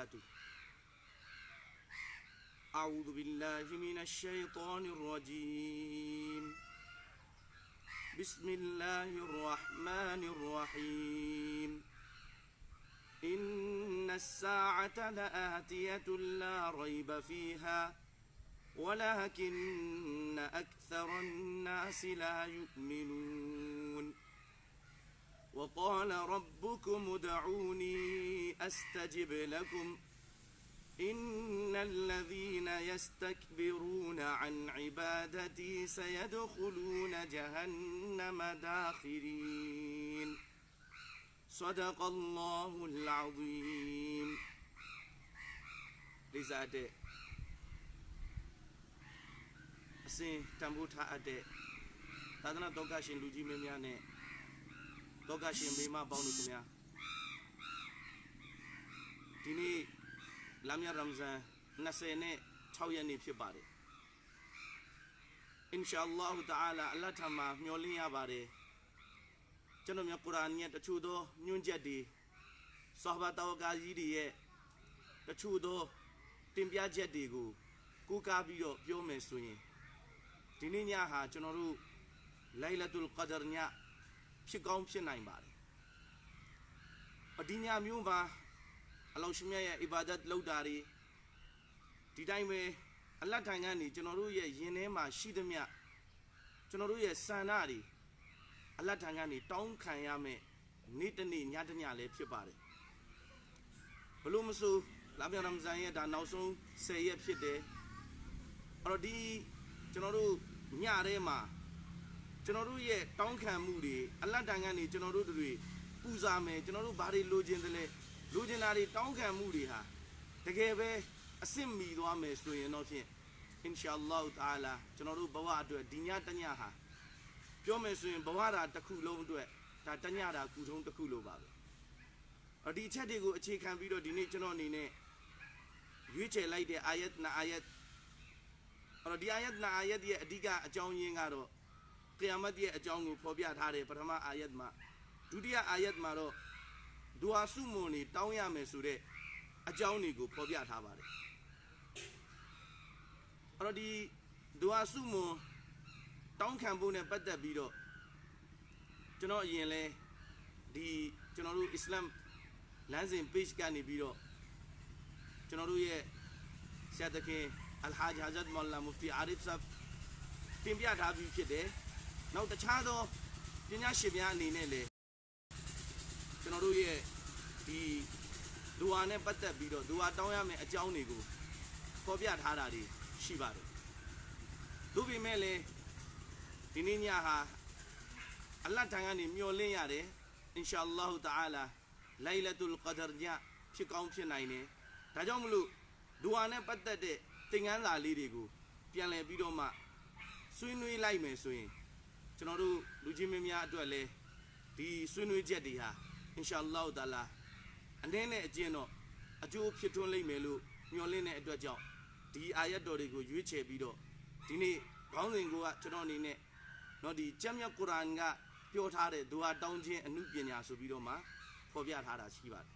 وبركاته. أعوذ بالله من الشيطان الرجيم. بسم الله الرحمن الرحيم. إن الساعة لآتية لا ريب فيها ولكن أكثر الناس لا يؤمنون. وقال ربكم ادعوني أستجب لكم إن الذين يستكبرون عن عبادتي سيدخلون جهنم داخرين صدق الله العظيم لذلك အစဉ်တန်ဖိုးထားအပ်တဲ့သာသနာတော်ကရှင်လူကြီးမင်းများနဲ့ တော်ကရှင်မိမပေါင်းတို့ခင်ဗျာဒီနေ့လာမြရမ်ဇန်20နဲ့6ရက်နေ့ဖြစ်ပါတယ်အင်ရှာအလ္လာဟ်တအာလာအလ္လာဟ်ထံမှာမျှော်လင့်ရပါတယ်ကျွန်တော်များကုရ်အာန်ရဲ့တချို့သောညွှန်ချက်တွေဆာဟဘတော်ကာကြီးတွေရဲ့တချို့သောတင်ပြချက်တွေကိုကိုးကားပြီးတော့ပြောမယ်ဆိုရင်ဒီနေ့ညဟာကျွန်တော်တို့လိုင်လတ်တုလ်ကဒ်ည ဖြစ်ကောင်းဖြစ်နိုင်ပါတယ်အဒီညမျိုးမှာအလောရှိမြတ်ရဲ့အီဘာဒတ်လုပ်တာတွေဒီတိုင်းပဲအလတ်ထိုင်ကနေကျွန်တော်တို့ရဲ့ယင်ထဲမှာရှိသမျှကျွန်တော်တို့ရဲ့စန္ဒတွေအလတ်ထိုင်ကနေတောင်းခံရမယ်နေ့တစ်နေ့ညတစ်ညလည်းဖြစ်ပါတယ်ဘလို့မဆိုလာပြန်ရမဇန်ရဲ့ဒါနောက်ဆုံး10ရက်ဖြစ်တယ်အဲ့တော့ဒီကျွန်တော်တို့ညထဲမှာ ကျွန်တော်တို့ရဲ့တောင်းခံမှုတွေအလတ်တန်ကနေကျွန်တော်တို့တွေပူဇာမယ်ကျွန်တော်တို့ဘာတွေလိုချင်တယ်လဲလိုချင်တာတွေတောင်းခံမှုတွေဟာတကယ်ပဲအစ်စ်မီသွားမယ်ဆိုရင်တော့ဖြင့်အင်ရှာအလ္လာဟ်တာလာကျွန်တော်တို့ဘဝအတွက်ဒီညတညဟာပြောမယ်ဆိုရင်ဘဝတာတစ်ခုလုံးအတွက်ဒါတညတာကုထုံးတစ်ခုလိုပါပဲအဒီအချက်တွေကိုအခြေခံပြီးတော့ဒီနေ့ကျွန်တော်အနေနဲ့ရွေးချယ်လိုက်တဲ့အာယတ်နာအာယတ်အဲ့တော့ဒီအာယတ်နာအာယတ်ရဲ့အဓိကအကြောင်းရင်းကတော့ ကီယာမတ်ရဲ့အကြောင်းကိုဖော်ပြထားတယ်ပထမအာယတ်မှာဒုတိယအာယတ်မှာတော့ဒူအာဆုမွန်နေတောင်းရမယ်ဆိုတဲ့အကြောင်းတွေကိုဖော်ပြထားပါတယ်အဲ့တော့ဒီဒူအာဆုမွန်တောင်းခံဖို့နဲ့ပတ်သက်ပြီးတော့ကျွန်တော်အရင်လဲဒီကျွန်တော်တို့အစ္စလာမ်လမ်းစဉ် page ကနေပြီးတော့ကျွန်တော်တို့ရဲ့ဆရာသခင်အလ်ဟာဂျ်ဟာဇတ်မော်လာမူဖတီအာရစ်ဆပ်တင်ပြထားပြီးဖြစ်တယ်။ နောက်တခြားသောပညာရှင်များအနေနဲ့လည်းကျွန်တော်တို့ရဲ့ဒီဒူအာနဲ့ပတ်သက်ပြီးတော့ဒူအာတောင်းရမယ့်အကြောင်းတွေကိုဖော်ပြထားတာတွေရှိပါတယ်။သို့ပေမဲ့လည်းဒီနေ့ညဟာအလ္လာဟ်ထံကနေမျှော်လင့်ရတယ်အင်ရှာအလ္လာဟ်တအာလာလိုင်လတ်တုလ်ကဒ်ညဖြစ်ကောင်းဖြစ်နိုင်တယ်။ဒါကြောင့်မလို့ဒူအာနဲ့ပတ်သက်တဲ့သင်ခန်းစာလေးတွေကိုပြန်လည်ပြီးတော့မှဆွေးနွေးလိုက်မယ်ဆိုရင် ကျွန်တော်တို့လူချင်းမင်းများအတွက်လည်းဒီဆွေးနွေးချက်တွေဟာအင်ရှာအလ္လာဟ်တာလာအနေနဲ့အကျဉ်းတော့အကျိုးဖြစ်ထွန်းလိမ့်မယ်လို့မျှော်လင့်တဲ့အတွက်ကြောင့်ဒီအာယတ်တော်တွေကိုရွေးချယ်ပြီးတော့ဒီနေ့ခေါင်းစဉ်ကကျွန်တော်အနေနဲ့တော့ဒီကျမ်းမြတ်ကုရ်အာန်ကပြောထားတဲ့ဒူအာတောင်းခြင်းအမှုပညာဆိုပြီးတော့မှဖော်ပြထားတာရှိပါတယ်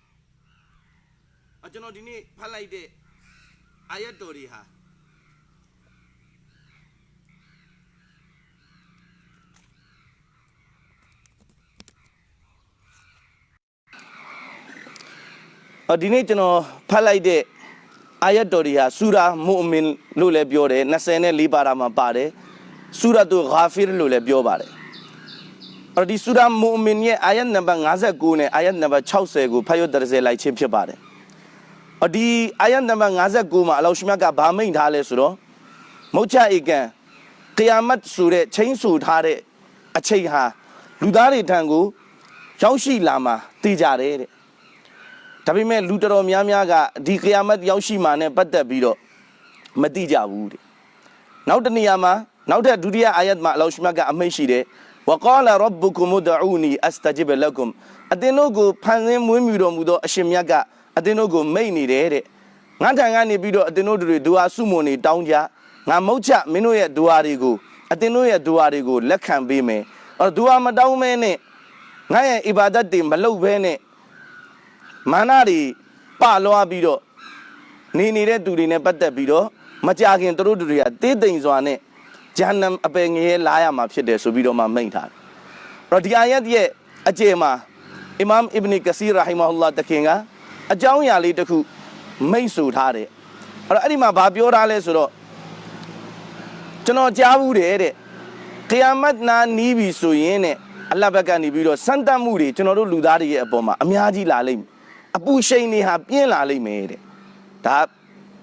အကျွန်တော်ဒီနေ့ဖတ်လိုက်တဲ့အာယတ်တော်တွေဟာ ဒီနေ့ကျွန်တော်ဖတ်လိုက်တဲ့အာယတ်တော်တွေဟာဆူရာမုအမင်လို့လည်းပြောတယ်24ပါရာမှာပါတယ်ဆူရာတုဂါဖီရလို့လည်းပြောပါတယ်အဲ့ဒီဆူရာမုအမင်ရဲ့အာယတ်နံပါတ်59နဲ့အာယတ်နံပါတ်60ကိုဖတ်ရတဲ့စေလိုက်ခြင်းဖြစ်ပါတယ်အဒီအာယတ်နံပါတ်59မှာအလောရှမြတ်ကဗာမိန်ထားလဲဆိုတော့မုတ်ချဧကန်ကီယာမတ်ဆိုတဲ့ချင်းဆူထားတဲ့အချိန်ဟာလူသားတွေထံကိုရောက်ရှိလာမှာတည်ကြတယ်တဲ့ ဒါပေမဲ့လူတော်တော်များများကဒီကီယာမတ်ရောက်ရှိမှာနဲ့ပတ်သက်ပြီးတော့မသိကြဘူးတဲ့နောက်တနေရာမှာနောက်ထပ်ဒုတိယအာယတ်မှာအလောရှမြတ်ကအမိန့်ရှိတယ်ဝကောလာရဘ်ဘူကုမဒူနီအစတဂျစ်ဘလကုမ်အသင်တို့ကိုဖန်ဆင်းမွေးမြူတော်မူသောအရှင်မြတ်ကအသင်တို့ကိုမိတ်နေတယ်တဲ့ငါထံကနေပြီးတော့အသင်တို့တွေဒူအာဆုမွန်နေတောင်းကြငါမုတ်ချမင်းတို့ရဲ့ဒူအာတွေကိုအသင်တို့ရဲ့ဒူအာတွေကိုလက်ခံပေးမယ်အဲ့တော့ဒူအာမတောင်းမဲနဲ့ငါရဲ့အီဘာဒတ်တွေမလုပ်ဘဲနဲ့ မာနတွေပလွားပြီးတော့နေနေတဲ့သူတွေနဲ့ပတ်သက်ပြီးတော့မကြခင်သူတို့တွေကတေးသိမ်စွာနဲ့ဂျဟန္နမ်အပယ်ငရဲလာရမှာဖြစ်တယ်ဆိုပြီးတော့မှမိန့်ထားတယ်။အဲ့တော့ဒီအာယတ်ရဲ့အကျေမှာအီမမ်အစ်ဘနီကစီရာဟီမာဟူလာတခင်ကအကြောင်းအရာလေးတစ်ခုမိန့်ဆိုထားတယ်။အဲ့တော့အဲ့ဒီမှာဘာပြောထားလဲဆိုတော့ကျွန်တော်ကြားဘူးတယ်တဲ့။ကိယာမတ်နာနီးပြီဆိုရင်တဲ့အလ္လာဟ်ဘက်ကနေပြီးတော့စံတတ်မှုတွေကျွန်တော်တို့လူသားတွေရဲ့အပေါ်မှာအများကြီးလာလိမ့်မယ်။ အပူရှိန်တွေဟာပြင်းလာလိမ့်မယ်တဲ့။ဒါ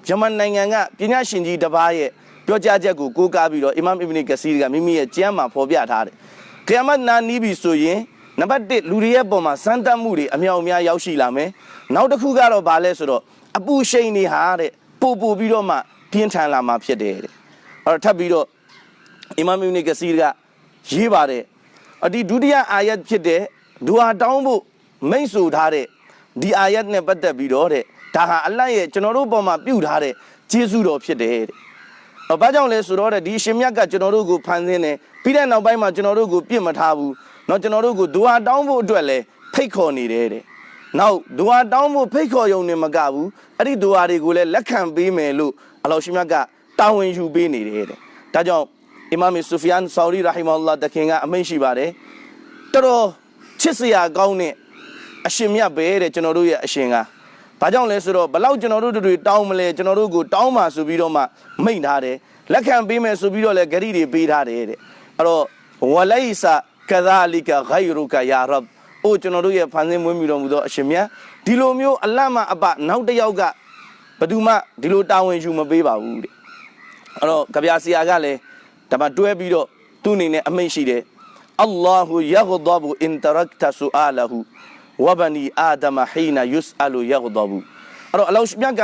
ဂျမန်နိုင်ငံကပညာရှင်ကြီးတစ်ပါးရဲ့ပြောကြားချက်ကိုကိုးကားပြီးတော့အီမမ်အစ်ဘနီကစီကမိမိရဲ့ကျမ်းမှာဖော်ပြထားတယ်။ကိယာမတ်နာနီးပြီဆိုရင်နံပါတ်1လူတွေရဲ့ပုံမှာစမ်းသပ်မှုတွေအမြောက်အများရောက်ရှိလာမယ်။နောက်တစ်ခုကတော့ဗာလဲဆိုတော့အပူရှိန်တွေဟာတဲ့ပို့ပို့ပြီးတော့မှပြင်းထန်လာမှာဖြစ်တယ်တဲ့။အဲ့တော့ထပ်ပြီးတော့အီမမ်အစ်ဘနီကစီကရေးပါတယ်။အဒီဒုတိယအာယတ်ဖြစ်တဲ့ဒူဟာတောင်းဖို့မိန့်ဆိုထားတဲ့ ဒီအာယတ်နဲ့ပတ်သက်ပြီးတော့တဲ့ဒါဟာအလတ်ရဲ့ကျွန်တော်တို့ပုံမှာပြုထားတဲ့ကျေးဇူးတော်ဖြစ်တယ်တဲ့။ဘာကြောင့်လဲဆိုတော့တဲ့ဒီရှင်မြတ်ကကျွန်တော်တို့ကိုဖန်ဆင်းတယ်ပြီးတဲ့နောက်ပိုင်းမှာကျွန်တော်တို့ကိုပြစ်မထားဘူး။နော်ကျွန်တော်တို့ကိုဒူဟာတောင်းဖို့အတွက်လည်းဖိတ်ခေါ်နေတယ်တဲ့။နောက်ဒူဟာတောင်းဖို့ဖိတ်ခေါ်ရုံနဲ့မကဘူး။အဲ့ဒီဒူဟာတွေကိုလည်းလက်ခံပေးမယ်လို့အလောရှင်မြတ်ကတာဝန်ယူပေးနေတယ်တဲ့။ဒါကြောင့်အီမာမ်ဆူဖီယန်ဆာရီရာဟီမာအလ္လာတခင်ကအမိန့်ရှိပါတယ်။တော်တော်ချစ်စရာကောင်းတဲ့ အရှင်မြတ်ပဲတဲ့ကျွန်တော်တို့ရဲ့အရှင်ကဘာကြောင့်လဲဆိုတော့ဘလောက်ကျွန်တော်တို့တွေတောင်းမလဲကျွန်တော်တို့ကိုတောင်းပါဆိုပြီးတော့မှမိန့်ထားတယ်လက်ခံပေးမယ်ဆိုပြီးတော့လည်းဂရီတွေပေးထားတယ်တဲ့အဲ့တော့ဝလိုင်ဆာကဇာလီကာဂိုင်ရူကာယာရဘ်အိုကျွန်တော်တို့ရဲ့ဖန်ဆင်းမွေးမြူတော်မူသောအရှင်မြတ်ဒီလိုမျိုးအလတ်မအပနောက်တစ်ယောက်ကဘယ်သူမှဒီလိုတာဝန်ယူမပေးပါဘူးတဲ့အဲ့တော့ကြပြာဆရာကလည်းဒါမှတွဲပြီးတော့သူ့အနေနဲ့အမိန့်ရှိတယ်အလ္လာဟူယဂဒဘူအင်တရက်တဆူအာလဟူ ဝဘနီအာဒမဟီနာယုစအလူယဂဒဘူအဲ့တော့အလောရှမြတ်က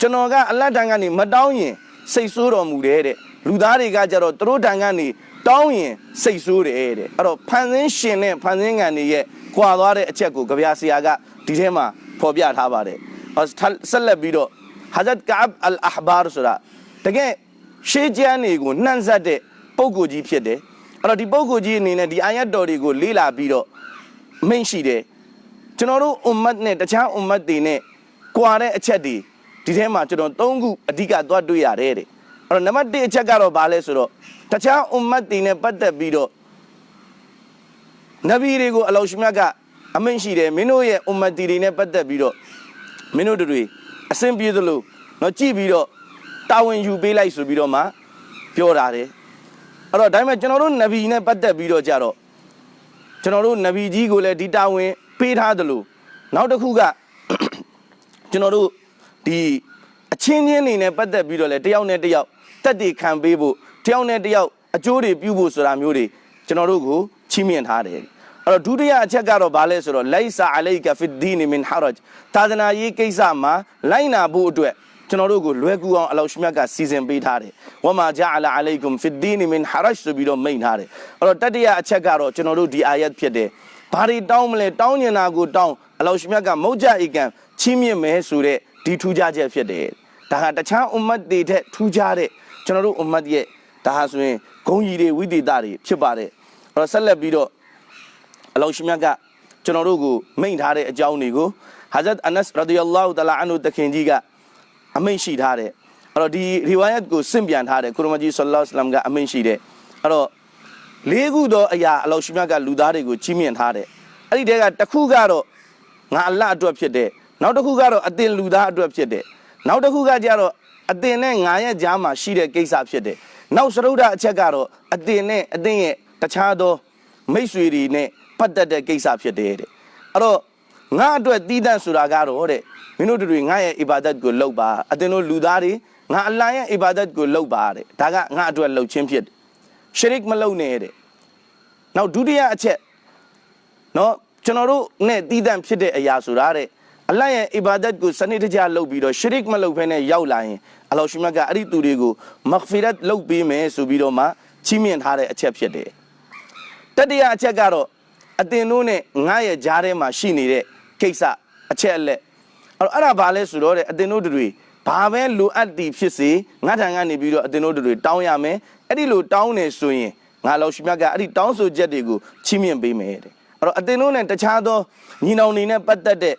ကျွန်တော်ကအလတ်တန်ကနေမတောင်းရင်စိတ်ဆိုးတော်မူတယ်တဲ့လူသားတွေကကြတော့သူတို့တန်ကနေတောင်းရင်စိတ်ဆိုးတယ်တဲ့အဲ့တော့ဖန်ဆင်းရှင်နဲ့ဖန်ဆင်းငံတွေရဲ့ကွာသွားတဲ့အချက်ကိုကြပြာဆရာကဒီထဲမှာဖော်ပြထားပါတယ်ဆက်လက်ပြီးတော့ဟာဇတ်ကာဘ်အလ်အဟဘာဆိုတာတကယ်ရှေးကျမ်းတွေကိုနှံ့ဆက်တဲ့ပုဂ္ဂိုလ်ကြီးဖြစ်တယ်အဲ့တော့ဒီပုဂ္ဂိုလ်ကြီးအနေနဲ့ဒီအာယတ်တော်တွေကိုလေ့လာပြီးတော့မိန့်ရှိတယ် ကျွန်တော်တို့အွမ်မတ်နဲ့တခြားအွမ်မတ်တွေနဲ့ကွာတဲ့အချက်တွေဒီထဲမှာကျွန်တော်၃ခုအဓိကသွားတွေ့ရတယ်တဲ့အဲ့တော့နံပါတ်1အချက်ကတော့ဘာလဲဆိုတော့တခြားအွမ်မတ်တွေနဲ့ပတ်သက်ပြီးတော့နဗီတွေကိုအလောရှမြတ်ကအမိန့်ရှိတယ်မင်းတို့ရဲ့အွမ်မတ်တွေနဲ့ပတ်သက်ပြီးတော့မင်းတို့တွေအဆင်ပြေသလိုတော့ကြည့်ပြီးတော့တာဝန်ယူပေးလိုက်ဆိုပြီးတော့မှပြောတာတယ်အဲ့တော့ဒါပေမဲ့ကျွန်တော်တို့နဗီနဲ့ပတ်သက်ပြီးတော့ကြတော့ကျွန်တော်တို့နဗီကြီးကိုလည်းဒီတာဝန် ပေးထားသလိုနောက်တစ်ခုကကျွန်တော်တို့ဒီအချင်းချင်းနေနဲ့ပတ်သက်ပြီးတော့လည်းတယောက်နဲ့တယောက်တက်တည်ခံပေးဖို့တယောက်နဲ့တယောက်အကျိုးတွေပြုဖို့ဆိုတာမျိုးတွေကျွန်တော်တို့ကိုချီးမြှင့်ထားတယ်အဲ့တော့ဒုတိယအချက်ကတော့ဘာလဲဆိုတော့လိုင်ဆာအလိုက်ကဖစ်ဒီနီမင်ဟာရဂျ်သာသနာရေးကိစ္စမှာလိုက်နာဖို့အတွက်ကျွန်တော်တို့ကိုလွယ်ကူအောင်အလောရှမြတ်ကစီစဉ်ပေးထားတယ်ဝမာဂျာအလာအလိုင်ကွမ်ဖစ်ဒီနီမင်ဟာရဂျ်ဆိုပြီးတော့မိန့်ထားတယ်အဲ့တော့တတိယအချက်ကတော့ကျွန်တော်တို့ဒီအာယတ်ဖြစ်တယ် ဘာတွေတောင်းမလဲတောင်းညင်တာကိုတောင်းအလောရှမြတ်ကမုတ်ကြဧကံချီးမြှင့်မယ်ဆိုတဲ့ဒီထူးခြားချက်ဖြစ်တယ်ဒါဟာတခြားအွမ်မတ်တွေထက်ထူးခြားတဲ့ကျွန်တော်တို့အွမ်မတ်ရဲ့ဒါဟာဆိုရင်ဂုံကြီးတွေဝိသေသတွေဖြစ်ပါတယ်အဲ့တော့ဆက်လက်ပြီးတော့အလောရှမြတ်ကကျွန်တော်တို့ကိုမိန့်ထားတဲ့အကြောင်းတွေကိုဟာဇတ်အနတ်ရဒီယလ္လာဟူတလာအန်ဟူတခင်ကြီးကအမိန့်ရှိထားတယ်အဲ့တော့ဒီရီဝါယတ်ကိုစင့်ပြန်ထားတယ်ကုရမကြီးဆလ္လာလ္လာဟ်အလัยဟိဝါစလမ်ကအမိန့်ရှိတယ်အဲ့တော့ လေးခုသောအရာအလောရှမြတ်ကလူသားတွေကိုချီးမြှင့်ထားတယ်အဲ့ဒီတဲကတစ်ခုကတော့ငါအလ္လာဟ်အတွက်ဖြစ်တယ်နောက်တစ်ခုကတော့အတင်လူသားအတွက်ဖြစ်တယ်နောက်တစ်ခုကကြတော့အတင်နဲ့ငါရဲ့ကြားမှာရှိတဲ့ကိစ္စဖြစ်တယ်နောက်စရုဒ္ဓအချက်ကတော့အတင်နဲ့အတင်ရဲ့တခြားသောမိတ်ဆွေတွေနဲ့ပတ်သက်တဲ့ကိစ္စဖြစ်တယ်တဲ့အဲ့တော့ငါအတွက်တည်တံ့ဆိုတာကတော့တဲ့မင်းတို့တွေငါရဲ့အီဘာဒတ်ကိုလုပ်ပါအတင်တို့လူသားတွေငါအလ္လာဟ်ရဲ့အီဘာဒတ်ကိုလုပ်ပါတဲ့ဒါကငါအတွက်လုပ်ခြင်းဖြစ်တယ်ရှရစ်မလုပ်နဲ့တဲ့ နောက်ဒုတိယအချက်နော်ကျွန်တော်တို့နဲ့တည်တံ့ဖြစ်တဲ့အရာဆိုတာတဲ့အလ္လာဟ်ရဲ့အီဘာဒတ်ကိုစနစ်တကျလုပ်ပြီးတော့ရှရစ်မလုပ်ဘဲနဲ့ရောက်လာရင်အလ္လာဟ်ရှိမတ်ကအဲ့ဒီသူတွေကိုမဂ်ဖီရတ်လုပ်ပေးမယ်ဆိုပြီးတော့မှချီးမြှင့်ထားတဲ့အချက်ဖြစ်တယ်တတိယအချက်ကတော့အတင်တို့နဲ့ငါရဲ့ကြားထဲမှာရှိနေတဲ့ကိစ္စအချက်အလက်အဲ့တော့အဲ့ဒါဘာလဲဆိုတော့တဲ့အတင်တို့တွေဘာပဲလိုအပ်တည်ဖြစ်စေငါထံကနေပြီးတော့အတင်တို့တွေတောင်းရမယ်အဲ့ဒီလိုတောင်းနေဆိုရင် ငါလောက်ရှိမြတ်ကအဲ့ဒီတောင်းဆိုချက်တွေကိုချီးမြှင့်ပေးမယ်တဲ့အဲ့တော့အတင်တို့နဲ့တခြားသောညီနောင်တွေနဲ့ပတ်သက်တဲ့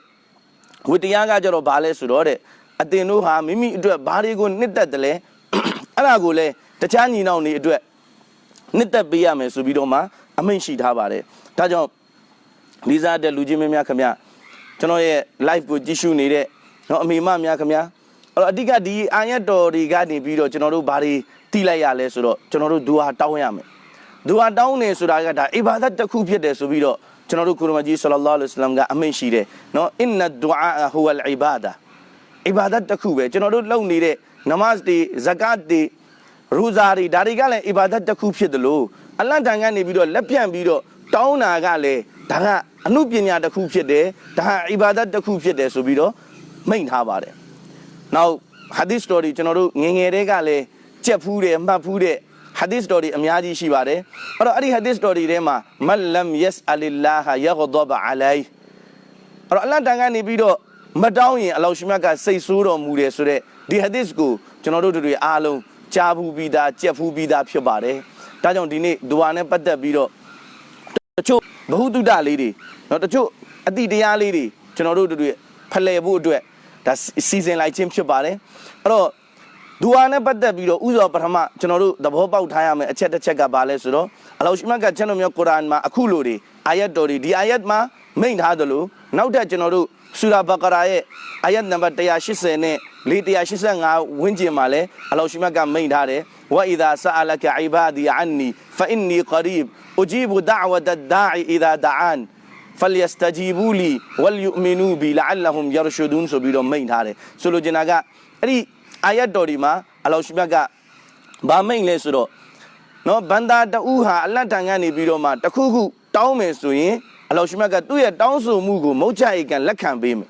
ဝိတရားကကြတော့ဘာလဲဆိုတော့တဲ့ အသင်တို့ဟာမိမိအတွက်ဘာတွေကိုနှစ်သက်တယ်လဲအဲ့ဒါကိုလည်းတခြားညီနောင်တွေအတွက်နှစ်သက်ပေးရမယ်ဆိုပြီးတော့မှအမိန့်ရှိထားပါတယ်ဒါကြောင့်လေးစားတဲ့လူချင်းမင်းများခင်ဗျာကျွန်တော်ရဲ့ live ကိုကြည့်ရှုနေတဲ့เนาะအမေမများခင်ဗျာအဲ့တော့အဓိကဒီအာယတ်တော်တွေကနေပြီးတော့ကျွန်တော်တို့ဘာတွေတိလိုက်ရလဲဆိုတော့ကျွန်တော်တို့ဒူဟာတောင်းရမယ် ဒူအာတောင်းနေဆိုတာကဒါအီဘာဒတ်တစ်ခုဖြစ်တယ်ဆိုပြီးတော့ကျွန်တော်တို့ကုရမကြီးဆလလာလဟ်အလမ်ကအမိန့်ရှိတယ်နော်အင်နဒူအာဟူဝလ်အီဘာဒါအီဘာဒတ်တစ်ခုပဲကျွန်တော်တို့လုပ်နေတဲ့နမတ်တွေဇကတ်တွေရူဇာတွေဒါတွေကလည်းအီဘာဒတ်တစ်ခုဖြစ်တယ်လို့အလန့်တန်ကနေပြီးတော့လက်ပြန့်ပြီးတော့တောင်းတာကလည်းဒါကအမှုပညာတစ်ခုဖြစ်တယ်ဒါအီဘာဒတ်တစ်ခုဖြစ်တယ်ဆိုပြီးတော့မိန့်ထားပါတယ်နောက်ဟာဒီစ်တော်ဒီကျွန်တော်တို့ငငယ်တဲ့ကလည်းကြက်ဖူးတယ်မှတ်ဖူးတဲ့ ဟာဒီသ်စတိုရီအများကြီးရှိပါတယ်အဲ့တော့အဲ့ဒီဟာဒီသ်စတိုရီထဲမှာမလမ်ယက်အလီလာဟာယဂဒဘအလိုင်အဲ့တော့အလ္လာဟ်တန်ကနေပြီးတော့မတောင်းရင်အလောရှမြတ်ကစိတ်ဆိုးတော်မူတယ်ဆိုတဲ့ဒီဟာဒီသ်ကိုကျွန်တော်တို့တို့တွေအားလုံးကြားဘူးပြီးသားကြက်ဖူးပြီးသားဖြစ်ပါတယ်ဒါကြောင့်ဒီနေ့ဒွါနဲ့ပတ်သက်ပြီးတော့ တချို့ဘ ഹു တုဒလေးတွေเนาะတချို့အတိတရားလေးတွေကျွန်တော်တို့တို့ဖလှယ်ဖို့အတွက်ဒါစီစဉ်လိုက်ခြင်းဖြစ်ပါတယ်အဲ့တော့ ဒူအာနဲ့ပတ်သက်ပြီးတော့ဥစွာပထမကျွန်တော်တို့သဘောပေါက်ထားရမယ်အချက်တစ်ချက်ကဘာလဲဆိုတော့အလောရှိမတ်ကကျွန်တော်မျိုးကုရ်အာန်မှာအခုလိုတွေအာယတ်တော်တွေဒီအာယတ်မှာမိန့်ထားသလိုနောက်ထပ်ကျွန်တော်တို့ဆူရာဘကရာရဲ့အာယတ်နံပါတ်180နဲ့485ဝန်းကျင်မှာလဲအလောရှိမတ်ကမိန့်ထားတယ်ဝအီဒါဆာလကအီဘာဒီအန်နီဖအင်နီကရီဘ် أجيب دعوة الداعي إذا دعان فليستجيبوا لي وليؤمنوا بي لعلهم يرشدون ဆိုပြီးတော့မိန့်ထားတယ်ဆိုလိုချင်တာကအဲ့ဒီ အာယတ်တော်ဒီမှာအလောရှိမြတ်ကဗာမိန့်လဲဆိုတော့နော်ဘန္တာတူဟာအလတ်တန်ကနေပြီးတော့မှတခုခုတောင်းမယ်ဆိုရင်အလောရှိမြတ်ကသူ့ရဲ့တောင်းဆိုမှုကိုမုတ်ချဧကန်လက်ခံပေးမယ်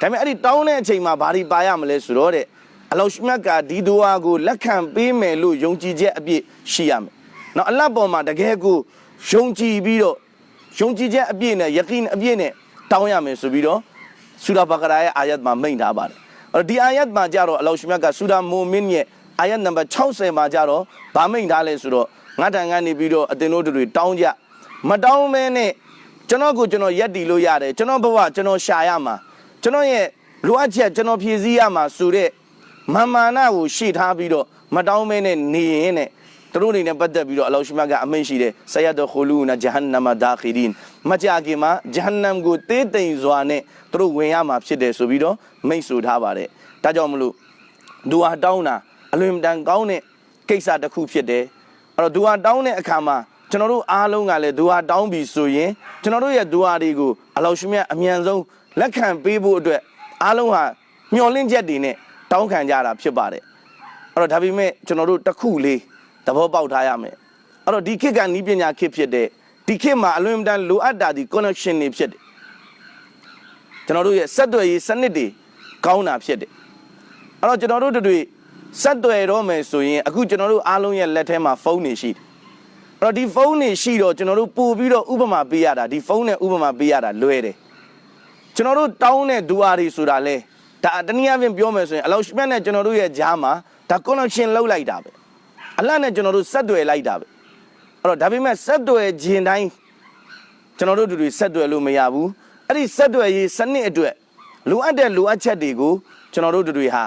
ဒါပေမဲ့အဲ့ဒီတောင်းတဲ့အချိန်မှာဘာတွေပါရမလဲဆိုတော့တဲ့အလောရှိမြတ်ကဒီဒူအာကိုလက်ခံပေးမယ်လို့ယုံကြည်ချက်အပြည့်ရှိရမယ်နော်အလတ်ပေါ်မှာတကယ်ကိုယုံကြည်ပြီးတော့ယုံကြည်ချက်အပြည့်နဲ့ယကင်းအပြည့်နဲ့တောင်းရမယ်ဆိုပြီးတော့ဆူရာဘကရာရဲ့အာယတ်မှာမိန့်ထားပါတယ် အဲ့တော့ဒီအာယတ်မှာကြတော့အလောရှမြတ်ကဆူရာမိုမင်ရဲ့အာယတ်နံပါတ်60မှာကြတော့ဗာမိန့်ထားလဲဆိုတော့ငါတန်ကနေပြီးတော့အတင်တို့တွေတောင်းကြမတောင်းမဲနဲ့ကျွန်တော်ကိုကျွန်တော်ရက်တီလို့ရတယ်ကျွန်တော်ဘဝကျွန်တော်ရှာရမှာကျွန်တော်ရဲ့လိုအပ်ချက်ကျွန်တော်ဖြည့်ဆည်းရမှာဆိုတဲ့မာမာနာကိုရှေ့ထားပြီးတော့မတောင်းမဲနဲ့နေရင်နဲ့ သူတို့အနေနဲ့ပတ်သက်ပြီးတော့အလောရှိမကအမိန့်ရှိတယ်ဆယတ်ခူလူနာဂျဟန်နမဒါခီဒင်မကြခင်မှာဂျဟန်နမ်ကိုတေးတိမ်စွာနဲ့သူတို့ဝင်ရမှာဖြစ်တယ်ဆိုပြီးတော့မိန့်ဆိုထားပါတယ်ဒါကြောင့်မလို့ဒူဟာတောင်းတာအလွန်တန်ကောင်းတဲ့ကိစ္စတစ်ခုဖြစ်တယ်အဲ့တော့ဒူဟာတောင်းတဲ့အခါမှာကျွန်တော်တို့အားလုံးကလည်းဒူဟာတောင်းပြီဆိုရင်ကျွန်တော်တို့ရဲ့ဒူဟာတွေကိုအလောရှိမအမြန်ဆုံးလက်ခံပေးဖို့အတွက်အားလုံးဟာမျှော်လင့်ချက်တွေနဲ့တောင်းခံကြတာဖြစ်ပါတယ်အဲ့တော့ဒါပေမဲ့ကျွန်တော်တို့တစ်ခုလေးသ ဘောပေါက်ထားရမယ်အဲ့တော့ဒီခေတ်ကနီးပညာခေတ်ဖြစ်တဲ့ဒီခေတ်မှာအလွန်အမတန်လိုအပ်တာဒီ connection တွေဖြစ်တယ်ကျွန်တော်တို့ရဲ့ဆက်သွယ်ရေးစနစ်တွေကောင်းတာဖြစ်တယ်အဲ့တော့ကျွန်တော်တို့တို့ဆက်သွယ်တော့မယ်ဆိုရင်အခုကျွန်တော်တို့အားလုံးရဲ့လက်ထဲမှာဖုန်းတွေရှိတယ်အဲ့တော့ဒီဖုန်းတွေရှိတော့ကျွန်တော်တို့ပို့ပြီးတော့ဥပမာပေးရတာဒီဖုန်းနဲ့ဥပမာပေးရတာလွယ်တယ်ကျွန်တော်တို့တောင်းတဲ့ဒူအာတွေဆိုတာလဲဒါတနည်းအားဖြင့်ပြောမယ်ဆိုရင်အလောက်ရှမြတ်နဲ့ကျွန်တော်တို့ရဲ့ဂျားမှာဒါ connection လောက်လိုက်တာပဲ အလတ်နဲ့ကျွန်တော်တို့ဆက်သွယ်လိုက်တာပဲအဲ့တော့ဒါပေမဲ့ဆက်သွယ်ခြင်းတိုင်းကျွန်တော်တို့တို့တွေဆက်သွယ်လို့မရဘူးအဲ့ဒီဆက်သွယ်ရေးစနစ်အတွက်လိုအပ်တဲ့လိုအပ်ချက်တွေကိုကျွန်တော်တို့တို့တွေဟာ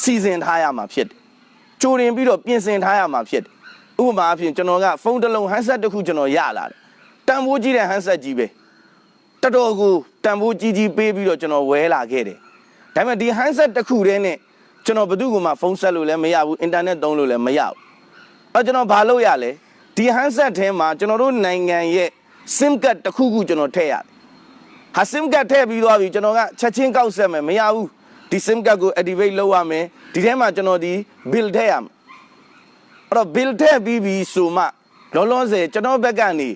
စီစဉ်ထားရမှာဖြစ်တယ်ကြိုတင်ပြီးတော့ပြင်ဆင်ထားရမှာဖြစ်တယ်ဥပမာအဖြစ်ကျွန်တော်ကဖုန်းတစ်လုံးဟန်ဆက်တစ်ခုကျွန်တော်ရလာတယ်တန်ဖိုးကြီးတဲ့ဟန်ဆက်ကြီးပဲတော်တော်ကိုတန်ဖိုးကြီးကြီးပေးပြီးတော့ကျွန်တော်ဝဲလာခဲ့တယ်ဒါပေမဲ့ဒီဟန်ဆက်တစ်ခုတည်းနဲ့ ကျွန်တော်ဘယ်သူ့ကိုမှဖုန်းဆက်လို့လည်းမရဘူးအင်တာနက်သုံးလို့လည်းမရဘူးအဲကျွန်တော်ဘာလုပ်ရလဲဒီဟန်ဆက်ထဲမှာကျွန်တော်တို့နိုင်ငံရဲ့ SIM card တစ်ခုခုကျွန်တော်ထည့်ရတယ်ဟာ SIM card ထည့်ပြီးသွားပြီကျွန်တော်ကချက်ချင်းကောက်ဆက်မယ်မရဘူးဒီ SIM card ကို activate လုပ်ရမယ်ဒီထဲမှာကျွန်တော်ဒီ bill ထည့်ရမယ်အဲ့တော့ bill ထည့်ပြီးပြီဆိုမှလောလောဆယ်ကျွန်တော်ဘက်ကနေ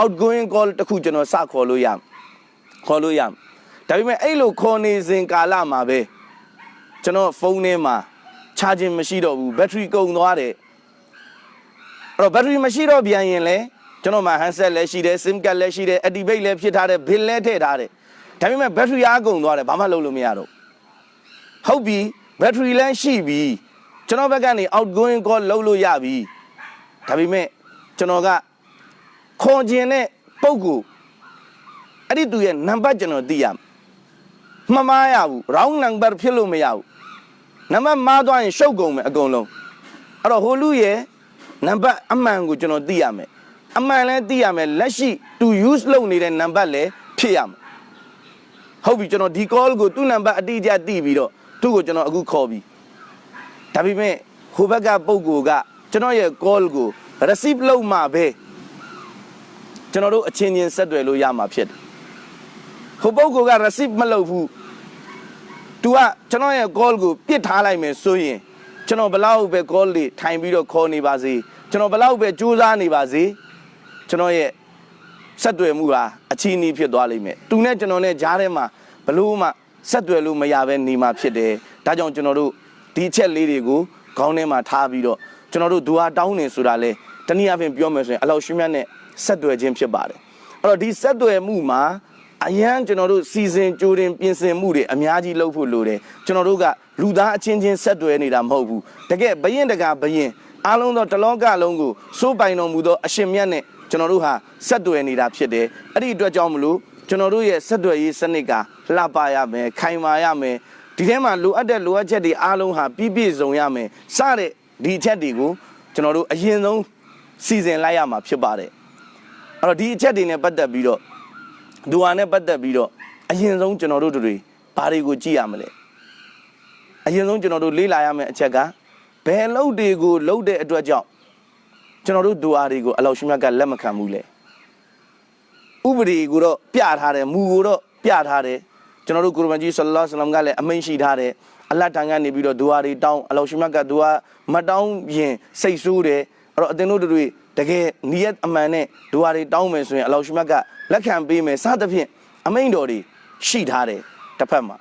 outgoing call တစ်ခုကျွန်တော်စခေါ်လို့ရမယ်ခေါ်လို့ရမယ်ဒါပေမဲ့အဲ့လိုခေါ်နေစဉ်ကာလမှာပဲ ကျွန်တော်ဖုန်းထဲမှာ charging မရှိတော့ဘူး battery ကုန်သွားတယ်အဲ့တော့ battery မရှိတော့ပြန်ရင်လဲကျွန်တော်မှာ handset လည်းရှိတယ် sim card လည်းရှိတယ် activate လည်းဖြစ်ထားတယ် bill လည်းထည့်ထားတယ်ဒါပေမဲ့ battery အားကုန်သွားတယ်ဘာမှလုပ်လို့မရတော့ဟုတ်ပြီ battery လည်းရှိပြီကျွန်တော်ဘက်ကနေ outgoing call လုပ်လို့ရပြီဒါပေမဲ့ကျွန်တော်ကခေါ်ခြင်းနဲ့ပုံကူအဲ့ဒီသူရဲ့နံပါတ်ကျွန်တော်သိရမယ်မမားရဘူး wrong number ဖြစ်လို့မရဘူး နံပါတ်မှားသွားရင်ရှုပ်ကုန်မယ်အကုန်လုံးအဲ့တော့ဟိုလူရဲ့နံပါတ်အမှန်ကိုကျွန်တော်သိရမယ်အမှန်လည်းသိရမယ်လက်ရှိ to use လုပ်နေတဲ့နံပါတ်လည်းဖြစ်ရမယ်ဟုတ်ပြီကျွန်တော်ဒီ call ကိုသူ့နံပါတ်အတိအကျသိပြီးတော့သူ့ကိုကျွန်တော်အခုခေါ်ပြီဒါပေမဲ့ဟိုဘက်ကပုံကိုကကျွန်တော်ရဲ့ call ကို receive လုပ်မှပဲကျွန်တော်တို့အချင်းချင်းဆက်သွယ်လို့ရမှာဖြစ်တယ်ဟိုပုံကိုက receive မလုပ်ဘူး तू ကကျွန်တော်ရဲ့ call ကိုပြစ်ထားလိုက်မယ်ဆိုရင်ကျွန်တော်ဘလောက်ပဲ call တွေထိုင်ပြီးတော့ခေါ်နေပါစေကျွန်တော်ဘလောက်ပဲစူးစမ်းနေပါစေကျွန်တော်ရဲ့ဆက်သွယ်မှုဟာအချီးနှီးဖြစ်သွားလိမ့်မယ်။ तू နဲ့ကျွန်တော်နဲ့ကြားထဲမှာဘလို့မှဆက်သွယ်လို့မရဘဲနေမှာဖြစ်တယ်။ဒါကြောင့်ကျွန်တော်တို့ဒီအချက်လေးတွေကိုခေါင်းထဲမှာထားပြီးတော့ကျွန်တော်တို့ဒူဟာတောင်းနေဆိုတာလေတနည်းအားဖြင့်ပြောမယ်ဆိုရင်အလောက်ရှိမြတ်နဲ့ဆက်သွယ်ခြင်းဖြစ်ပါတယ်။အဲ့တော့ဒီဆက်သွယ်မှုမှာ အရန်ကျွန်တော်တို့စီစဉ်ကြိုတင်ပြင်ဆင်မှုတွေအများကြီးလုပ်ဖို့လိုတယ်ကျွန်တော်တို့ကလူသားအချင်းချင်းဆက်သွယ်နေတာမဟုတ်ဘူးတကယ်ဘရင်တကာဘရင်အားလုံးသောတလောကလုံးကိုစိုးပိုင်တော်မူသောအရှင်မြတ်နဲ့ကျွန်တော်တို့ဟာဆက်သွယ်နေတာဖြစ်တယ်အဲ့ဒီအတွက်ကြောင့်မလို့ကျွန်တော်တို့ရဲ့ဆက်သွယ်ရေးစနစ်ကလှပရမယ်ခိုင်မာရမယ်ဒီထဲမှာလိုအပ်တဲ့လိုအပ်ချက်တွေအားလုံးဟာပြည့်ပြည့်စုံရမယ်စတဲ့ဒီအချက်တွေကိုကျွန်တော်တို့အရင်ဆုံးစီစဉ်လိုက်ရမှာဖြစ်ပါတယ်အဲ့တော့ဒီအချက်တွေနဲ့ပတ်သက်ပြီးတော့ ဒူဟာနဲ့ပတ်သက်ပြီးတော့အရင်ဆုံးကျွန်တော်တို့တွေဘာတွေကိုကြည့်ရမလဲအရင်ဆုံးကျွန်တော်တို့လေ့လာရမယ့်အချက်ကဘယ်လုတ်တွေကိုလုတ်တဲ့အတွက်ကြောင့်ကျွန်တော်တို့ဒူဟာတွေကိုအလောရှိမြတ်ကလက်မခံဘူးလေဥပဒေကိုတော့ပြထားတယ်မူကိုတော့ပြထားတယ်ကျွန်တော်တို့ကုရ်မန်ကြီးဆလ္လာလဟ်အလัยဟိဝါစလမ်ကလည်းအမိန့်ရှိထားတယ်အလတ်တန်ကနေပြီးတော့ဒူဟာတွေတောင်းအလောရှိမြတ်ကဒူဟာမတောင်းရင်စိတ်ဆိုးတယ်အဲ့တော့အသင်တို့တွေ တကယ်နီယတ်အမှန်နဲ့ဒူဟာတွေတောင်းမယ်ဆိုရင်အလောရှိမြတ်ကလက်ခံပေးမယ်စသဖြင့်အမိန့်တော်တွေရှိထားတယ်တစ်ဖက်မှာ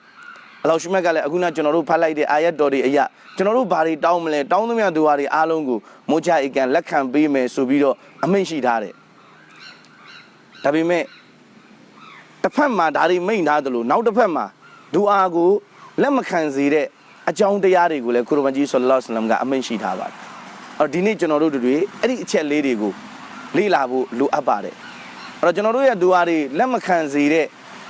အလောရှိမြတ်ကလည်းအခုနကျွန်တော်တို့ဖတ်လိုက်တဲ့အာယတ်တော်တွေအရာကျွန်တော်တို့ဘာတွေတောင်းမလဲတောင်းသမျှဒူဟာတွေအားလုံးကိုမိုးချအကန်လက်ခံပေးမယ်ဆိုပြီးတော့အမိန့်ရှိထားတယ်ဒါပေမဲ့တစ်ဖက်မှာဒါတွေမိန့်ထားသလိုနောက်တစ်ဖက်မှာဒူအာကိုလက်မခံစေတဲ့အကြောင်းတရားတွေကိုလည်းကုရ်အာန်ကြီးဆလ္လာလဟ်အလိုင်းဝါဆလမ်ကအမိန့်ရှိထားပါတယ် အော်ဒီနေ့ကျွန်တော်တို့တွေအဲ့ဒီအချက်လေးတွေကိုလေ့လာဖို့လိုအပ်ပါတယ်အဲ့တော့ကျွန်တော်တို့ရဲ့ဒူအာတွေလက်မခံစေတဲ့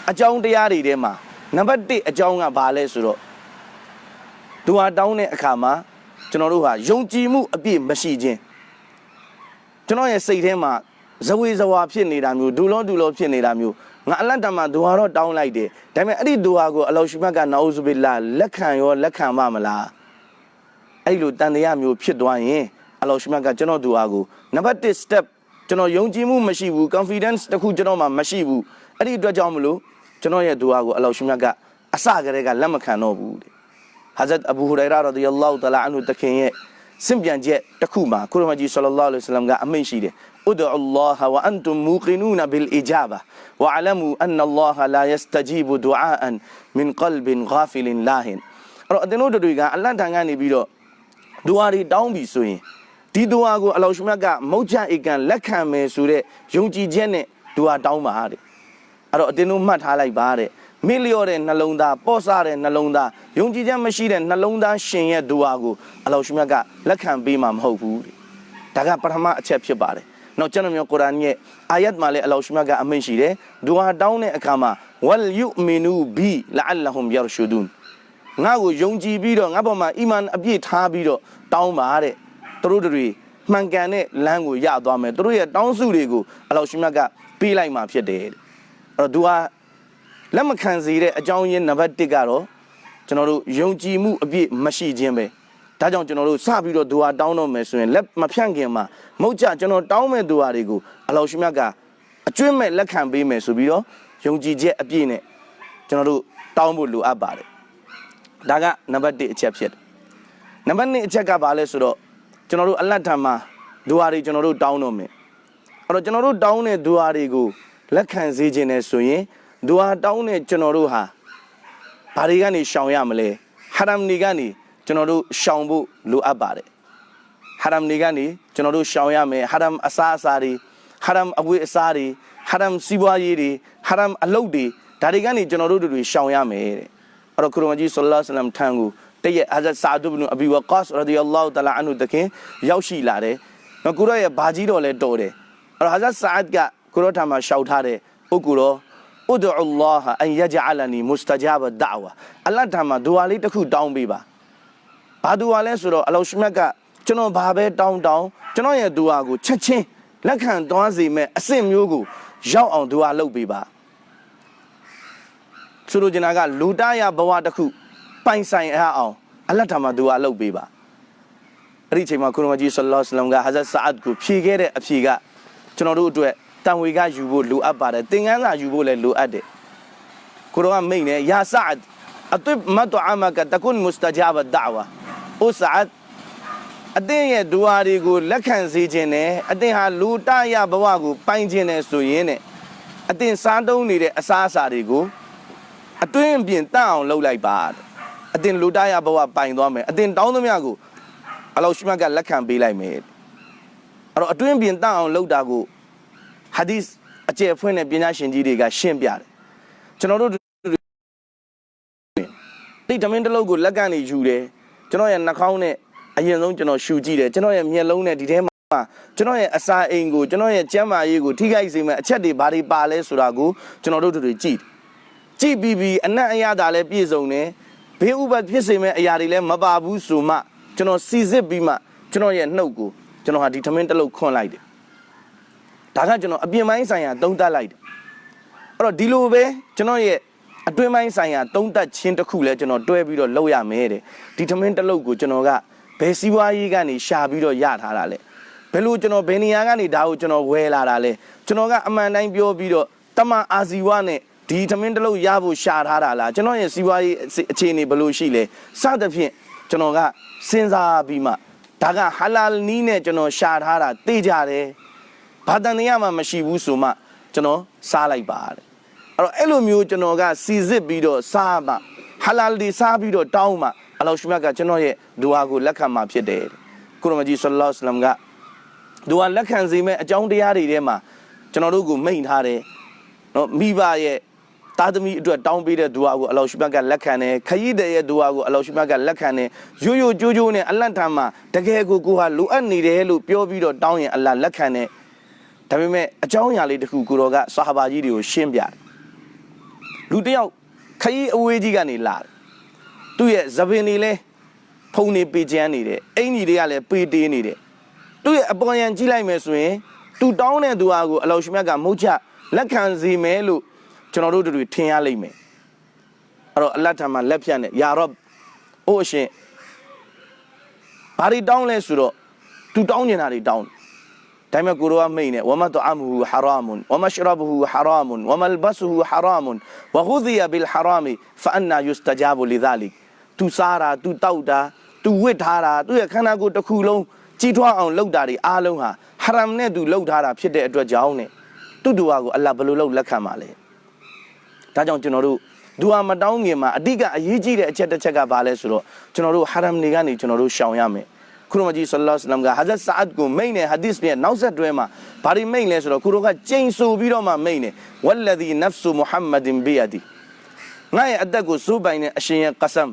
အကြောင်းတရားတွေထဲမှာနံပါတ်1အကြောင်းကဘာလဲဆိုတော့ဒူအာတောင်းတဲ့အခါမှာကျွန်တော်တို့ဟာယုံကြည်မှုအပြည့်မရှိခြင်းကျွန်တော်ရဲ့စိတ်ထဲမှာဇဝေဇဝါဖြစ်နေတာမျိုးဒူလောဒူလောဖြစ်နေတာမျိုးငါအလတ်တမဒူဟာတော့တောင်းလိုက်တယ်ဒါပေမဲ့အဲ့ဒီဒူဟာကိုအလောရှိမတ်ကနာအူဇူဘီလာလက်ခံရောလက်ခံမမလားအဲ့လိုတန်တရားမျိုးဖြစ်သွားရင် အလောရှိမတ်ကကျွန်တော်ဒူဟာကိုနံပါတ်1 step ကျွန်တော်ယုံကြည်မှုမရှိဘူး confidence တခုကျွန်တော်မှမရှိဘူးအဲ့ဒီအတွက်ကြောင့်မလို့ကျွန်တော်ရဲ့ဒူဟာကိုအလောရှိမတ်ကအစကတည်းကလက်မခံတော့ဘူးတဲ့ဟာဇတ်အဘူဟူရိုင်ရာရဒီယလောတလာအန်ဟူတခင်ရဲ့စင်ပြန်ချက်တစ်ခုမှာကုရ်မကြီးဆလ္လာလဟ်အလိုင်းဝါဆလမ်ကအမိန့်ရှိတယ်ဥဒ်အလ္လာဟ်ဝအန်တုမ်မူကီနူနဘီလ်အီဂျာဘဝအလမူအန်အလ္လာဟ်လာယစတဂျီဘူဒူအာအန်မင်ကလ်ဘင်ဂါဖီလင်လာဟင်အဲ့တော့အတင်းတို့တွေက အလတ်တန်ကနေပြီးတော့ဒူအာတွေတောင်းပြီဆိုရင် ဒီဒူအာကိုအလောရှမြတ်ကမုတ်ချအေကန်လက်ခံမယ်ဆိုတဲ့ယုံကြည်ချက်နဲ့ဒူအာတောင်းပါတဲ့အဲ့တော့အတင်းတို့မှတ်ထားလိုက်ပါတဲ့မေ့လျော့တဲ့နှလုံးသားပေါ့ဆတဲ့နှလုံးသားယုံကြည်ချက်မရှိတဲ့နှလုံးသားရှင်ရဲ့ဒူအာကိုအလောရှမြတ်ကလက်ခံပေးမှာမဟုတ်ဘူးတဲ့ဒါကပထမအချက်ဖြစ်ပါတယ်နောက်ကျွန်တော်မျိုးကုရ်အာန်ရဲ့အာယတ်မှာလည်းအလောရှမြတ်ကအမိန့်ရှိတယ်ဒူအာတောင်းတဲ့အခါမှာဝလ်ယူမီနူဘီလအလ္လာဟွမ်ယာရရှူဒွန်ငါ့ကိုယုံကြည်ပြီးတော့ငါ့ဘောမှာအီမန်အပြည့်ထားပြီးတော့တောင်းပါတဲ့ သူတို့တွေမှန်ကန်တဲ့လမ်းကိုရသွားမယ်သူတို့ရဲ့တောင်းစုတွေကိုအလောရှမြတ်ကပေးလိုက်မှာဖြစ်တယ်တဲ့အဲ့တော့ဒူအာလက်မခံစေတဲ့အကြောင်းရင်းနံပါတ်1ကတော့ကျွန်တော်တို့ယုံကြည်မှုအပြည့်မရှိခြင်းပဲဒါကြောင့်ကျွန်တော်တို့စပြီးတော့ဒူဟာတောင်းတော့မယ်ဆိုရင်လက်မဖြန့်ခင်မှာမဟုတ်ကြကျွန်တော်တောင်းမဲ့ဒူဟာတွေကိုအလောရှိမြတ်ကအကျွင့်မဲ့လက်ခံပေးမယ်ဆိုပြီးတော့ယုံကြည်ချက်အပြည့်နဲ့ကျွန်တော်တို့တောင်းဖို့လိုအပ်ပါတယ်ဒါကနံပါတ်1အချက်ဖြစ်တယ်နံပါတ်2အချက်ကဘာလဲဆိုတော့ ကျွန်တော်တို့အလတ်ထံမှာဒူဟာတွေကျွန်တော်တို့တောင်းတော့မယ်အဲ့တော့ကျွန်တော်တို့တောင်းတဲ့ဒူဟာတွေကိုလက်ခံစေခြင်းနဲ့ဆိုရင်ဒူဟာတောင်းတဲ့ကျွန်တော်တို့ဟာဘာတွေကနေရှောင်ရမလဲဟာရမ်တွေကနေကျွန်တော်တို့ရှောင်ဖို့လိုအပ်ပါတယ်ဟာရမ်တွေကနေကျွန်တော်တို့ရှောင်ရမယ်ဟာရမ်အစားအစာတွေဟာရမ်အဝတ်အစားတွေဟာရမ်စီးပွားရေးတွေဟာရမ်အလုပ်တွေဒါတွေကနေကျွန်တော်တို့တွေရှောင်ရမယ်တဲ့အဲ့တော့ကုရ်အာန်ကြီးဆလ္လာလဟ်အလัยဟိဝါစလမ်ထံကို တည့်ရဲ့ဟာဇတ်ဆာဒူဘ်နူအဘီဝကာ့စ်ရဒီယလ္လာဟူတလာအန်ဟူတခင်ရောက်ရှိလာတယ်နော်ကုရ်ရဲ့ဘာကြီးတော်လဲတော်တယ်အဲ့တော့ဟာဇတ်ဆာအတ်ကကုရ်ထံမှာရှောက်ထားတယ်ဥကူတော် ud'u Allah an yaj'alani mustajaba da'wa အလတ်ထံမှာဒူဝါလေးတစ်ခုတောင်းပေးပါဘာဒူဝါလဲဆိုတော့အလောရှိမြတ်ကကျွန်တော်ဘာပဲတောင်းတောင်းကျွန်တော်ရဲ့ဒူဝါကိုချက်ချင်းလက်ခံသွားစေမဲ့အဆင့်မျိုးကိုရောက်အောင်ဒူဝါလုပ်ပေးပါဆိုလိုချင်တာကလူတရဘဝတစ်ခု ပိုင်ဆိုင်အအောင်အလတ်ထာမှာဒူဝါလုပ်ပေးပါအဲ့ဒီအချိန်မှာကုရမကြီးဆလ္လာလဟ်အလัยဟိဝါစလမ်ကဟာဇတ်ဆာအတ်ကိုဖြေခဲ့တဲ့အဖြေကကျွန်တော်တို့အတွက်တန်ဝေကယူဖို့လိုအပ်ပါတယ်သင်ခန်းစာယူဖို့လည်းလိုအပ်တယ်ကိုရောကမိတ်နေယာဆာအတ်အတွမတ်အမကတကွန်မုစတဂျာဘတ်ဒါဝါအိုဆာအတ်အသင်ရဲ့ဒူအာတွေကိုလက်ခံစေခြင်းနဲ့အသင်ဟာလူတရဘဝကိုပိုင်ခြင်းနဲ့ဆိုရင်နဲ့အသင်စားတုံးနေတဲ့အစားအစာတွေကိုအတွင်းပြင်တန့်အောင်လုပ်လိုက်ပါ အသင်လူတရဘဝပိုင်သွားမယ်အသင်တောင်းသမျှကိုအလောရှိမတ်ကလက်ခံပေးလိုက်မယ်အဲ့တော့အတွင်းပြင်တန့်အောင်လုပ်တာကိုဟာဒီစ်အကျယ်ဖွင့်တဲ့ပညာရှင်ကြီးတွေကရှင်းပြတယ်ကျွန်တော်တို့ဒီဓမင်းတစ်လုံးကိုလက်ကနေယူတယ်ကျွန်တော်ရဲ့နှာခေါင်းနဲ့အရင်ဆုံးကျွန်တော်ရှူကြည့်တယ်ကျွန်တော်ရဲ့မျက်လုံးနဲ့ဒီထဲမှာကျွန်တော်ရဲ့အစာအိမ်ကိုကျွန်တော်ရဲ့ကျန်းမာရေးကိုထိခိုက်စေမဲ့အချက်တွေဘာတွေပါလဲဆိုတာကိုကျွန်တော်တို့တို့ကြည့်ကြည့်ပြီးပြီးအနက်အရသာလည်းပြည့်စုံတယ် ဘေးဥပတ်ဖြစ်စေမဲ့အရာတွေလည်းမပါဘူးဆိုမှကျွန်တော်စီစစ်ပြီးမှကျွန်တော်ရဲ့နှုတ်ကိုကျွန်တော်ဟာဒီထမင်းတစ်လုံးခွန့်လိုက်တယ်ဒါကကျွန်တော်အပြင်ပိုင်းဆိုင်ရာသုံးသပ်လိုက်တယ်အဲ့တော့ဒီလိုပဲကျွန်တော်ရဲ့အတွင်းပိုင်းဆိုင်ရာသုံးသပ်ခြင်းတစ်ခုလည်းကျွန်တော်တွဲပြီးတော့လုပ်ရမယ်တဲ့ဒီထမင်းတစ်လုံးကိုကျွန်တော်ကဘယ်စီးပွားရေးကနေရှာပြီးတော့ရထားတာလဲဘယ်လိုကျွန်တော်ဘယ်နေရာကနေဒါကိုကျွန်တော်ဝယ်လာတာလဲကျွန်တော်ကအမှန်တိုင်းပြောပြီးတော့တမန်အာဇီဝနဲ့ ဒီထမင်းတစ်လုံးရဖို့ရှာထားတာလားကျွန်တော်ရဲ့စီးပွားရေးအခြေအနေဘယ်လိုရှိလဲစသဖြင့်ကျွန်တော်ကစဉ်းစားပြီးမှဒါကဟာလာနီးနဲ့ကျွန်တော်ရှာထားတာသိကြတယ်ဘာတန်တရားမှမရှိဘူးဆိုမှကျွန်တော်စားလိုက်ပါတဲ့အဲ့တော့အဲ့လိုမျိုးကျွန်တော်ကစီစစ်ပြီးတော့စားမှဟာလာဒီစားပြီးတော့တောင်းမှအလောရှိမြတ်ကကျွန်တော်ရဲ့ဒူအာကိုလက်ခံမှာဖြစ်တယ်ကုရမကြီးဆလ္လာလဟ်အလัยဟိဝါစလမ်ကဒူအာလက်ခံစေမဲ့အကြောင်းတရားတွေထဲမှာကျွန်တော်တို့ကိုမိန့်ထားတယ်နော်မိဘရဲ့ သားသမီးအတွက်တောင်းပေးတဲ့ဒူအာကိုအလောရှိမြတ်ကလက်ခံတယ်ခရီးတဲ့ရဲ့ဒူအာကိုအလောရှိမြတ်ကလက်ခံတယ်ရိုးရိုးကြိုးကြိုးနဲ့အလတ်ထမ်းမှာတကယ်ကိုကိုဟာလိုအပ်နေတယ်လို့ပြောပြီးတော့တောင်းရင်အလ္လာဟ်လက်ခံတယ်ဒါပေမဲ့အကြောင်းအရာလေးတစ်ခုကိုတော်ကဆာဟာဘာကြီးတွေကိုရှင်းပြတယ်လူတစ်ယောက်ခရီးအဝေးကြီးကနေလာတယ်သူ့ရဲ့သပင်တွေလဲဖုံနေပေချမ်းနေတယ်အင်ကြီးတွေကလည်းပေတေးနေတယ်သူ့ရဲ့အပေါ်ယံကြီးလိုက်မယ်ဆိုရင်သူတောင်းတဲ့သူဟာကိုအလောရှိမြတ်ကမဟုတ်ချလက်ခံစီမယ်လို့ ကျွန်တော်တို့တို့ထင်ရလိမ့်မယ်အဲ့တော့အလတ်ထမှာလက်ဖြတ်နဲ့ယာရော့အိုးအရှင်ဘာတွေတောင်းလဲဆိုတော့သူတောင်းနေတာတွေတောင်းတယ်ဒါပေမဲ့ကိုရောမိတ်နဲ့ဝမတ်အမဟူဟာရာမွန်ဝမရှရဘဟူဟာရာမွန်ဝမလ်ဘတ်ဟူဟာရာမွန်ဝဂူဒီယဘီလ်ဟာရာမီဖအန်နာယူစတဂျာဘူလီဒါလီသူစားတာသူတောက်တာသူဝစ်ထားတာသူ့ရဲ့ခန္ဓာကိုယ်တစ်ခုလုံးကြီးထွားအောင်လုပ်တာတွေအားလုံးဟာဟရမ်နဲ့သူလုပ်ထားတာဖြစ်တဲ့အတွက်ကြောင့်နဲ့သူ့ဒူဝါကိုအလ္လာဟ်ဘယ်လိုလုပ်လက်ခံပါလဲ ဒါကြောင့်ကျွန်တော်တို့ဒူအာမတောင်းငင်မှာအဓိကအရေးကြီးတဲ့အချက်တစ်ချက်ကဘာလဲဆိုတော့ကျွန်တော်တို့ဟာရမ်နေကနေကျွန်တော်တို့ရှောင်ရမယ်ခုရမကြီးဆလ္လာလဟ်အလမ်ကဟာဇတ်ဆာအတ်ကိုမိန်တဲ့ဟာဒီစ်ရဲ့နောက်ဆက်တွဲမှာဘာတွေမိန်လဲဆိုတော့ခုရောကကျိန်ဆိုပြီးတော့မှမိန်တယ်ဝလလဒီနဖ်ဆူမုဟမ္မဒင်ဘီယဒီငါရဲ့အသက်ကိုစိုးပိုင်တဲ့အရှင်ရဲ့ကဆမ်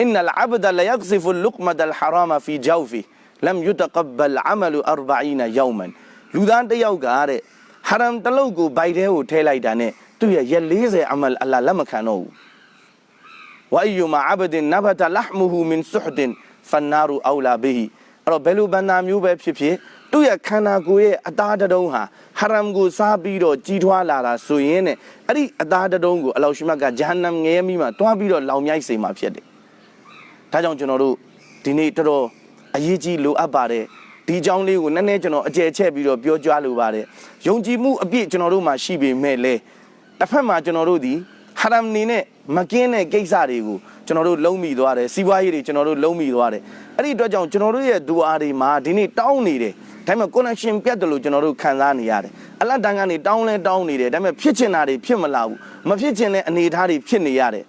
အင်နလ်အဘဒလယက်ဇီဖ်လုကမဒလ်ဟာရာမဖီဂျောဖီလမ်ယူတကဘလ်အမလူ40ယောမန်လူသားတစ်ယောက်ကတဲ့ဟာရမ်တလုတ်ကိုဗိုက်ထဲကိုထည့်လိုက်တာနဲ့ သူ့ရဲ့ရက်40အမလ်အလ္လာဟ်လက်မခံတော့ဘူးဝအီယူမာအဘဒင်နဘတလဟ်မူဟူမင်ဆုဟ်ဒင်ဖန်နာရူအောလာဘီဟီအဲ့တော့ဘယ်လိုဘန္နာမျိုးပဲဖြစ်ဖြစ်သူ့ရဲ့ခန္ဓာကိုယ်ရဲ့အသားတတုံးဟာဟာရမ်ကိုစားပြီးတော့ကြီးထွားလာတာဆိုရင်တဲ့အဲ့ဒီအသားတတုံးကိုအလောရှိမတ်ကဂျဟန္နမ်ငရဲမိမှာတွားပြီးတော့လောင်မြိုက်စေမှာဖြစ်တယ်ဒါကြောင့်ကျွန်တော်တို့ဒီနေ့တော်တော်အရေးကြီးလိုအပ်ပါတယ်ဒီအကြောင်းလေးကိုနည်းနည်းကျွန်တော်အကျယ်ချက်ပြီးတော့ပြောကြလိုပါတယ်ယုံကြည်မှုအပြည့်ကျွန်တော်တို့မှာရှိပေမဲ့လည်း တစ်ဖက်မှာကျွန်တော်တို့ဒီဟာရမ်နေနဲ့မကင်းတဲ့ကိစ္စတွေကိုကျွန်တော်တို့လုံးမိသွားတယ်စီးပွားရေးတွေကျွန်တော်တို့လုံးမိသွားတယ်အဲ့ဒီအတွက်ကြောင့်ကျွန်တော်တို့ရဲ့ဒူအာတွေမှာဒီနေ့တောင်းနေတယ်ဒါပေမဲ့ connection ပြတ်တယ်လို့ကျွန်တော်တို့ခံစားနေရတယ်အလတ်တန်ကနေတောင်းလဲတောင်းနေတယ်ဒါပေမဲ့ဖြစ်ချင်တာတွေဖြစ်မလာဘူးမဖြစ်ချင်တဲ့အနေအထားတွေဖြစ်နေရတယ်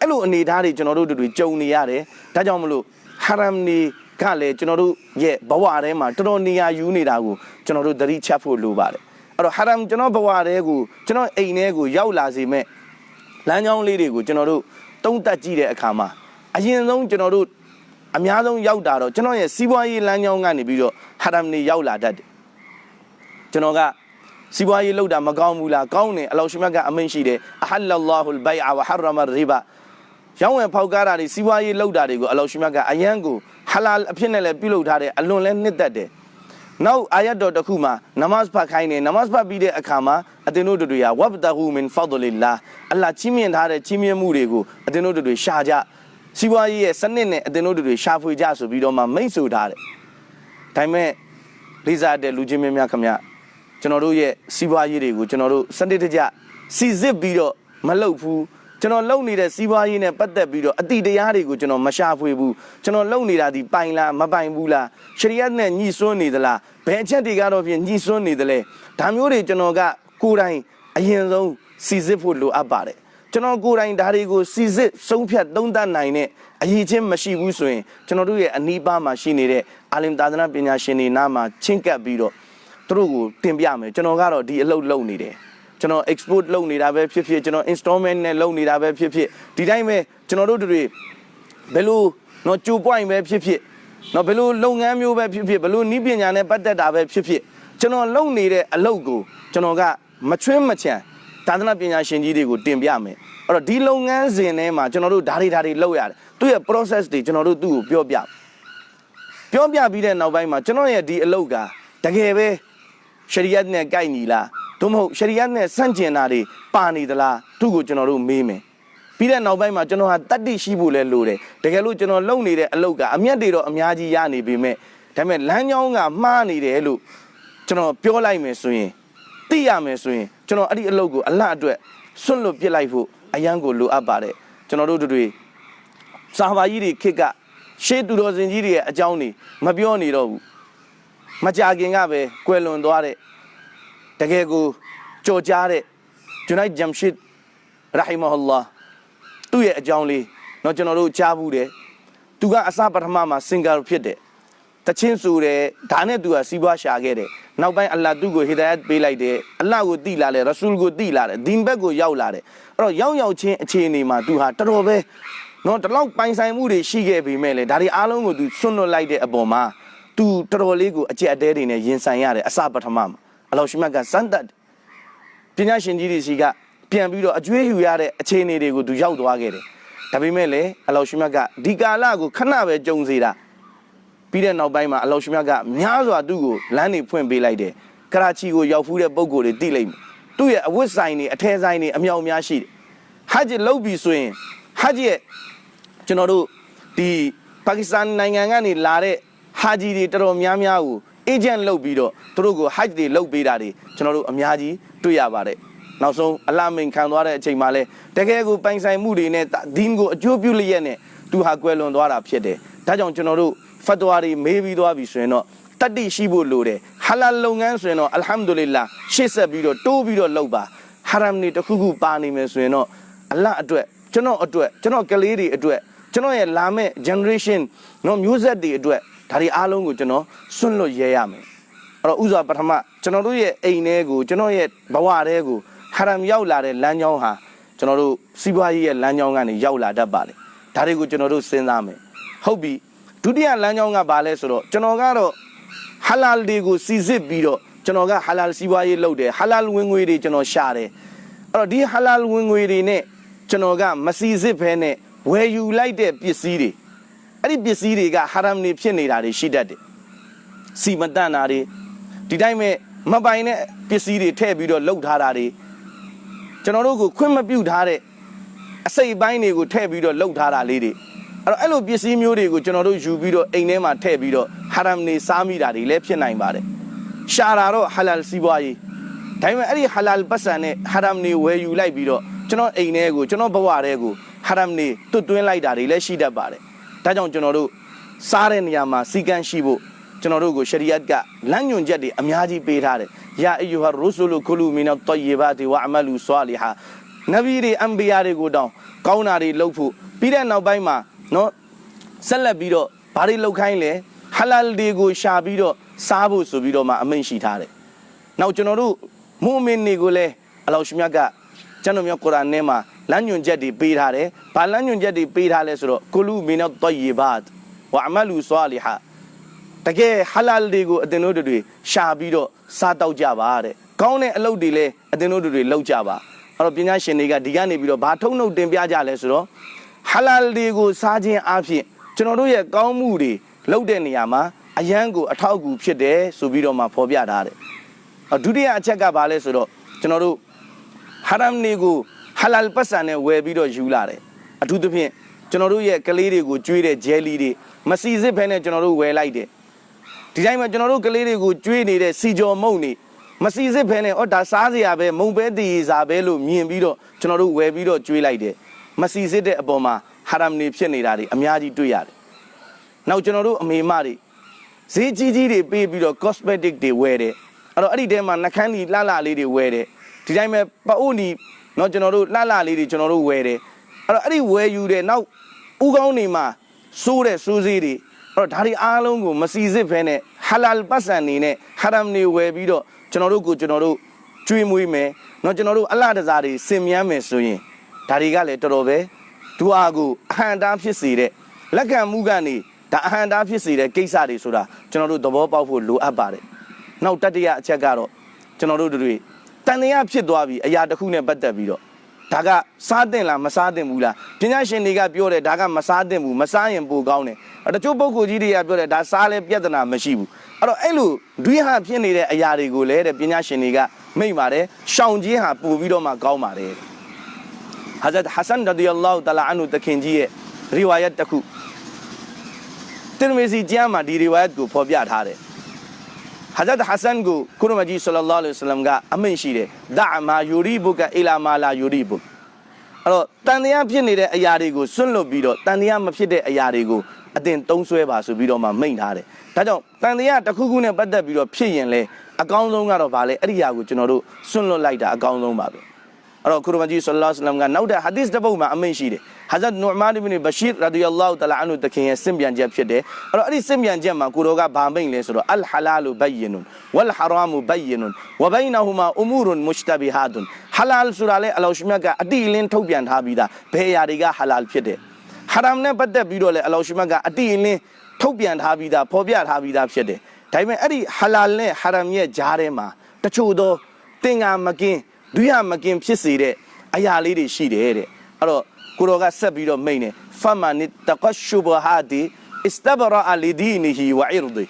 အဲ့လိုအနေအထားတွေကျွန်တော်တို့တွေကြုံနေရတယ်ဒါကြောင့်မလို့ဟာရမ်နေကလည်းကျွန်တော်တို့ရဲ့ဘဝထဲမှာတော်တော်နေရာယူနေတာကိုကျွန်တော်တို့သတိချက်ဖို့လိုပါတယ် အဲ့တော့ဟာရမ်ကျွန်တော်ဘဝထဲကိုကျွန်တော်အိမ်ထဲကိုရောက်လာစေမဲ့လမ်းကြောင်းလေးတွေကိုကျွန်တော်တို့တုံးတက်ကြည့်တဲ့အခါမှာအရင်ဆုံးကျွန်တော်တို့အများဆုံးရောက်တာတော့ကျွန်တော်ရဲ့စီးပွားရေးလမ်းကြောင်းကနေပြီးတော့ဟာရမ်နေရောက်လာတတ်တယ်ကျွန်တော်ကစီးပွားရေးလုပ်တာမကောင်းဘူးလားကောင်းတယ်အလောရှိမြတ်ကအမိန့်ရှိတယ်အဟလ္လာဟူလ်ဘိုင်အဝဟရမရီဘာရောင်းဝယ်ဖောက်ကားတာတွေစီးပွားရေးလုပ်တာတွေကိုအလောရှိမြတ်ကအယံကိုဟလာအဖြစ်နဲ့လည်းပြုလုပ်ထားတယ်အလွန်လဲနှစ်သက်တယ် နောက်အာယတ်တော်တစ်ခုမှာနမတ်ဖတ်ခိုင်းတယ်နမတ်ဖတ်ပြီးတဲ့အခါမှာအတင်းတို့တွေကဝဘတဟူမင်ဖဒလ illah အလ္လာဟ်ချီးမြှင့်ထားတဲ့ချီးမြှင့်မှုတွေကိုအတင်းတို့တွေရှာကြစီးပွားရေးရဲ့စနစ်နဲ့အတင်းတို့တွေရှာဖွေကြဆိုပြီးတော့မှမိတ်ဆိုထားတယ်ဒါပေမဲ့လေးစားတဲ့လူချင်းမင်းများခင်ဗျကျွန်တော်တို့ရဲ့စီးပွားရေးတွေကိုကျွန်တော်တို့စနစ်တကျစီစစ်ပြီးတော့မလုပ်ဘူး ကျွန်တော်လုပ်နေတဲ့စီးပွားရေးနဲ့ပတ်သက်ပြီးတော့အတိတရားတွေကိုကျွန်တော်မရှာဖွေဘူးကျွန်တော်လုပ်နေတာဒီပိုင်လားမပိုင်ဘူးလားရှရီယတ်နဲ့ညှိစွန်းနေသလားဘယ်အချက်တွေကတော့ဖြင့်ညှိစွန်းနေသလဲဒါမျိုးတွေကျွန်တော်ကကိုယ်တိုင်အရင်ဆုံးစီစစ်ဖို့လိုအပ်ပါတယ်ကျွန်တော်ကိုယ်တိုင်ဒါတွေကိုစီစစ်ဆုံးဖြတ်သုံးသပ်နိုင်တဲ့အရေးချင်းမရှိဘူးဆိုရင်ကျွန်တော်တို့ရဲ့အနီးပါးမှာရှိနေတဲ့အာလင်သာသနာပညာရှင်တွေနားမှာချင်းကပ်ပြီးတော့သူတို့ကိုတင်ပြမယ်ကျွန်တော်ကတော့ဒီအလုပ်လုပ်နေတယ် ကျွန်တော် export လုပ်နေတာပဲဖြစ်ဖြစ်ကျွန်တော် installment နဲ့လုပ်နေတာပဲဖြစ်ဖြစ်ဒီတိုင်းပဲကျွန်တော်တို့တွေဘယ်လိုတော့ကြို point ပဲဖြစ်ဖြစ်နော်ဘယ်လိုလုပ်ငန်းမျိုးပဲဖြစ်ဖြစ်ဘယ်လိုနည်းပညာနဲ့ပတ်သက်တာပဲဖြစ်ဖြစ်ကျွန်တော်လုပ်နေတဲ့အလုပ်ကိုကျွန်တော်ကမချွင်းမချန်သာသနာပညာရှင်ကြီးတွေကိုတင်ပြမယ်အဲ့တော့ဒီလုပ်ငန်းစဉ်ထဲမှာကျွန်တော်တို့ဓာရီဓာရီလုပ်ရတယ်သူ့ရဲ့ process တွေကျွန်တော်တို့သူ့ကိုပြောပြပြောပြပြီးတဲ့နောက်ပိုင်းမှာကျွန်တော်ရဲ့ဒီအလုပ်ကတကယ်ပဲရှရီယတ်နဲ့ကိုက်ညီလား သို့မဟုတ်ရှရီယတ်နဲ့ဆန့်ကျင်တာတွေပါနေသလားသူ့ကိုကျွန်တော်တို့မေးမယ်ပြီးတဲ့နောက်ပိုင်းမှာကျွန်တော်ဟာတတ္တိရှိဖို့လဲလိုတယ်တကယ်လို့ကျွန်တော်လုပ်နေတဲ့အလုပ်ကအမျက်တွေတော့အများကြီးရနေပေမဲ့ဒါပေမဲ့လမ်းကြောင်းကမှားနေတယ်လို့ကျွန်တော်ပြောလိုက်မယ်ဆိုရင်သိရမယ်ဆိုရင်ကျွန်တော်အဲ့ဒီအလုပ်ကိုအလတ်အတွက်စွန့်လွတ်ပစ်လိုက်ဖို့အရန်ကိုလိုအပ်ပါတယ်ကျွန်တော်တို့တို့တွေစာဘာကြီးတွေခစ်ကရှေးသူတော်စင်ကြီးတွေရဲ့အကြောင်းတွေမပြောနေတော့ဘူးမကြခင်ကပဲကွယ်လွန်သွားတဲ့ တကယ်ကိုကြော်ကြားတဲ့ဂျူနိုက်ဂျမ်ရှစ်ရာဟီမဟူလာသူ့ရဲ့အကြောင်းလေးเนาะကျွန်တော်တို့ကြားဘူးတယ်သူကအစပထမမှာစင်ကာဖြစ်တယ်တချင်းဆိုတယ်ဒါနဲ့သူကစီးပွားရှာခဲ့တယ်နောက်ပိုင်းအလ္လာဟ်သူ့ကိုဟီဒါယတ်ပေးလိုက်တယ်အလ္လာဟ်ကိုတိလာတယ်ရဆူလ်ကိုတိလာတယ်ဒီန်ဘက်ကိုရောက်လာတယ်အဲ့တော့ရောက်ရောက်ချင်းအခြေအနေမှာသူဟာတော်တော်ပဲနော်ဒီလောက်ပိုင်ဆိုင်မှုတွေရှိခဲ့ပေမဲ့လေဒါတွေအားလုံးကိုသူဆွန့်လွတ်လိုက်တဲ့အပေါ်မှာသူတော်တော်လေးကိုအကျက်အတဲတွေနဲ့ရင်ဆိုင်ရတယ်အစပထမမှာ အလောရှိမတ်ကစန်တတ်ပညာရှင်ကြီးတွေစီကပြန်ပြီးတော့အကျွေးယူရတဲ့အခြေအနေတွေကိုသူရောက်သွားခဲ့တယ်ဒါပေမဲ့လေအလောရှိမတ်ကဒီကာလကိုခဏပဲကြုံစေတာပြီးတဲ့နောက်ပိုင်းမှာအလောရှိမတ်ကများစွာသူ့ကိုလမ်းတွေဖွင့်ပေးလိုက်တယ်ကရာချီကိုရောက်ဖူးတဲ့ပုံကိုယ်တွေတိလိုက်မယ်သူ့ရဲ့အဝတ်ဆိုင်တွေအထဲဆိုင်တွေအမြောက်များရှိတယ်ဟဂျ်လုပ်ပြီဆိုရင်ဟဂျ်ရဲ့ကျွန်တော်တို့ဒီပါကစ္စတန်နိုင်ငံကနေလာတဲ့ဟာဂျီတွေတော်တော်များများကို အေဂျင့်လုပ်ပြီးတော့သူတို့ကိုဟဂျ်တွေလုပ်ပေးတာတွေကျွန်တော်တို့အများကြီးတွေ့ရပါတယ်နောက်ဆုံးအလမိန်ခံသွားတဲ့အချိန်မှာလဲတကယ်ကိုပိုင်ဆိုင်မှုတွေနဲ့ဒင်းကိုအကျိုးပြုလျက်နဲ့သူဟာကွယ်လွန်သွားတာဖြစ်တယ်ဒါကြောင့်ကျွန်တော်တို့ဖတ်တော်တွေမေးပြီးသွားပြီဆိုရင်တော့တတ္တိရှိဖို့လိုတယ်ဟာလာလုပ်ငန်းဆိုရင်တော့အလ်ဟမ်ဒူလ illah ရှေ့ဆက်ပြီးတော့တိုးပြီးတော့လုပ်ပါဟာရမ်နေတစ်ခုခုပါနေမယ်ဆိုရင်တော့အလ္လာဟ်အတွက်ကျွန်တော်အတွက်ကျွန်တော်ကလေးတွေအတွက်ကျွန်တော်ရဲ့လာမဲ့ generation နော်မျိုးဆက်တွေအတွက် ဒါတွေအားလုံးကိုကျွန်တော်စွန့်လွတ်ရဲရမယ်အဲ့တော့ဥစွာပထမကျွန်တော်တို့ရဲ့အိမ်ထဲကိုကျွန်တော်ရဲ့ဘဝထဲကိုဟာရမ်ရောက်လာတဲ့လမ်းကြောင်းဟာကျွန်တော်တို့စီးပွားရေးရဲ့လမ်းကြောင်းကနေရောက်လာတတ်ပါတယ်ဒါတွေကိုကျွန်တော်တို့စဉ်းစားမယ်ဟုတ်ပြီဒုတိယလမ်းကြောင်းကဘာလဲဆိုတော့ကျွန်တော်ကတော့ဟာလာလ်တွေကိုစီစစ်ပြီးတော့ကျွန်တော်ကဟာလာလ်စီးပွားရေးလုပ်တယ်ဟာလာလ်ဝင်ငွေတွေကျွန်တော်ရှာတယ်အဲ့တော့ဒီဟာလာလ်ဝင်ငွေတွေနဲ့ကျွန်တော်ကမစီစစ်ဘဲနဲ့ဝယ်ယူလိုက်တဲ့ပစ္စည်းတွေ အဲ့ဒီပစ္စည်းတွေကဟာရမ်နေဖြစ်နေတာတွေရှိတတ်တယ်စီမတန်တာတွေဒီတိုင်းမဲ့မပိုင်တဲ့ပစ္စည်းတွေထည့်ပြီးတော့လှုပ်ထားတာတွေကျွန်တော်တို့ကိုခွင့်မပြုထားတဲ့အစိတ်အပိုင်းတွေကိုထည့်ပြီးတော့လှုပ်ထားတာလေးတွေအဲ့တော့အဲ့လိုပစ္စည်းမျိုးတွေကိုကျွန်တော်တို့ယူပြီးတော့အိမ်ထဲမှာထည့်ပြီးတော့ဟာရမ်နေစားမိတာတွေလည်းဖြစ်နိုင်ပါတယ်ရှာတာတော့ဟာလာလ်စီးပွားရေးဒါပေမဲ့အဲ့ဒီဟာလာလ်ပတ်စံနဲ့ဟာရမ်နေဝယ်ယူလိုက်ပြီးတော့ကျွန်တော်အိမ်ထဲကိုကျွန်တော်ဘဝထဲကိုဟာရမ်နေတွတ်တွင်းလိုက်တာတွေလည်းရှိတတ်ပါတယ် ဒါကြောင့်ကျွန်တော်တို့စားတဲ့နေရာမှာစီကန်းရှိဖို့ကျွန်တော်တို့ကိုရှရီယတ်ကလမ်းညွှန်ချက်တွေအများကြီးပေးထားတယ်ယာအီယူဟာရူဆူလူကူလူမီနတ်တယီဘာတီဝအမလူဆွာလီဟာနဗီတွေအမ်ဘီယာတွေကိုတောင်းကောင်းတာတွေလုပ်ဖို့ပြီးတဲ့နောက်ပိုင်းမှာနော်ဆက်လက်ပြီးတော့ဘာတွေလုပ်ခိုင်းလဲဟလာလ်တွေကိုရှာပြီးတော့စားဖို့ဆိုပြီးတော့မှအမိန့်ရှိထားတယ်နောက်ကျွန်တော်တို့မူမင်တွေကိုလည်းအလောရှမြတ်ကကျွန်တော်မျိုးကုရ်အာန်ထဲမှာ လမ်းညွှန်ချက်တွေပေးထားတယ်။ဘာလမ်းညွှန်ချက်တွေပေးထားလဲဆိုတော့ကုလူမီနတ်တယီဘတ်ဝအမလူဆွာလီဟာတကယ်ဟလာလ်တွေကိုအတင်တို့တွေရှာပြီးတော့စားတောက်ကြပါတဲ့။ကောင်းတဲ့အလုပ်တွေလည်းအတင်တို့တွေလုပ်ကြပါ။အဲ့တော့ပညာရှင်တွေကဒီကနေပြီးတော့ဘာထုံနှုတ်တင်ပြကြလဲဆိုတော့ဟဟလာလ်တွေကိုစားခြင်းအပြင်ကျွန်တော်တို့ရဲ့ကောင်းမှုတွေလုပ်တဲ့နေရာမှာအယံကိုအထောက်အကူဖြစ်တယ်ဆိုပြီးတော့မှဖော်ပြထားတယ်။ဒုတိယအချက်ကဘာလဲဆိုတော့ကျွန်တော်တို့ဟာရမ်နေကို ဟလာလ်ပတ်စံနဲ့ဝယ်ပြီးတော့ယူလာတယ်။အထူးသဖြင့်ကျွန်တော်တို့ရဲ့ကလေးတွေကိုကျွေးတဲ့ဂျယ်လီတွေမစီစစ်ဖဲနဲ့ကျွန်တော်တို့ဝယ်လိုက်တယ်။ဒီတိုင်းမှာကျွန်တော်တို့ကလေးတွေကိုကျွေးနေတဲ့စီကြော်မုံနေမစီစစ်ဖဲနဲ့အော်ဒါစားစရာပဲမုံပဲတည်ရစာပဲလို့မြင်ပြီးတော့ကျွန်တော်တို့ဝယ်ပြီးတော့ကျွေးလိုက်တယ်။မစီစစ်တဲ့အပေါ်မှာဟာရမ်နေဖြစ်နေတာတွေအများကြီးတွေ့ရတယ်။နောက်ကျွန်တော်တို့အမေမတွေဈေးကြီးကြီးတွေပေးပြီးတော့ cosmetic တွေဝယ်တယ်။အဲ့တော့အဲ့ဒီထဲမှာနှကန်းဒီလှလှလေးတွေဝယ်တယ်။ဒီတိုင်းပဲပအိုနီ နော်ကျွန်တော်တို့လှလှလေးတွေကျွန်တော်တို့ဝယ်တယ်။အဲ့တော့အဲ့ဒီဝယ်ယူတဲ့နောက်ဥကောင်းနေမှာစိုးတဲ့စိုးစေးတွေအဲ့တော့ဒါတွေအားလုံးကိုမစီစစ်ဖဲနဲ့ဟာလာလ်ပတ်စံနေနဲ့ဟာရမ်နေဝယ်ပြီးတော့ကျွန်တော်တို့ကိုကျွန်တော်တို့ကျွေးမွေးမယ်။နော်ကျွန်တော်တို့အလှတစားတွေစင်မြန်းမယ်ဆိုရင်ဒါတွေကလည်းတော်တော်ပဲဒူအားကိုအဟံတားဖြစ်စေတဲ့လက်ခံမှုကနေဒါအဟံတားဖြစ်စေတဲ့ကိစ္စတွေဆိုတာကျွန်တော်တို့သဘောပေါက်ဖို့လိုအပ်ပါတယ်။နောက်တတိယအချက်ကတော့ကျွန်တော်တို့တွေ တန်တရားဖြစ်သွားပြီအရာတစ်ခုနဲ့ပတ်သက်ပြီးတော့ဒါကစားတင်လားမစားတင်ဘူးလားပညာရှင်တွေကပြောတယ်ဒါကမစားတင်ဘူးမစားရင်ပိုကောင်းတယ်တချို့ပုဂ္ဂိုလ်ကြီးတွေကပြောတယ်ဒါစားလဲပြဿနာမရှိဘူးအဲ့တော့အဲ့လိုဒွိဟာဖြစ်နေတဲ့အရာတွေကိုလည်းတဲ့ပညာရှင်တွေကမိတ်ပါတယ်ရှောင်ခြင်းဟာပို့ပြီးတော့မှကောင်းပါတယ်ဟာဇတ်ဟဆန်ရဒီအလ္လာဟူတလာအန်ဟူတခင်ကြီးရဲ့ရီဝါယတ်တစ်ခုတင်မီစီကျမ်းမှာဒီရီဝါယတ်ကိုဖော်ပြထားတယ် ဟာဇတ်ဟဆန်ကိုကုရမကြီးဆလ္လာလာလဟ်အလัยဟိဝါစလမ်ကအမိန့်ရှိတယ်ဒါမာယူရီဘုကအီလာမာလာယူရီဘုအဲ့တော့တန်တရားဖြစ်နေတဲ့အရာတွေကိုစွန့်လွတ်ပြီးတော့တန်တရားမဖြစ်တဲ့အရာတွေကိုအတင်သုံးဆွဲပါဆိုပြီးတော့မှမိန့်ထားတယ်ဒါကြောင့်တန်တရားတစ်ခုခုနဲ့ပတ်သက်ပြီးတော့ဖြစ်ရင်လေအကောင်းဆုံးကတော့ဗာလေအဲ့ဒီအရာကိုကျွန်တော်တို့စွန့်လွတ်လိုက်တာအကောင်းဆုံးပါပဲ အဲ့တော့ကုရမကြီးဆလ္လာလဟ်အလัยဟိဝါစလမ်ကနောက်တဲ့ဟာဒီသ်တစ်ပုဒ်မှာအမိန့်ရှိတယ်ဟာဇတ်နူမာန်အဘ်ဘရှီရ်ရာဒီယအလ္လာဟူတအာလာအန်ဟူတခင်ရဲ့စင်ပြန်ချက်ဖြစ်တယ်အဲ့တော့အဲ့ဒီစင်ပြန်ချက်မှာကိုတော်ကဗာမိန့်လဲဆိုတော့အလ်ဟာလာလူဘယင်ွန်ဝလ်ဟာရာမူဘယင်ွန်ဝဘိုင်နဟူမာအူမူရွန်မုရှတဘီဟာဒွန်ဟာလာလ်ဆိုတာလေအလောရှမြတ်ကအတိအလင်းထုတ်ပြန်ထားပြီးသားဘယ်အရာတွေကဟာလာလ်ဖြစ်တယ်ဟာရမ်နဲ့ပတ်သက်ပြီးတော့လေအလောရှမြတ်ကအတိအလင်းထုတ်ပြန်ထားပြီးသားဖော်ပြထားပြီးသားဖြစ်တယ်ဒါပေမဲ့အဲ့ဒီဟာလာလ်နဲ့ဟာရမ်ရဲ့ဂျားထဲမှာတချို့သောတင်ငါမကင်း ဒွိဟာမကင်းဖြစ်စေတဲ့အရာလေးတွေရှိတယ်တဲ့အဲ့တော့ကိုတော်ကဆက်ပြီးတော့မိန်နေဖမန်တကရှုဘဟာဒီအစ္စတဘရာအလီဒီနီဟီဝအီရဒီ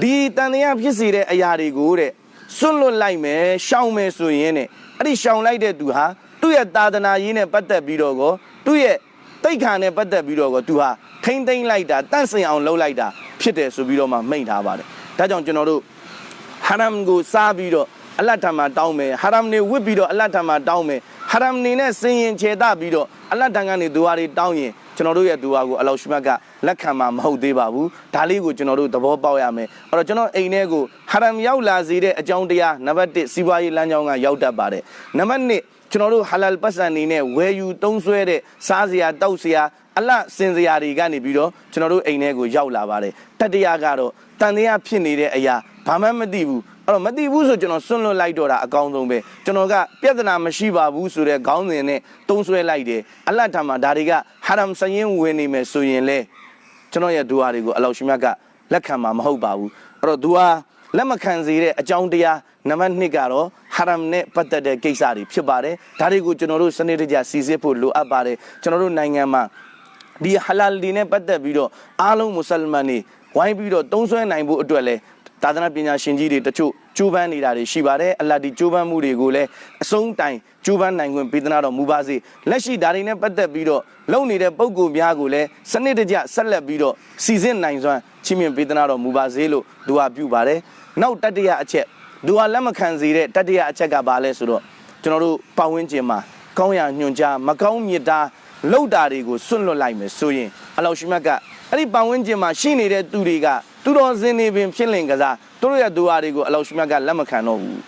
ဒီတန်တရားဖြစ်စေတဲ့အရာတွေကိုတဲ့စွန့်လွတ်လိုက်မယ်ရှောင်မယ်ဆိုရင်တဲ့အဲ့ဒီရှောင်လိုက်တဲ့သူဟာသူ့ရဲ့သာသနာရေးနဲ့ပတ်သက်ပြီးတော့ကိုသူ့ရဲ့တိတ်ခါနဲ့ပတ်သက်ပြီးတော့ကိုသူဟာထိမ့်သိမ့်လိုက်တာတန့်စင်အောင်လုပ်လိုက်တာဖြစ်တယ်ဆိုပြီးတော့မှမိန့်ထားပါတယ်ဒါကြောင့်ကျွန်တော်တို့ဟာရမ်ကိုစားပြီးတော့ အလတ်ထံမှာတောင်းမယ်ဟာရမ်နေဝစ်ပြီးတော့အလတ်ထံမှာတောင်းမယ်ဟာရမ်နေနဲ့စင်ရင်ခြေတပြီးတော့အလတ်တန်ကနေဒူဝါတွေတောင်းရင်ကျွန်တော်တို့ရဲ့ဒူဝါကိုအလောရှမတ်ကလက်ခံမှာမဟုတ်သေးပါဘူးဒါလေးကိုကျွန်တော်တို့သဘောပေါက်ရမယ်အဲ့တော့ကျွန်တော်အိမ်ထဲကိုဟာရမ်ရောက်လာစေတဲ့အကြောင်းတရားနံပါတ်1စီးပွားရေးလမ်းကြောင်းကရောက်တတ်ပါတယ်နံပါတ်2ကျွန်တော်တို့ဟာလာလ်ပတ်စံနေနဲ့ဝယ်ယူသုံးဆွဲတဲ့စားစရာတောက်စရာအလတ်စင်စရာတွေကနေပြီးတော့ကျွန်တော်တို့အိမ်ထဲကိုရောက်လာပါတယ်တတိယကတော့တန်တရားဖြစ်နေတဲ့အရာဘာမှမသိဘူး အဲ့တော့မသိဘူးဆိုကျွန်တော်စွန့်လွတ်လိုက်တော့တာအကောင်းဆုံးပဲကျွန်တော်ကပြဿနာမရှိပါဘူးဆိုတဲ့ခေါင်းစဉ်နဲ့တုံးဆွဲလိုက်တယ်အလတ်ထမှာဒါတွေကဟာရမ်စရင်ဝင်နေမယ်ဆိုရင်လေကျွန်တော်ရဲ့ဒူအာတွေကိုအလောရှိမြတ်ကလက်ခံမှာမဟုတ်ပါဘူးအဲ့တော့ဒူအာလက်မခံစေတဲ့အကြောင်းတရားနံပါတ်1ကတော့ဟာရမ်နဲ့ပတ်သက်တဲ့ကိစ္စတွေဖြစ်ပါတယ်ဒါတွေကိုကျွန်တော်တို့စနစ်တကျစီစစ်ဖို့လိုအပ်ပါတယ်ကျွန်တော်တို့နိုင်ငံမှာဒီဟလာလ်ဒီနဲ့ပတ်သက်ပြီးတော့အားလုံးမွတ်စလမန်တွေဝိုင်းပြီးတော့တုံးဆွဲနိုင်ဖို့အတွက်လဲ သာသနာပညာရှင်ကြီးတွေတချို့ကျိုးပန်းနေတာတွေရှိပါတယ်အလ္လာဟ်ဒီကျိုးပန်းမှုတွေကိုလည်းအဆုံးတိုင်ကျိုးပန်းနိုင်ခွင့်ပေးသနာတော်မူပါစေလက်ရှိဒါတွေနဲ့ပတ်သက်ပြီးတော့လုံနေတဲ့ပုံကိုများကိုလည်းစနစ်တကျဆက်လက်ပြီးတော့စီစစ်နိုင်စွမ်းချီးမြှင့်ပေးသနာတော်မူပါစေလို့ဒူဝါပြုပါတယ်နောက်တတိယအချက်ဒူဝါလက်မခံစေတဲ့တတိယအချက်ကဘာလဲဆိုတော့ကျွန်တော်တို့ပတ်ဝန်းကျင်မှာကောင်းရာညွှန်ကြားမကောင်းမြတ်တာလောက်တာတွေကိုစွန့်လွတ်လိုက်မယ်ဆိုရင်အလောရှိမတ်ကအဲ့ဒီပတ်ဝန်းကျင်မှာရှိနေတဲ့သူတွေက သူတော်စင်နေပင်ဖြစ်လင်ကစားသူတို့ရဲ့ဒူအာတွေကိုအလောရှမြတ်ကလက်မခံတော့ဘူး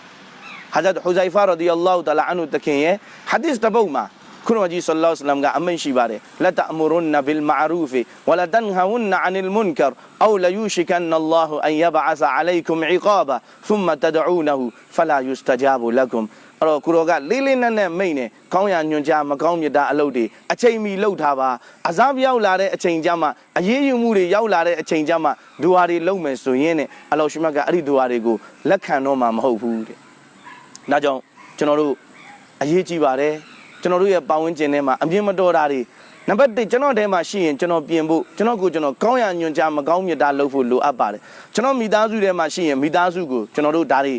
ဟာဇတ်ဟူဇိုင်ဖာရဒီအလ္လာဟူတလာအန်ဟူတခင်ရဲ့ဟာဒီစ်တပုတ်မှာခုနမကြီးဆလ္လာလဟ်အလိုင်းကအမိန့်ရှိပါတယ်လတ်တအမရွန်နဘီလ်မာရူဖီဝလတန်ဟဝန်နအန်လ်မွန်ကာအောလယူရှီကန်နလ္လာဟူအန်ယဘအဆအလိုင်ကွမ်အီကာဘာသုမတဒူနဟူဖလာယူစတဂျာဘူလကွမ် အဲ့တော့ကိုရောကလေးလေးနက်နက်မိတ်နေကောင်းရညွန်ကြားမကောင်းမြတ်တာအလုပ်တွေအချိန်မီလှုပ်ထားပါအစားပြောက်လာတဲ့အချိန်ကြမှာအရေးယူမှုတွေရောက်လာတဲ့အချိန်ကြမှာဒူဟာတွေလုံမယ်ဆိုရင်တဲ့အလောရှိမတ်ကအဲ့ဒီဒူဟာတွေကိုလက်ခံတော့မှာမဟုတ်ဘူးတဲ့ဒါကြောင့်ကျွန်တော်တို့အရေးကြီးပါတယ်ကျွန်တော်တို့ရဲ့ပတ်ဝန်းကျင်ထဲမှာအမြင်မတော်တာတွေနံပါတ်1ကျွန်တော်ထဲမှာရှိရင်ကျွန်တော်ပြင်ဖို့ကျွန်တော်ကိုကျွန်တော်ကောင်းရညွန်ကြားမကောင်းမြတ်တာလုပ်ဖို့လိုအပ်ပါတယ်ကျွန်တော်မိသားစုထဲမှာရှိရင်မိသားစုကိုကျွန်တော်တို့ဒါတွေ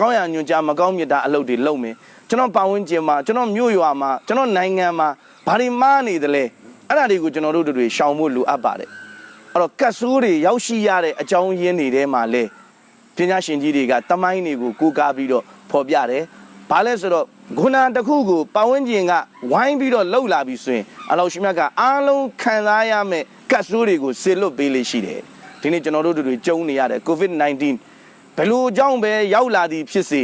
ကောင်းရညွန်ကြားမကောင်းမြတ်တာအလုပ်တွေလုပ်မယ်ကျွန်တော်ပတ်ဝန်းကျင်မှာကျွန်တော်မြို့ရွာမှာကျွန်တော်နိုင်ငံမှာဘာတွေမှားနေသလဲအဲ့ဒါတွေကိုကျွန်တော်တို့တွေရှောင်ဖို့လိုအပ်ပါတယ်အဲ့တော့ကတ်ဆိုးတွေရောက်ရှိရတဲ့အကြောင်းရင်းတွေထဲမှာလဲပညာရှင်ကြီးတွေကတမိုင်းတွေကိုကိုးကားပြီးတော့ဖော်ပြတယ်။ဘာလဲဆိုတော့ဂုဏတစ်ခုကိုပတ်ဝန်းကျင်ကဝိုင်းပြီးတော့လှုပ်လာပြီဆိုရင်အလောရှိမြတ်ကအားလုံးခံစားရမယ့်ကတ်ဆိုးတွေကိုဆေလွတ်ပေးလေးရှိတယ်။ဒီနေ့ကျွန်တော်တို့တွေကြုံနေရတဲ့ COVID-19 ဘယ်လိုအကြောင်းပဲရောက်လာသည်ဖြစ်စေ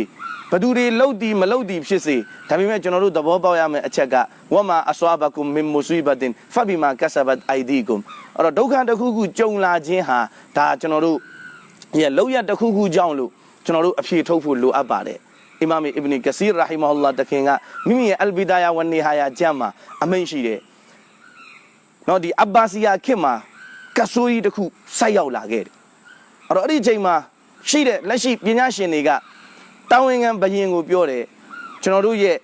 ဘသူတွေလှုပ်သည်မလှုပ်သည်ဖြစ်စေဒါပေမဲ့ကျွန်တော်တို့သဘောပေါက်ရမယ့်အချက်ကဝမအဆွာဘကုမ်မင်မူဆွီဘတင်ဖဘီမာကဆဘတ်အိုင်ဒီကုမ်အဲ့တော့ဒုက္ခတစ်ခုခုကြုံလာခြင်းဟာဒါကျွန်တော်တို့ရဲ့လောက်ရတစ်ခုခုကြောင့်လို့ကျွန်တော်တို့အဖြေထုတ်ဖို့လိုအပ်ပါတယ်အီမာမ်အစ်ဘနီကစီရရာဟီမဟူလာတခင်ကမိမိရဲ့အလ်ဘီဒါယာဝန်နီဟာယာကျမ်းမှာအမိန့်ရှိတယ်။နော်ဒီအဘာစီယာခေတ်မှာကဆူရီတစ်ခုဆိုက်ရောက်လာခဲ့တယ်။အဲ့တော့အဲ့ဒီအချိန်မှာ ရှိတဲ့လက်ရှိပညာရှင်တွေကတာဝန်ခံဘယင်ကိုပြောတယ်ကျွန်တော်တို့ရဲ့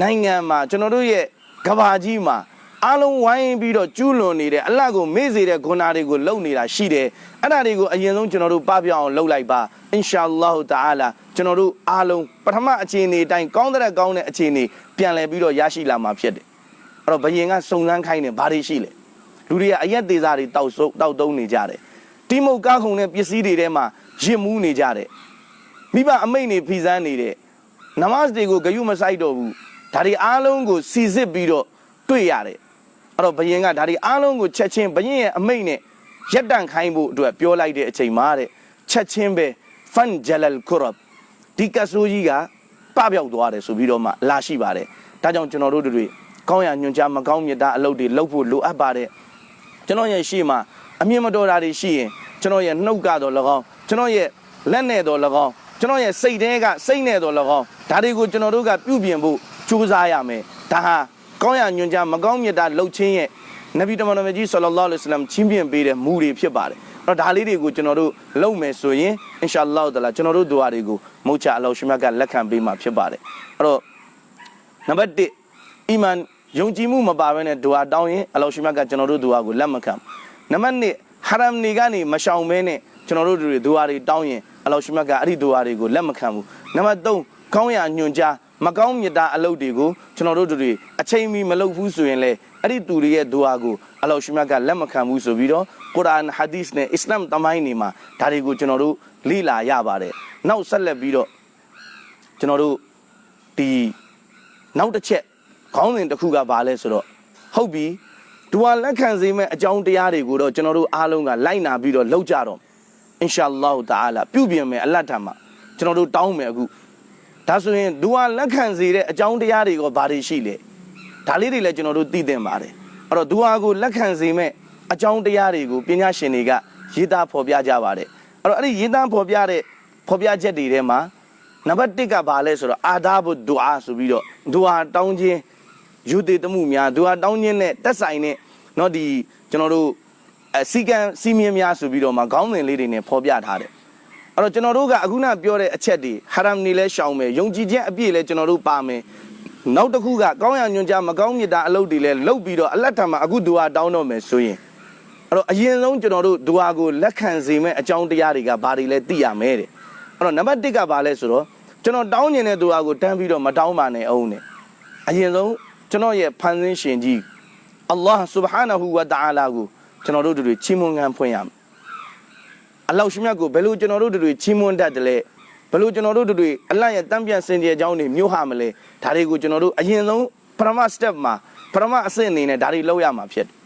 နိုင်ငံမှာကျွန်တော်တို့ရဲ့ကဘာကြီးမှာအားလုံးဝိုင်းပြီးတော့ကျူးလွန်နေတဲ့အလတ်ကိုမေ့စေတဲ့ဂုဏတွေကိုလုပ်နေတာရှိတယ်အဲ့ဒါတွေကိုအရင်ဆုံးကျွန်တော်တို့ပပြအောင်လုပ်လိုက်ပါအင်ရှာအလ္လာဟူတအာလာကျွန်တော်တို့အားလုံးပထမအခြေအနေအတိုင်းကောင်းတဲ့ကောင်းတဲ့အခြေအနေပြန်လည်ပြီးတော့ရရှိလာမှာဖြစ်တယ်အဲ့တော့ဘယင်ကစုံစမ်းခိုင်းတယ်ဘာတွေရှိလဲလူတွေကအရက်သေးစားတွေတောက်ဆုပ်တောက်တုံးနေကြတယ်တိမုတ်ကားခုံတဲ့ပစ္စည်းတွေထဲမှာ ရစ်မှုနေကြတယ်မိဘအမိတ်နေဖီစမ်းနေတဲ့နမတ်တွေကိုဂယုမဆိုင်တော့ဘူးဒါတွေအားလုံးကိုစီစစ်ပြီးတော့တွေ့ရတယ်အဲ့တော့ဘယင်ကဒါဒီအားလုံးကိုချက်ချင်းဘယင်ရဲ့အမိတ်နဲ့ရက်တန့်ခိုင်းဖို့အတွက်ပြောလိုက်တဲ့အချိန်မှာတဲ့ချက်ချင်းပဲဖန်ဂျလလ်ကူရဘ်ဒီကဆူကြီးကပပျောက်သွားတယ်ဆိုပြီးတော့မှလာရှိပါတယ်ဒါကြောင့်ကျွန်တော်တို့တွေကောင်းရညွန်ကြားမကောင်းမြတ်တာအလုပ်တွေလုပ်ဖို့လိုအပ်ပါတယ်ကျွန်တော်ရဲ့ရှေ့မှာအမြင်မတော်တာတွေရှိရင်ကျွန်တော်ရဲ့နှုတ်ကတော့၎င်း ကျွန်တော်ရဲ့လက်နဲ့တော့၎င်းကျွန်တော်ရဲ့စိတ်ထဲကစိတ်နဲ့တော့၎င်းဒါတွေကိုကျွန်တော်တို့ကပြုပြင်ဖို့ကြိုးစားရမယ်ဒါဟာကောင်းရညွန်ကြားမကောင်းမြတ်တာလှုပ်ချင်းရဲ့နဗီတမန်တော်မြတ်ကြီးဆလ္လာလဟ်အလိုင်းဝါဆလမ်ချင်းပြပေးတဲ့မူတွေဖြစ်ပါတယ်အဲ့တော့ဒါလေးတွေကိုကျွန်တော်တို့လုပ်မယ်ဆိုရင်အင်ရှာအလ္လာဟ်တလာကျွန်တော်တို့ဒူအာတွေကိုမုတ်ချအလောရှမြတ်ကလက်ခံပေးမှာဖြစ်ပါတယ်အဲ့တော့နံပါတ်1အီမန်ယုံကြည်မှုမပါဘဲနဲ့ဒူအာတောင်းရင်အလောရှမြတ်ကကျွန်တော်တို့ဒူအာကိုလက်မခံဘူးနံပါတ်2ဟာရမ်နေကနေမရှောင်ဘဲနဲ့ ကျွန်တော်တို့တွေဒူအာတွေတောင်းရင်အလောရှမြတ်ကအဲ့ဒီဒူအာတွေကိုလက်မခံဘူးနံပါတ်3ကောင်းရညွန်ကြားမကောင်းမြတ်တာအလုပ်တွေကိုကျွန်တော်တို့တွေအချိန်မီမလုပ်ဘူးဆိုရင်လေအဲ့ဒီသူတွေရဲ့ဒူအာကိုအလောရှိမြတ်ကလက်မခံဘူးဆိုပြီးတော့ကုရ်အာန်ဟာဒီစ်နဲ့အစ္စလာမ်တမိုင်းတွေမှာဒါတွေကိုကျွန်တော်တို့လေ့လာရပါတယ်နောက်ဆက်လက်ပြီးတော့ကျွန်တော်တို့ဒီနောက်တစ်ချက်ခေါင်းစဉ်တစ်ခုကဘာလဲဆိုတော့ဟုတ်ပြီဒူအာလက်ခံစေမဲ့အကြောင်းတရားတွေကိုတော့ကျွန်တော်တို့အားလုံးကလိုက်နာပြီးတော့လုပ်ကြတော့ အင်ရှာအလ္လာဟ်တအာလာပြုပြင်မယ်အလတ်ထံမှာကျွန်တော်တို့တောင်းမယ်အခု ဒါဆိုရင်ဒူဟာလက်ခံစေတဲ့အကြောင်းတရားတွေကဘာတွေရှိလဲဒါလေးတွေလည်းကျွန်တော်တို့သိသင့်ပါတယ်အဲ့တော့ဒူဟာကိုလက်ခံစေမဲ့အကြောင်းတရားတွေကိုပညာရှင်တွေကရေးသားဖော်ပြကြပါတယ်အဲ့တော့အဲ့ဒီရေးသားဖော်ပြတဲ့ဖော်ပြချက်တွေထဲမှာနံပါတ်1ကဘာလဲဆိုတော့အာဒါဘုဒူအာဆိုပြီးတော့ဒူဟာတောင်းခြင်းယူတည်တမှုများဒူဟာတောင်းခြင်းနဲ့တက်ဆိုင်တဲ့เนาะဒီကျွန်တော်တို့ အစီကံစီမင်းများဆိုပြီးတော့မှခေါင်းစဉ်လေးတွေနဲ့ဖော်ပြထားတယ်အဲ့တော့ကျွန်တော်တို့ကအခုနပြောတဲ့အချက်တွေဟာရမ်နေလဲရှောင်မယ်ယုံကြည်ခြင်းအပြည့်လဲကျွန်တော်တို့ပါမယ်နောက်တစ်ခုကကောင်းရညွန်ကြမကောင်းမြတ်တာအလုပ်တွေလဲလှုပ်ပြီးတော့အလတ်ထံမှာအခုဒူအာတောင်းတော့မယ်ဆိုရင်အဲ့တော့အရင်ဆုံးကျွန်တော်တို့ဒူအာကိုလက်ခံစေမဲ့အကြောင်းတရားတွေကဘာတွေလဲသိရမယ်တဲ့အဲ့တော့နံပါတ်1ကဘာလဲဆိုတော့ကျွန်တော်တောင်းနေတဲ့ဒူအာကိုတန်းပြီးတော့မတောင်းပါနဲ့အောင်နဲ့အရင်ဆုံးကျွန်တော်ရဲ့ဖန်ဆင်းရှင်ကြီးအလ္လာဟ် سبحانه ဝတအာလာကို ကျွန်တော်တို့တို့ချီးမွမ်းခံဖွင့်ရမယ်အလောက်ရှိမြတ်ကိုဘယ်လိုကျွန်တော်တို့တွေချီးမွမ်းတတ်တယ်လဲဘယ်လိုကျွန်တော်တို့တွေအလတ်ရဲ့တမ်းပြတ်စင်ကြယ်ကြောင်းတွေမြို့ဟာမလဲဒါတွေကိုကျွန်တော်တို့အရင်ဆုံးပရမ step မှာပရမအဆင့်အနေနဲ့ဒါတွေလောက်ရမှာဖြစ်တယ်။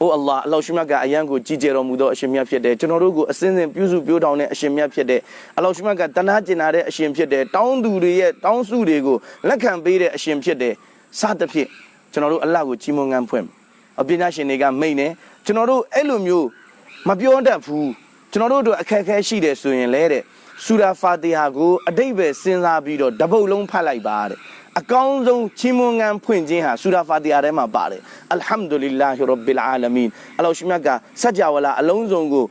အိုအလ္လာဟ်အလောက်ရှိမြတ်ကအယံကိုကြည်ကြတော်မူသောအရှင်မြတ်ဖြစ်တယ်ကျွန်တော်တို့ကိုအစင်းစင်ပြုစုပြောထောင်တဲ့အရှင်မြတ်ဖြစ်တယ်အလောက်ရှိမြတ်ကတနာကျင်နာတဲ့အရှင်ဖြစ်တယ်တောင်းသူတွေရဲ့တောင်းစုတွေကိုလက်ခံပေးတဲ့အရှင်ဖြစ်တယ်စသဖြင့်ကျွန်တော်တို့အလ္လာဟ်ကိုချီးမွမ်းငန်းဖွင့်အ ပညာရှင်တွေကမိတ်နေကျွန်တော်တို့အဲ့လိုမျိုးမပြောတတ်ဘူးကျွန်တော်တို့တို့အခက်အခဲရှိတယ်ဆိုရင်လဲတဲ့ဆူရာဖာတီဟာကိုအတိတ်ပဲစဉ်းစားပြီးတော့တပုတ်လုံးဖတ်လိုက်ပါတဲ့အကောင်းဆုံးချီးမွမ်းငန်းဖွင့်ခြင်းဟာဆူရာဖာတီဟာထဲမှာပါတယ်အလ်ဟမ်ဒူလ illah ရဘ်ဘီလ်အာလမင်အလောရှိမြတ်ကစัจ java လာအလုံးစုံကို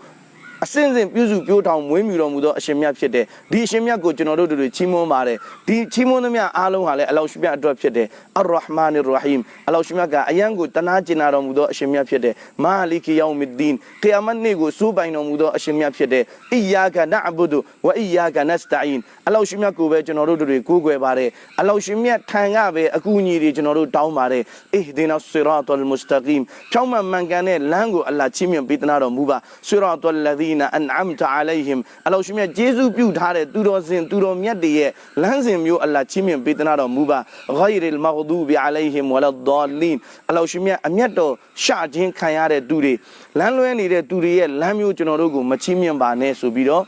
အစင်စင်ပြုစုပြောထောင်မွေးမြူတော်မူသောအရှင်မြတ်ဖြစ်တယ်ဒီအရှင်မြတ်ကိုကျွန်တော်တို့တို့ချီးမွမ်းပါတယ်ဒီချီးမွမ်းသမျှအားလုံးဟာလည်းအလောရှမြတ်အတွက်ဖြစ်တယ်အရ်ရဟ်မာနီရ်ရဟီမ်အလောရှမြတ်ကအယံကိုတနာကျင်နာတော်မူသောအရှင်မြတ်ဖြစ်တယ်မာလီကီယောမီဒ်ဒီန်ကီယာမတ်နေ့ကိုစိုးပိုင်တော်မူသောအရှင်မြတ်ဖြစ်တယ်အီယာကနအဘူဒူဝအီယာကနစတိုင်အလောရှမြတ်ကိုပဲကျွန်တော်တို့တို့ကိုးကွယ်ပါတယ်အလောရှမြတ်ထံကပဲအကူအညီတွေကျွန်တော်တို့တောင်းပါတယ်အဟ်ဒီနာဆီရာတ်လ်မုစတကီမ်ချောင်းမှန်မှန်ကန်တဲ့လမ်းကိုအလ္လာဟ်ချီးမြှင့်ပေးသနာတော်မူပါဆီရာတ်လ်လဒီနာအန်အမ်တာအလိုင်ဟင်အလောရှမြတ်ဂျေဇုပြုထားတဲ့သူတော်စင်သူတော်မြတ်တွေရဲ့လမ်းစဉ်မျိုးအလ္လာဟ်ချီးမြှင့်ပေးသနာတော်မူပါဂိုင်ရ်လ်မဂဒူဘီအလိုင်ဟင်ဝလဒေါလင်အလောရှမြတ်အမျက်တော်ရှခြင်းခံရတဲ့သူတွေလမ်းလွဲနေတဲ့သူတွေရဲ့လမ်းမျိုးကျွန်တော်တို့ကိုမချီးမြှင့်ပါနဲ့ဆိုပြီးတော့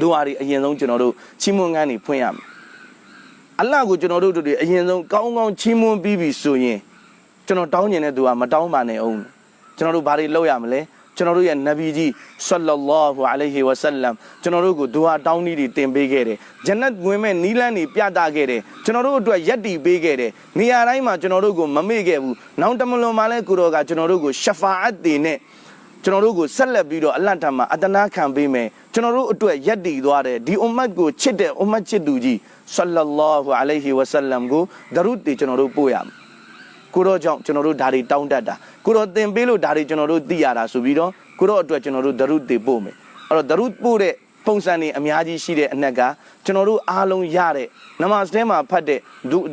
တို့ဟာဒီအရင်ဆုံးကျွန်တော်တို့ချီးမွမ်းငန်းနေဖွင့်ရမယ်အလ္လာဟ်ကိုကျွန်တော်တို့တို့တွေအရင်ဆုံးကောင်းကောင်းချီးမွမ်းပြီးပြီဆိုရင်ကျွန်တော်တောင်းကျင်တဲ့သူကမတောင်းပါနဲ့အောင်ကျွန်တော်တို့ဘာတွေလုပ်ရမလဲ ကျွန်တော်တို့ရဲ့နဗီကြီးဆလ္လာလာဟူအလိုင်ဟီဝါဆလမ်ကျွန်တော်တို့ကိုဒူဟာတောင်းနည်းတွေတင်ပေးခဲ့တယ်ဂျန်နတ်ဝင်မဲ့နီးလန်းတွေပြသခဲ့တယ်ကျွန်တော်တို့အတွက်ယက်တီပေးခဲ့တယ်နေရာတိုင်းမှာကျွန်တော်တို့ကိုမမေ့ခဲ့ဘူးနောက်တမလွန်မှာလဲကိုတော်ကကျွန်တော်တို့ကိုရှဖာအတ်တွေနဲ့ကျွန်တော်တို့ကိုဆက်လက်ပြီးတော့အလတ်တမှာအတနာခံပေးမယ်ကျွန်တော်တို့အတွက်ယက်တီသွားတယ်ဒီအွမ်မတ်ကိုချစ်တဲ့အွမ်မတ်ချစ်သူကြီးဆလ္လာလာဟူအလိုင်ဟီဝါဆလမ်ကိုဒရုတ်တွေကျွန်တော်တို့ပို့ရမယ် ကိုတော့ကြောင့်ကျွန်တော်တို့ဓာတွေတောင်းတတ်တာကိုတော့သင်ပေးလို့ဓာတွေကျွန်တော်တို့သိရတာဆိုပြီးတော့ကိုတော့အတွက်ကျွန်တော်တို့ဒရုတေပို့မယ်အဲ့တော့ဒရုပို့တဲ့ပုံစံတွေအများကြီးရှိတဲ့အနက်ကကျွန်တော်တို့အားလုံးရတဲ့နမတ်ထဲမှာဖတ်တဲ့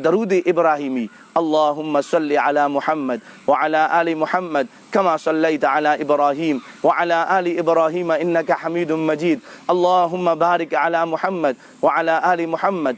ဒရုဒီအစ်ဗရာဟီမီအလ္လာဟุမဆလ္လီအလာမုဟမ္မဒ်ဝအလာအာလီမုဟမ္မဒ်ကမာဆလ္လိုင်တအလာအစ်ဗရာဟီမ်ဝအလာအာလီအစ်ဗရာဟီမအင်နကဟမီဒုမဂျီဒ်အလ္လာဟุမဘာရစ်အလာမုဟမ္မဒ်ဝအလာအာလီမုဟမ္မဒ်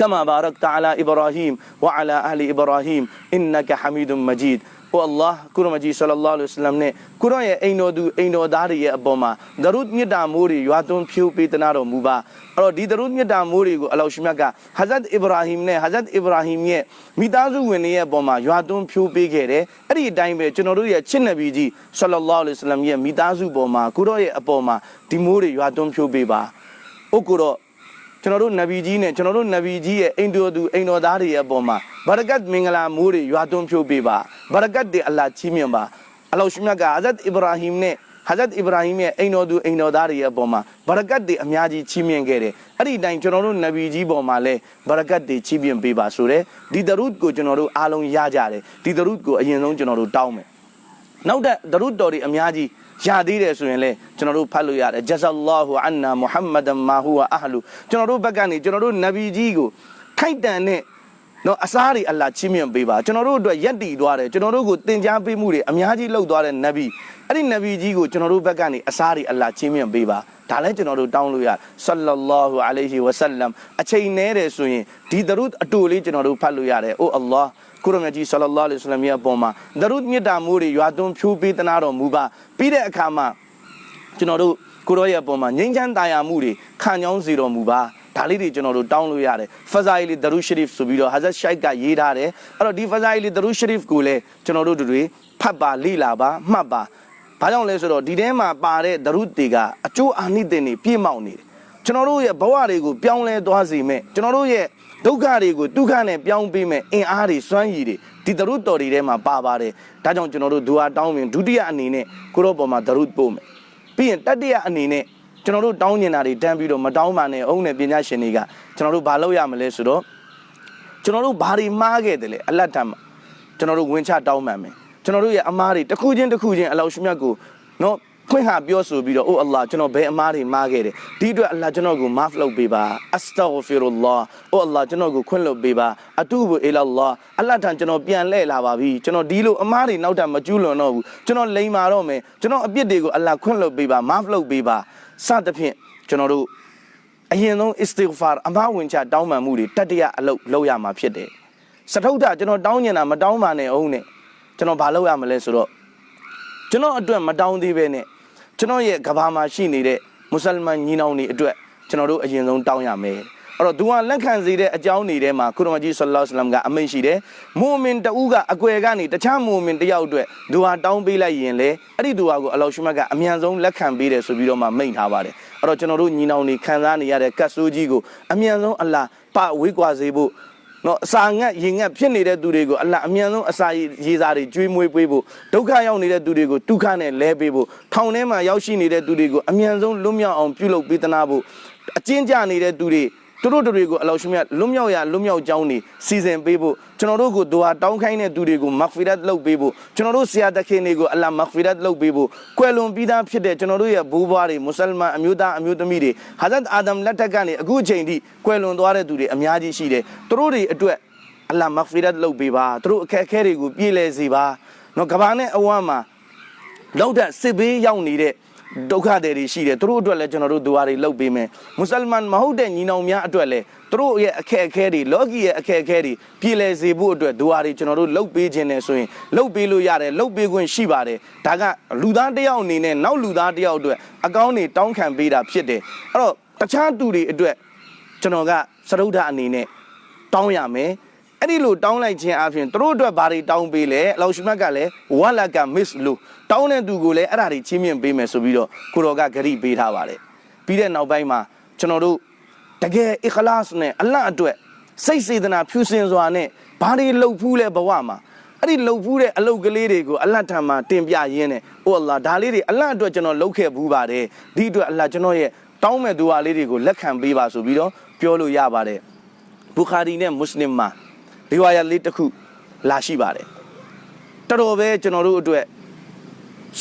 كما باركت على إبراهيم وعلى آل إبراهيم إنك حميد مجيد ဟိုအလ္လာဟ်ကုရမကြီးဆလလောလ္လဟ်အလัยဟိဝါစလမ်နဲ့ကုရရဲ့အိမ်တော်သူအိမ်တော်သားတွေရဲ့အပေါ်မှာဒရုဒ်မြတ်တာမိုးတွေရွာသွန်းဖြိုးပေးသနာတော်မူပါအဲ့တော့ဒီဒရုဒ်မြတ်တာမိုးတွေကိုအလောရှမြတ်ကဟာဇတ်အစ္စရာဟိမ်နဲ့ဟာဇတ်အစ္စရာဟိမ်ရဲ့မိသားစုဝင်တွေရဲ့အပေါ်မှာရွာသွန်းဖြိုးပေးခဲ့တယ်အဲ့ဒီအတိုင်းပဲကျွန်တော်တို့ရဲ့ချစ်နဗီကြီးဆလလောလ္လဟ်အလัยဟိဝါစလမ်ရဲ့မိသားစုပေါ်မှာကုရရဲ့အပေါ်မှာဒီမိုးတွေရွာသွန်းဖြိုးပေးပါဥက္ကုရော ကျွန်တော်တို့နဗီကြီးနဲ့ကျွန်တော်တို့နဗီကြီးရဲ့အိမ်တော်သူအိမ်တော်သားတွေရဲ့အပေါ်မှာဘာရကတ်မင်္ဂလာမိုးတွေရွာသွန်းဖြိုးပေးပါဘာရကတ်တွေအလ္လာဟ်ချီးမြှင့်ပါအလ္လာဟ်ရှင်မြတ်ကဟာဇတ်အစ္စရာဟိမ်နဲ့ဟာဇတ်အစ္စရာဟိမ်ရဲ့အိမ်တော်သူအိမ်တော်သားတွေရဲ့အပေါ်မှာဘာရကတ်တွေအများကြီးချီးမြှင့်ခဲ့တယ်အဲ့ဒီအတိုင်းကျွန်တော်တို့နဗီကြီးပေါ်မှာလည်းဘာရကတ်တွေချီးမြှင့်ပေးပါဆိုတဲ့ဒီဒရုဒ်ကိုကျွန်တော်တို့အားလုံးရကြတယ်ဒီဒရုဒ်ကိုအရင်ဆုံးကျွန်တော်တို့တောင်းမယ်နောက်တဲ့ဒရုဒ်တော်တွေအများကြီး ရသေးတယ်ဆိုရင်လည်းကျွန်တော်တို့ဖတ်လို့ရတယ်ဂျဇာလာဟူအန်နာမုဟမ္မဒန်မာဟူဝအဟလူကျွန်တော်တို့ဘက်ကနေကျွန်တော်တို့နဗီကြီးကိုခိုက်တန်တဲ့နော်အစားတွေအလ္လာဟ်ချီးမြှင့်ပေးပါကျွန်တော်တို့အတွက်ယက်တည်သွားတယ်ကျွန်တော်တို့ကိုသင်ကြားပေးမှုတွေအများကြီးလုပ်သွားတဲ့နဗီအဲ့ဒီနဗီကြီးကိုကျွန်တော်တို့ဘက်ကနေအစားတွေအလ္လာဟ်ချီးမြှင့်ပေးပါ ဒါလည်းကျွန်တော်တို့တောင်းလို့ရဆလ္လာလာဟူအလိုင်ဟီဝဆလမ်အချိန်နဲတယ်ဆိုရင်ဒီဒရုဒ်အတူလေးကျွန်တော်တို့ဖတ်လို့ရတယ်အိုအလ္လာဟ်ကုရမကြီးဆလ္လာလဟ်အလัยဟိဝါစလမ်ရဲ့အပေါ်မှာဒရုဒ်မြတ်တာမိုးတွေရွာသွန်းဖြိုးပေးသနာတော်မူပါပြီးတဲ့အခါမှာကျွန်တော်တို့ကိုရောရဲ့အပေါ်မှာငြိမ်းချမ်းသာယာမှုတွေခံကြောင်းစေတော်မူပါဒါလေးတွေကျွန်တော်တို့တောင်းလို့ရတယ်ဖဇာအီလီဒရုရှရီဖ်ဆိုပြီးတော့ဟာဇတ်ရှိုက်ကရေးထားတယ်အဲ့တော့ဒီဖဇာအီလီဒရုရှရီဖ်ကိုလည်းကျွန်တော်တို့တို့တွေဖတ်ပါလိလာပါမှတ်ပါ ဘာကြောင့်လဲဆိုတော့ဒီထဲမှာပါတဲ့ဒရုတွေကအကျိုးအာနိသင်တွေပြည့်မောက်နေတယ်ကျွန်တော်တို့ရဲ့ဘဝတွေကိုပြောင်းလဲသွားစေမဲ့ကျွန်တော်တို့ရဲ့ဒုက္ခတွေကိုဒုက္ခနဲ့ပြောင်းပေးမဲ့အင်အားတွေစွမ်းရည်တွေဒီဒရုတော်တွေထဲမှာပါပါတယ်ဒါကြောင့်ကျွန်တော်တို့ဒူဟာတောင်းပင်ဒုတိယအနေနဲ့ကိုရောပေါ်မှာဒရုပို့မယ်ပြီးရင်တတိယအနေနဲ့ကျွန်တော်တို့တောင်းကျင်တာတွေတန်းပြီးတော့မတောင်းပါနဲ့အုံးနဲ့ပညာရှင်တွေကကျွန်တော်တို့ဘာလုပ်ရမလဲဆိုတော့ကျွန်တော်တို့ဘာတွေမှားခဲ့တယ်လဲအလတ်တမ်းမှာကျွန်တော်တို့ဝင်ချတောင်းပန်မယ် ကျွန်တော်တို့ရဲ့အမားတွေတစ်ခုချင်းတစ်ခုချင်းအလောရှိမြတ်ကိုနော်ခွင့်ဟာပြောဆိုပြီးတော့အိုအလ္လာကျွန်တော်ဘယ်အမားတွေမှားခဲ့တယ်ဒီအတွက်အလ္လာကျွန်တော်ကိုမာဖ်လုပ်ပေးပါအစတာဂဖီရူလာအိုအလ္လာကျွန်တော်ကိုခွင့်လွှတ်ပေးပါအတူဘူအီလာလာအလ္လာထံကျွန်တော်ပြန်လှည့်လာပါပြီကျွန်တော်ဒီလိုအမားတွေနောက်ထပ်မကျူးလွန်တော့ဘူးကျွန်တော်လိန်မာတော့မယ်ကျွန်တော်အပြစ်တွေကိုအလ္လာခွင့်လွှတ်ပေးပါမာဖ်လုပ်ပေးပါစသဖြင့်ကျွန်တော်တို့အရင်ဆုံး istighfar အမားဝင်ချတောင်းပန်မှုတွေတတရအလုပ်လုပ်ရမှာဖြစ်တယ်စထုဒ္ဒကျွန်တော်တောင်းနေတာမတောင်းပါနဲ့အောင်နဲ့ ကျွန်တော်ဘာလုပ်ရမလဲဆိုတော့ကျွန်တော်အတွက်မတောင်းသေးပဲနဲ့ကျွန်တော်ရဲ့ကဘာမှာရှိနေတဲ့မွတ်စလမန်ညီနောင်တွေအတွက်ကျွန်တော်တို့အရင်ဆုံးတောင်းရမယ်အဲ့တော့သူကလက်ခံစေတဲ့အကြောင်းတွေထဲမှာကုရမကြီးဆလ္လာလဟ်အလัยဟိဝါစလမ်ကအမိန့်ရှိတယ်မူမင်တဦးကအကွယ်ကနေတခြားမူမင်တယောက်အတွက်သူဟာတောင်းပေးလိုက်ရင်လေအဲ့ဒီသူဟာကိုအလောရှုမတ်ကအမြန်ဆုံးလက်ခံပေးတယ်ဆိုပြီးတော့မှမိန့်ထားပါတယ်အဲ့တော့ကျွန်တော်တို့ညီနောင်တွေခံစားနေရတဲ့ကတ်ဆိုးကြီးကိုအမြန်ဆုံးအလ္လာဟ်ပဝေးကွာစေဖို့ နော်အစာငတ်ရင်ငတ်ဖြစ်နေတဲ့သူတွေကိုအလ္လာဟ်အမြန်ဆုံးအစာရေစာတွေကျွေးမွေးပေးဖို့ဒုက္ခရောက်နေတဲ့သူတွေကိုဒုက္ခနဲ့လဲပေးဖို့ထောင်ထဲမှာရောက်ရှိနေတဲ့သူတွေကိုအမြန်ဆုံးလွတ်မြောက်အောင်ပြုလုပ်ပေးသနာဖို့အကျဉ်းချနေတဲ့သူတွေ သူတို့တွေကိုအလောရှိမြတ်လွတ်မြောက်ရလွတ်မြောက်ကြောင်းနေစီစဉ်ပေးဖို့ကျွန်တော်တို့ကိုဒွါတောင်းခိုင်းတဲ့သူတွေကိုမဂ်ဖီရတ်လုပ်ပေးဖို့ကျွန်တော်တို့ဆရာတခင်တွေကိုအလ္လာဟ်မဂ်ဖီရတ်လုပ်ပေးဖို့ကွယ်လွန်ပြီးသားဖြစ်တဲ့ကျွန်တော်တို့ရဲ့ဘိုးဘွားတွေမွတ်စလမန်အမျိုးသားအမျိုးသမီးတွေဟာဇတ်အာဒမ်လက်ထက်ကနေအခုအချိန်ထိကွယ်လွန်သွားတဲ့သူတွေအများကြီးရှိတယ်သူတို့တွေအတွက်အလ္လာဟ်မဂ်ဖီရတ်လုပ်ပေးပါသူတို့အခက်အခဲတွေကိုပြေလည်စေပါနော်ကဘာနဲ့အဝမ်းမှာလောက်တဲ့စစ်ဘေးရောက်နေတဲ့ ဒုက္ခတွေတွေရှိတယ်သူတို့အတွက်လည်းကျွန်တော်တို့ဒူအာတွေလုပ်ပေးမယ်မွတ်စလမန်မဟုတ်တဲ့ညီနောင်များအတွက်လည်းသူတို့ရဲ့အခက်အခဲတွေလောကီရဲ့အခက်အခဲတွေပြေလည်စေဖို့အတွက်ဒူအာတွေကျွန်တော်တို့လုပ်ပေးခြင်းနဲ့ဆိုရင်လုပ်ပေးလို့ရတယ်လုပ်ပေးခွင့်ရှိပါတယ်ဒါကလူသားတစ်ယောက်အနေနဲ့နောက်လူသားတစ်ယောက်အတွက်အကောင်းတွေတောင်းခံပေးတာဖြစ်တယ်အဲ့တော့တခြားသူတွေအတွက်ကျွန်တော်ကစရုဒ္ဓအနေနဲ့တောင်းရမယ် အဲ့ဒီလိုတောင်းလိုက်ခြင်းအပြင်သူတို့အတွက်ဘာတွေတောင်းပေးလဲအလောရှိမတ်ကလည်းဝါလကမစ်လူတောင်းတဲ့သူကိုလည်းအဲ့ဒါတွေချင်းမြင့်ပေးမယ်ဆိုပြီးတော့ကိုတော်ကဂရိပေးထားပါတယ်ပြီးတဲ့နောက်ပိုင်းမှာကျွန်တော်တို့တကယ်အခလာစ်နဲ့အလတ်အတွက်စိတ်စေတနာဖြူစင်စွာနဲ့ဘာတွေလှုပ်ဖူးလဲဘဝမှာအဲ့ဒီလှုပ်ဖူးတဲ့အလုပ်ကလေးတွေကိုအလတ်ထံမှာတင်ပြရင်းနဲ့အိုအလ္လာဒါလေးတွေအလတ်အတွက်ကျွန်တော်လှုပ်ခဲ့ဘူးပါတယ်ဒီအတွက်အလတ်ကျွန်တော်ရဲ့တောင်းမဲ့သူဟာလေးတွေကိုလက်ခံပေးပါဆိုပြီးတော့ပြောလို့ရပါတယ်ဘူခါရီနဲ့မွတ်စလင်မှာ ဒီဝါယတ်လေးတစ်ခုလာရှိပါတယ်တော်တော်ပဲကျွန်တော်တို့အတွက်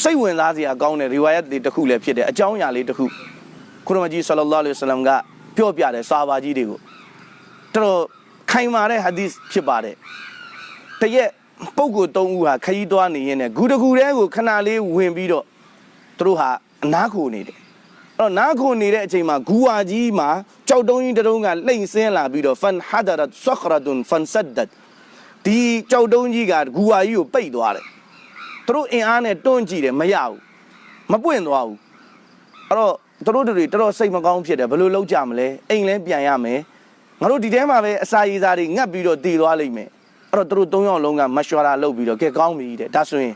စိတ်ဝင်စားစရာကောင်းတဲ့ရီဝါယတ်လေးတစ်ခုလည်းဖြစ်တယ်အကြောင်းအရာလေးတစ်ခုကုရမကြီးဆလ္လာလဟ်အလိုင်းဝါဆလမ်ကပြောပြတယ်စာဘာကြီးတွေကိုတော်တော်ခိုင်မာတဲ့ဟာဒီသ်ဖြစ်ပါတယ်တရက်ပုဂ္ဂိုလ်၃ဦးဟာခရီးသွားနေရင်လည်းဂူတကူတဲကိုခဏလေးဝင်ပြီးတော့သူတို့ဟာအနားခိုနေတယ်အဲ့ တော့နားခုန်နေတဲ့အချိန်မှာဂူဝါကြီးမှာကြောက်တုံးကြီးတစ်တုံးကလှိမ့်ဆင်းလာပြီးတော့ဖန်ဟာဒရတ်ဆခရဒွန်ဖန်ဆဒတ်ဒီကြောက်တုံးကြီးကဂူဝါကြီးကိုပိတ်သွားတယ်သူတို့အင်အားနဲ့တွန်းကြည့်တယ်မရဘူးမပွင့်သွားဘူးအဲ့တော့သူတို့တွေတော်တော်စိတ်မကောင်းဖြစ်တယ်ဘယ်လိုလုပ်ကြမလဲအိမ်လဲပြန်ရမယ်ငါတို့ဒီထဲမှာပဲအစာရည်စားတွေငတ်ပြီးတော့တည်သွားလိမ့်မယ်အဲ့တော့သူတို့၃ယောက်လုံးကမရှွာရာလုပ်ပြီးတော့ကဲကောင်းပြီတဲ့ဒါဆိုရင်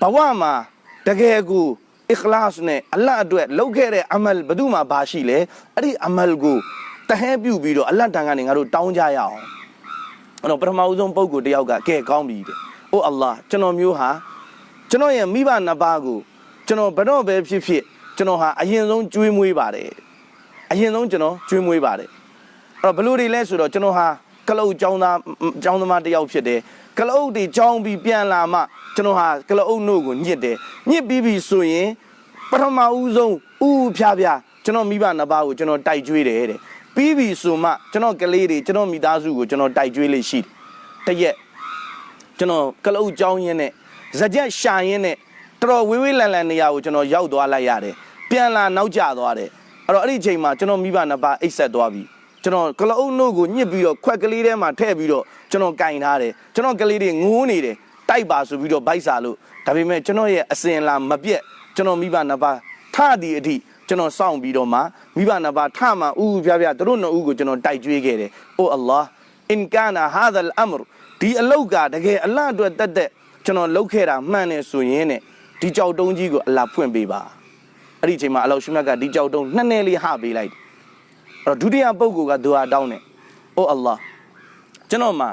ဘဝမှာတကယ်ကို အခလာစ်နဲ့အလတ်အတွက်လုပ်ခဲ့တဲ့အမလ်ဘယ်သူမှဘာရှိလဲအဲ့ဒီအမလ်ကိုတဟဲပြုတ်ပြီးတော့အလတ်တန်ကနေငါတို့တောင်းကြရအောင်အဲ့တော့ပထမဦးဆုံးပုံကိုတယောက်ကကဲကောင်းပြီတဲ့။အိုအလ္လာဟ်ကျွန်တော်မျိုးဟာကျွန်တော်ရဲ့မိဘနှစ်ပါးကိုကျွန်တော်ဘယ်တော့ပဲဖြစ်ဖြစ်ကျွန်တော်ဟာအရင်ဆုံးကျွေးမွေးပါတယ်။အရင်ဆုံးကျွန်တော်ကျွေးမွေးပါတယ်။အဲ့တော့ဘလို့တွေလဲဆိုတော့ကျွန်တော်ဟာကလုတ်ចောင်းသားចောင်းသမားတစ်ယောက်ဖြစ်တယ်။ ကလုတ်တွေចောင်းပြီးပြန်လာမှကျွန်တော်ဟာကလုတ်နှုတ်ကိုညစ်တယ်။ညစ်ပြီးပြီဆိုရင်ပထမဦးဆုံးဥဥဖြားဖြားကျွန်တော်မိဘနှစ်ပါးကိုကျွန်တော်တိုက်ကြွေးတယ်တဲ့။ပြီးပြီဆိုမှကျွန်တော်ကလေးတွေကျွန်တော်မိသားစုကိုကျွန်တော်တိုက်ကြွေးလေးရှိတယ်။တရက်ကျွန်တော်ကလုတ်ចောင်းရင်းနဲ့ဇကြက်ရှာရင်းနဲ့တော်တော်ဝေးဝေးလန်လန်နေရာကိုကျွန်တော်ရောက်သွားလိုက်ရတယ်။ပြန်လာနောက်ကျသွားတယ်။အဲ့တော့အဲ့ဒီအချိန်မှာကျွန်တော်မိဘနှစ်ပါးအိတ်ဆက်သွားပြီ။ ကျွန်တော်ကလအုပ်နှုတ်ကိုညှစ်ပြီးတော့ခွက်ကလေးထဲမှာထည့်ပြီးတော့ကျွန်တော်ကင်ထားတယ်ကျွန်တော်ကလေးတွေငိုးနေတယ်တိုက်ပါဆိုပြီးတော့ဗိုက်စာလို့ဒါပေမဲ့ကျွန်တော်ရဲ့အစင်လာမပြက်ကျွန်တော်မိဘနှစ်ပါးထသည်အထိကျွန်တော်စောင့်ပြီးတော့မှမိဘနှစ်ပါးထမှဥဥပြပြသူတို့နှစ်ဦးကိုကျွန်တော်တိုက်ကြွေးခဲ့တယ်အိုအလ္လာဟ်အင်ကာနာဟာဒလ်အမရဒီအလောက်ကတကယ်အလတ်အတွက်တက်တက်ကျွန်တော်လုပ်ခဲ့တာမှန်တယ်ဆိုရင်တဲ့ဒီကြောက်တုံးကြီးကိုအလ္လာဟ်ဖွင့်ပေးပါအဲ့ဒီအချိန်မှာအလောရှိမြတ်ကဒီကြောက်တုံးနှစ်နယ်လေးဟပေးလိုက်တယ်အဲ့ တော့ဒုတိယပုဂ္ဂိုလ်ကဒူအာတောင်းတယ်။အိုအလ္လာဟ်ကျွန်တော်မှာ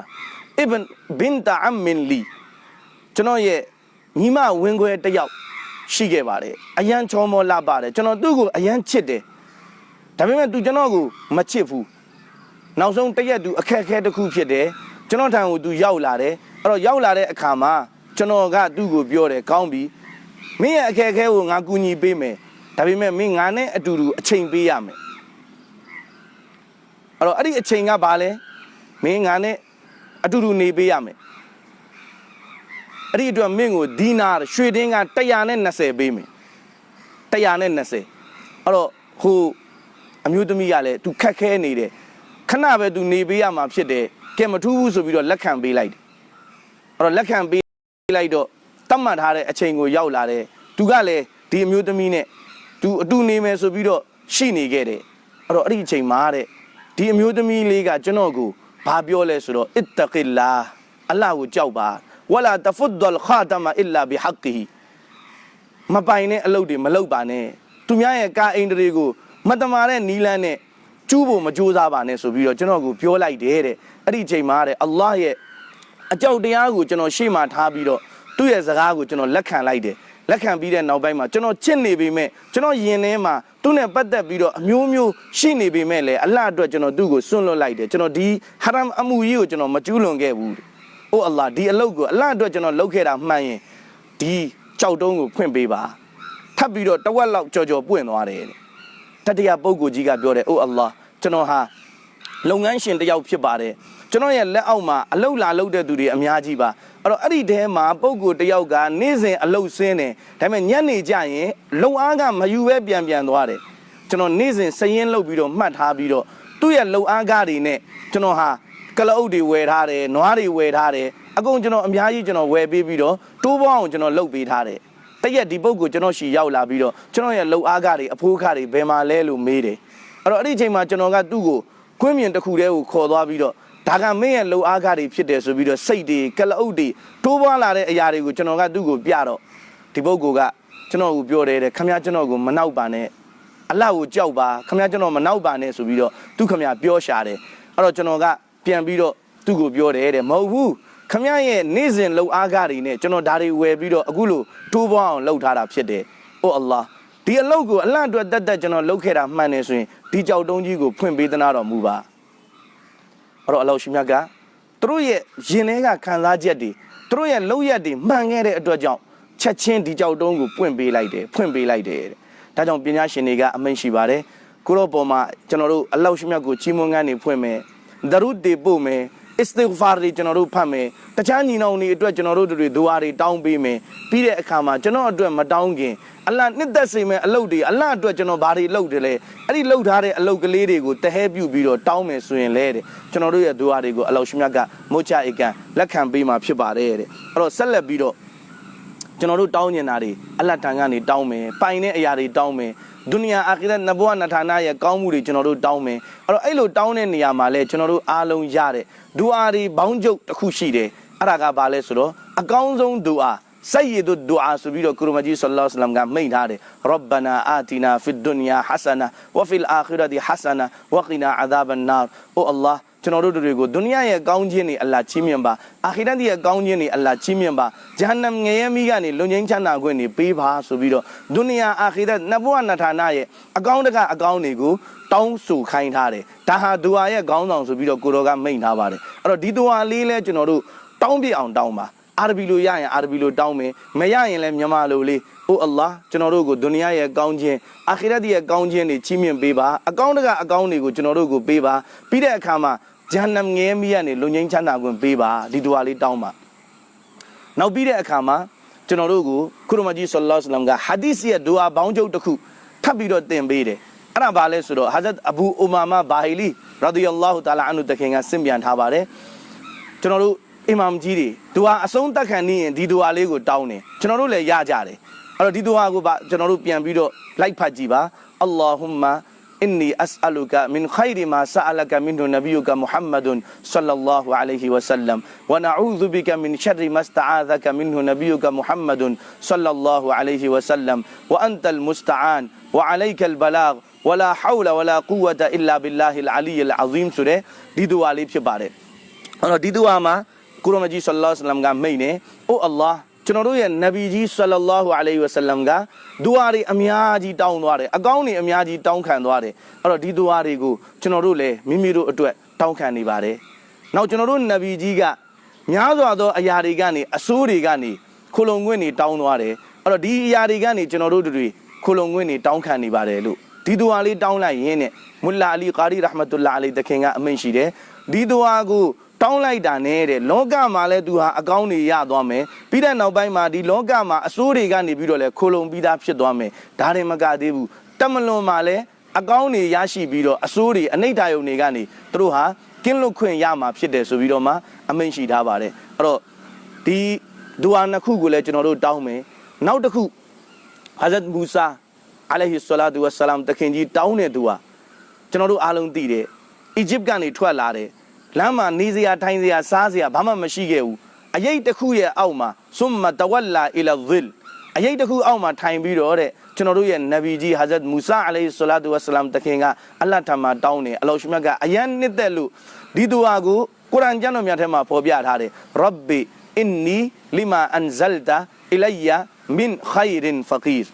အစ်ဘန်ဘင်တာအမ်မင်လီကျွန်တော်ရဲ့ညီမဝင်းခွဲတစ်ယောက်ရှိခဲ့ပါတယ်။အရန်ချောမောလာပါတယ်။ကျွန်တော်သူ့ကိုအရန်ချစ်တယ်။ဒါပေမဲ့သူကျွန်တော်ကိုမချစ်ဘူး။နောက်ဆုံးတစ်ရက်သူအခက်အခဲတစ်ခုဖြစ်တယ်။ကျွန်တော်ထံကိုသူရောက်လာတယ်။အဲ့တော့ရောက်လာတဲ့အခါမှာကျွန်တော်ကသူ့ကိုပြောတယ်ကောင်းပြီ။မင်းရဲ့အခက်အခဲကိုငါကူညီပေးမယ်။ဒါပေမဲ့မင်းငါနဲ့အတူတူအချိန်ပေးရမယ်။ အဲ့တော့အဲ့ဒီအချိန်ကဘာလဲမင်းငါနဲ့အတူတူနေပေးရမယ်အဲ့ဒီအတွက်မင်းကိုဒီနာရွှေတင်းက120ပေးမယ်120အဲ့တော့ဟိုအမျိုးသမီးကလည်းသူခက်ခဲနေတယ်ခဏပဲသူနေပေးရမှာဖြစ်တယ်ကဲမထူးဘူးဆိုပြီးတော့လက်ခံပေးလိုက်တယ်အဲ့တော့လက်ခံပေးလိုက်တော့တတ်မှတ်ထားတဲ့အချိန်ကိုရောက်လာတယ်သူကလည်းဒီအမျိုးသမီးနဲ့သူအတူနေမယ်ဆိုပြီးတော့ရှိနေခဲ့တယ်အဲ့တော့အဲ့ဒီအချိန်မှာတဲ့ ဒီအမျိုးသမီးလေးကကျွန်တော်ကိုဘာပြောလဲဆိုတော့အစ်တကီလာအလ္လာဟ်ကိုကြောက်ပါဝလာတဖုဒ်လ်ခါတမအစ်လာဘီဟက်ကီမပိုင်တဲ့အလုပ်တွေမလုပ်ပါနဲ့သူများရဲ့ကာအိန္ဒြေကိုမတမာတဲ့နီလန်းနဲ့ကျူးဖို့မကြိုးစားပါနဲ့ဆိုပြီးတော့ကျွန်တော်ကိုပြောလိုက်တယ်တဲ့အဲ့ဒီအချိန်မှာတဲ့အလ္လာဟ်ရဲ့အကြောက်တရားကိုကျွန်တော်ရှေ့မှာထားပြီးတော့သူ့ရဲ့စကားကိုကျွန်တော်လက်ခံလိုက်တယ်လက်ခံပြီးတဲ့နောက်ပိုင်းမှာကျွန်တော်ချစ်နေပေမဲ့ကျွန်တော်ယင်ထဲမှာ သူ့နဲ့ပတ်သက်ပြီးတော့အမျိုးမျိုးရှိနေပေမဲ့လည်းအလ္လာဟ်အတွက်ကျွန်တော်သူ့ကိုစွန့်လွတ်လိုက်တယ်ကျွန်တော်ဒီဟာရမ်အမှုကြီးကိုကျွန်တော်မကျူးလွန်ခဲ့ဘူးတဲ့။အိုအလ္လာဟ်ဒီအလုပ်ကိုအလ္လာဟ်အတွက်ကျွန်တော်လုပ်ခဲ့တာမှန်ရင်ဒီကြောက်တုံးကိုဖွင့်ပေးပါ။ထပ်ပြီးတော့တဝက်လောက်ကြော်ကြော်ပွင့်သွားတယ်တဲ့။တတိယပုဂ္ဂိုလ်ကြီးကပြောတယ်အိုအလ္လာဟ်ကျွန်တော်ဟာလုပ်ငန်းရှင်တစ်ယောက်ဖြစ်ပါတယ် ကျွန်တော်ရဲ့လက်အောက်မှာအလုတ်လာလုတ်တဲ့သူတွေအများကြီးပါအဲ့တော့အဲ့ဒီတဲမှာပုဂ္ဂိုလ်တစ်ယောက်ကနေ့စဉ်အလုတ်ဆင်းတယ်ဒါပေမဲ့ညနေကျရင်လုံအားကမယူပဲပြန်ပြန်သွားတယ်ကျွန်တော်နေ့စဉ်စရင်လုတ်ပြီးတော့မှတ်ထားပြီးတော့သူ့ရဲ့လုံအားကားတွေနဲ့ကျွန်တော်ဟာကလအုပ်တွေဝယ်ထားတယ်နွားတွေဝယ်ထားတယ်အကုန်ကျွန်တော်အများကြီးကျွန်တော်ဝယ်ပေးပြီးတော့တိုးပေါင်းအောင်ကျွန်တော်လုတ်ပေးထားတယ်တရက်ဒီပုဂ္ဂိုလ်ကျွန်တော်ရှီရောက်လာပြီးတော့ကျွန်တော်ရဲ့လုံအားကားတွေအဖိုးကားတွေဘယ်မှာလဲလို့မေးတယ်အဲ့တော့အဲ့ဒီအချိန်မှာကျွန်တော်ကသူ့ကိုကွင်းမြင်တစ်ခုတည်းကိုခေါ်သွားပြီးတော့ ဒါကမင်းရဲ့လုံအားကားတွေဖြစ်တယ်ဆိုပြီးတော့စိတ်တွေကလအုပ်တွေတိုးပွားလာတဲ့အရာတွေကိုကျွန်တော်ကသူ့ကိုပြတော့ဒီပုဂ္ဂိုလ်ကကျွန်တော်ကိုပြောတယ်တဲ့ခမရကျွန်တော်ကိုမနောက်ပါနဲ့အလှကိုကြောက်ပါခမရကျွန်တော်မနောက်ပါနဲ့ဆိုပြီးတော့သူခမရပြောရှာတယ်အဲ့တော့ကျွန်တော်ကပြန်ပြီးတော့သူ့ကိုပြောတယ်တဲ့မဟုတ်ဘူးခမရရဲ့နေ့စဉ်လုံအားကားတွေနဲ့ကျွန်တော်ဒါတွေဝယ်ပြီးတော့အခုလိုတိုးပွားအောင်လုပ်ထားတာဖြစ်တယ်။အိုအလ္လာဟ်ဒီအလုပ်ကိုအလန့်အတွက်တက်တက်ကျွန်တော်လုပ်ခဲ့တာမှန်တယ်ဆိုရင်ဒီကြောက်တုံးကြီးကိုဖွင့်ပေးသနာတော်မူပါ အဲ့တော့အလောရှိမြတ်ကသူတို့ရဲ့ရင်ထဲကခံစားချက်တွေသူတို့ရဲ့လောက်ရက်တွေမှန်ခဲ့တဲ့အတွက်ကြောင့်ချက်ချင်းဒီကြောက်တုံးကိုပွင့်ပေးလိုက်တယ်ဖွင့်ပေးလိုက်တယ်တဲ့ဒါကြောင့်ပညာရှင်တွေကအမိန့်ရှိပါတယ်ကိုရောပေါ်မှာကျွန်တော်တို့အလောရှိမြတ်ကိုချီးမွမ်းခန်းနေဖွင့်မယ်ဒရုဒ်တွေပို့မယ် istighfar တွေကျွန်တော်တို့ဖတ်မယ်တခြားညီနောင်တွေအတွက်ကျွန်တော်တို့တွေဒူအာတွေတောင်းပေးမယ်ပြီးတဲ့အခါမှာကျွန်တော်အတွက်မတောင်းခင်အလ္လာဟ်နှစ်သက်စေမဲ့အလုပ်တွေအလ္လာဟ်အတွက်ကျွန်တော်ဘာတွေလုပ်တယ်လဲအဲ့ဒီလုပ်ထားတဲ့အလုပ်ကလေးတွေကိုတဟဲပြုတ်ပြီးတော့တောင်းမယ်ဆိုရင်လဲတဲ့ကျွန်တော်တို့ရဲ့ဒူအာတွေကိုအလောရှိမြတ်ကမုတ်ချဧကန်လက်ခံပေးမှာဖြစ်ပါတယ်တဲ့အဲ့တော့ဆက်လက်ပြီးတော့ကျွန်တော်တို့တောင်းညင်တာတွေအလ္လာဟ်ထံကနေတောင်းမယ်ပိုင်တဲ့အရာတွေတောင်းမယ် ဒုနီယာအာခီရတ်နဘဝနထာနာရဲ့ကောင်းမှုတွေကျွန်တော်တို့တောင်းမယ်အဲ့တော့အဲ့လိုတောင်းတဲ့နေရာမှာလဲကျွန်တော်တို့အားလုံးရတဲ့ဒူအာတွေဘောင်းကျုပ်တစ်ခုရှိတယ်အဲ့ဒါကဘာလဲဆိုတော့အကောင်းဆုံးဒူအာစိုက်ရည်တို့ဒူအာဆိုပြီးတော့ကုရမကြီးဆလ္လာလ္လာဟ်အလัยဟိဝါဆလမ်ကမိန့်ထားတယ်ရဗ္ဗနာအာတီနာဖီဒုနီယာဟဆနာဝဖီလ်အာခီရတ်ဟဆနာဝကီနာအဇာဘန်နာအိုအလ္လာဟ် တော်တို့တွေကိုဒုနီယာရဲ့ကောင်းခြင်းတွေအလ္လာဟ်ချီးမြှင့်ပါအာခိရတ်ရဲ့ကောင်းခြင်းတွေအလ္လာဟ်ချီးမြှင့်ပါဂျဟန္နမ်ငရဲမိကနေလွန်ငင်းချမ်းသာခွင့်တွေပေးပါဆိုပြီးတော့ဒုနီယာအာခိရတ်နဘဝနထာနာရဲ့အကောင်းတကအကောင်းတွေကိုတောင်းဆိုခိုင်းထားတယ်ဒါဟာဒူအာရဲ့ခေါင်းဆောင်ဆိုပြီးတော့ကိုတော်ကမိန့်ထားပါတယ်အဲ့တော့ဒီဒူအာလေးလဲကျွန်တော်တို့တောင်းပြအောင်တောင်းပါအာရဘီလိုရရင်အာရဘီလိုတောင်းမယ်မရရင်လည်းမြန်မာလိုလေးအိုအလ္လာကျွန်တော်တို့ကိုဒုနီယာရဲ့ကောင်းခြင်းအာခိရတ်ရဲ့ကောင်းခြင်းတွေချီးမြှင့်ပေးပါအကောင်းတကအကောင်းတွေကိုကျွန်တော်တို့ကိုပေးပါပြီးတဲ့အခါမှာ ဂျဟန္နမ်ငဲမိကနေလူငင်းချမ်းသာခွင့်ပေးပါဒီဒွါလေးတောင်းပါနောက်ပြီးတဲ့အခါမှာကျွန်တော်တို့ကိုခုရမကြီးဆလ္လာလ္လာဟ်အလိုင်ကဟာဒီစ်ရဲ့ဒွါဘောင်းချုပ်တစ်ခုထပ်ပြီးတော့တင်ပေးတယ်အဲ့ဒါဘာလဲဆိုတော့ဟာဇတ်အဘူအူမာမာဘာဟီလီရာဒီယัลလာဟူတအာလာအန်ဟူတခင်ကဆင့်ပြန်ထားပါတယ်ကျွန်တော်တို့အီမမ်ကြီးတွေဒွါအဆုံးတက်ခံနေရင်ဒီဒွါလေးကိုတောင်းတယ်ကျွန်တော်တို့လည်းရကြတယ်အဲ့တော့ဒီဒွါကိုကျွန်တော်တို့ပြန်ပြီးတော့လိုက်ဖတ်ကြည့်ပါအလ္လာဟူမာ إني أسألك من خير ما سألك منه نبيك محمد صلى الله عليه وسلم ونعوذ بك من شر ما استعاذك منه نبيك محمد صلى الله عليه وسلم. وأنت المستعان وعليك البلاغ ولا حول ولا قوة إلا بالله العلي العظيم. سورة ديدوا عليه بارے اور دیدوا ما قرآن جی صلی اللہ علیہ وسلم قام مينة. أو الله ကြီးဆလ္လာလဟ်အလัยဟိဝါစလမ်ကမိန့်နေအိုအလ္လာဟ်ကျွန်တော်တို့ရဲ့နဗီကြီးဆလ္လာလဟ်အလိုင်းဝါဆလမ်ကဒူအာတွေအများကြီးတောင်းသွားတယ်အကောင်းတွေအများကြီးတောင်းခံသွားတယ်အဲ့တော့ဒီဒူအာတွေကိုကျွန်တော်တို့လည်းမိမိတို့အတွက်တောင်းခံနေပါတယ်နောက်ကျွန်တော်တို့နဗီကြီးကများစွာသောအရာတွေကနေအဆိုးတွေကနေခိုလုံခွင့်တွေတောင်းသွားတယ်အဲ့တော့ဒီအရာတွေကနေကျွန်တော်တို့တွေခိုလုံခွင့်တွေတောင်းခံနေပါတယ်လို့ဒီဒူအာလေးတောင်းလိုက်ရင်းနဲ့မုလာအလီကာရီရဟမတုလာအလိတခင်ကအမိန့်ရှိတယ်ဒီဒူအာကို တောင်းလိုက်တာနဲ့တဲ့လောကမှာလည်းသူဟာအကောင်းတွေရသွားမယ်ပြီးတဲ့နောက်ပိုင်းမှာဒီလောကမှာအဆိုးတွေကနေပြီးတော့လဲခိုလုံပြီးသားဖြစ်သွားမယ်ဒါတွေမကသေးဘူးတမလွန်မှာလည်းအကောင်းတွေရရှိပြီးတော့အဆိုးတွေအနိဋ္ဌာယုံတွေကနေသူတို့ဟာကင်းလွတ်ခွင့်ရမှာဖြစ်တယ်ဆိုပြီးတော့မှအမိန့်ရှိထားပါတယ်အဲ့တော့ဒီဒူအာနှစ်ခုကိုလည်းကျွန်တော်တို့တောင်းမယ်နောက်တစ်ခုဟာဇတ်မူဆာအလိုင်ဟီဆလာတူဝဆလမ်တခင်ကြီးတောင်းတဲ့သူဟာကျွန်တော်တို့အားလုံးသိတယ်အီဂျစ်ကနေထွက်လာတယ် လမ်းမှာနေစရာထိုင်စရာစားစရာဘာမှမရှိခဲ့ဘူးအရေးတစ်ခုရဲ့အောက်မှာဆွမ်မတဝလာအီလာဇစ်အရေးတစ်ခုအောက်မှာထိုင်ပြီးတော့တဲ့ကျွန်တော်တို့ရဲ့နဗီကြီးဟာဇတ်မူဆာအလိုင်ဆလာတူဝဆလမ်တခင်ကအလ္လာဟ်ထံမှာတောင်းတယ်အလောရှမြတ်ကအယံနှစ်သက်လို့ဒီဒူအာကိုကုရ်အာန်ကျမ်းတော်မြတ်ထဲမှာဖော်ပြထားတယ်ရဘ်ဘီအင်နီလီမာအန်ဇလတာအီလိုင်ယာမင်ခိုင်ရင်ဖကီရ်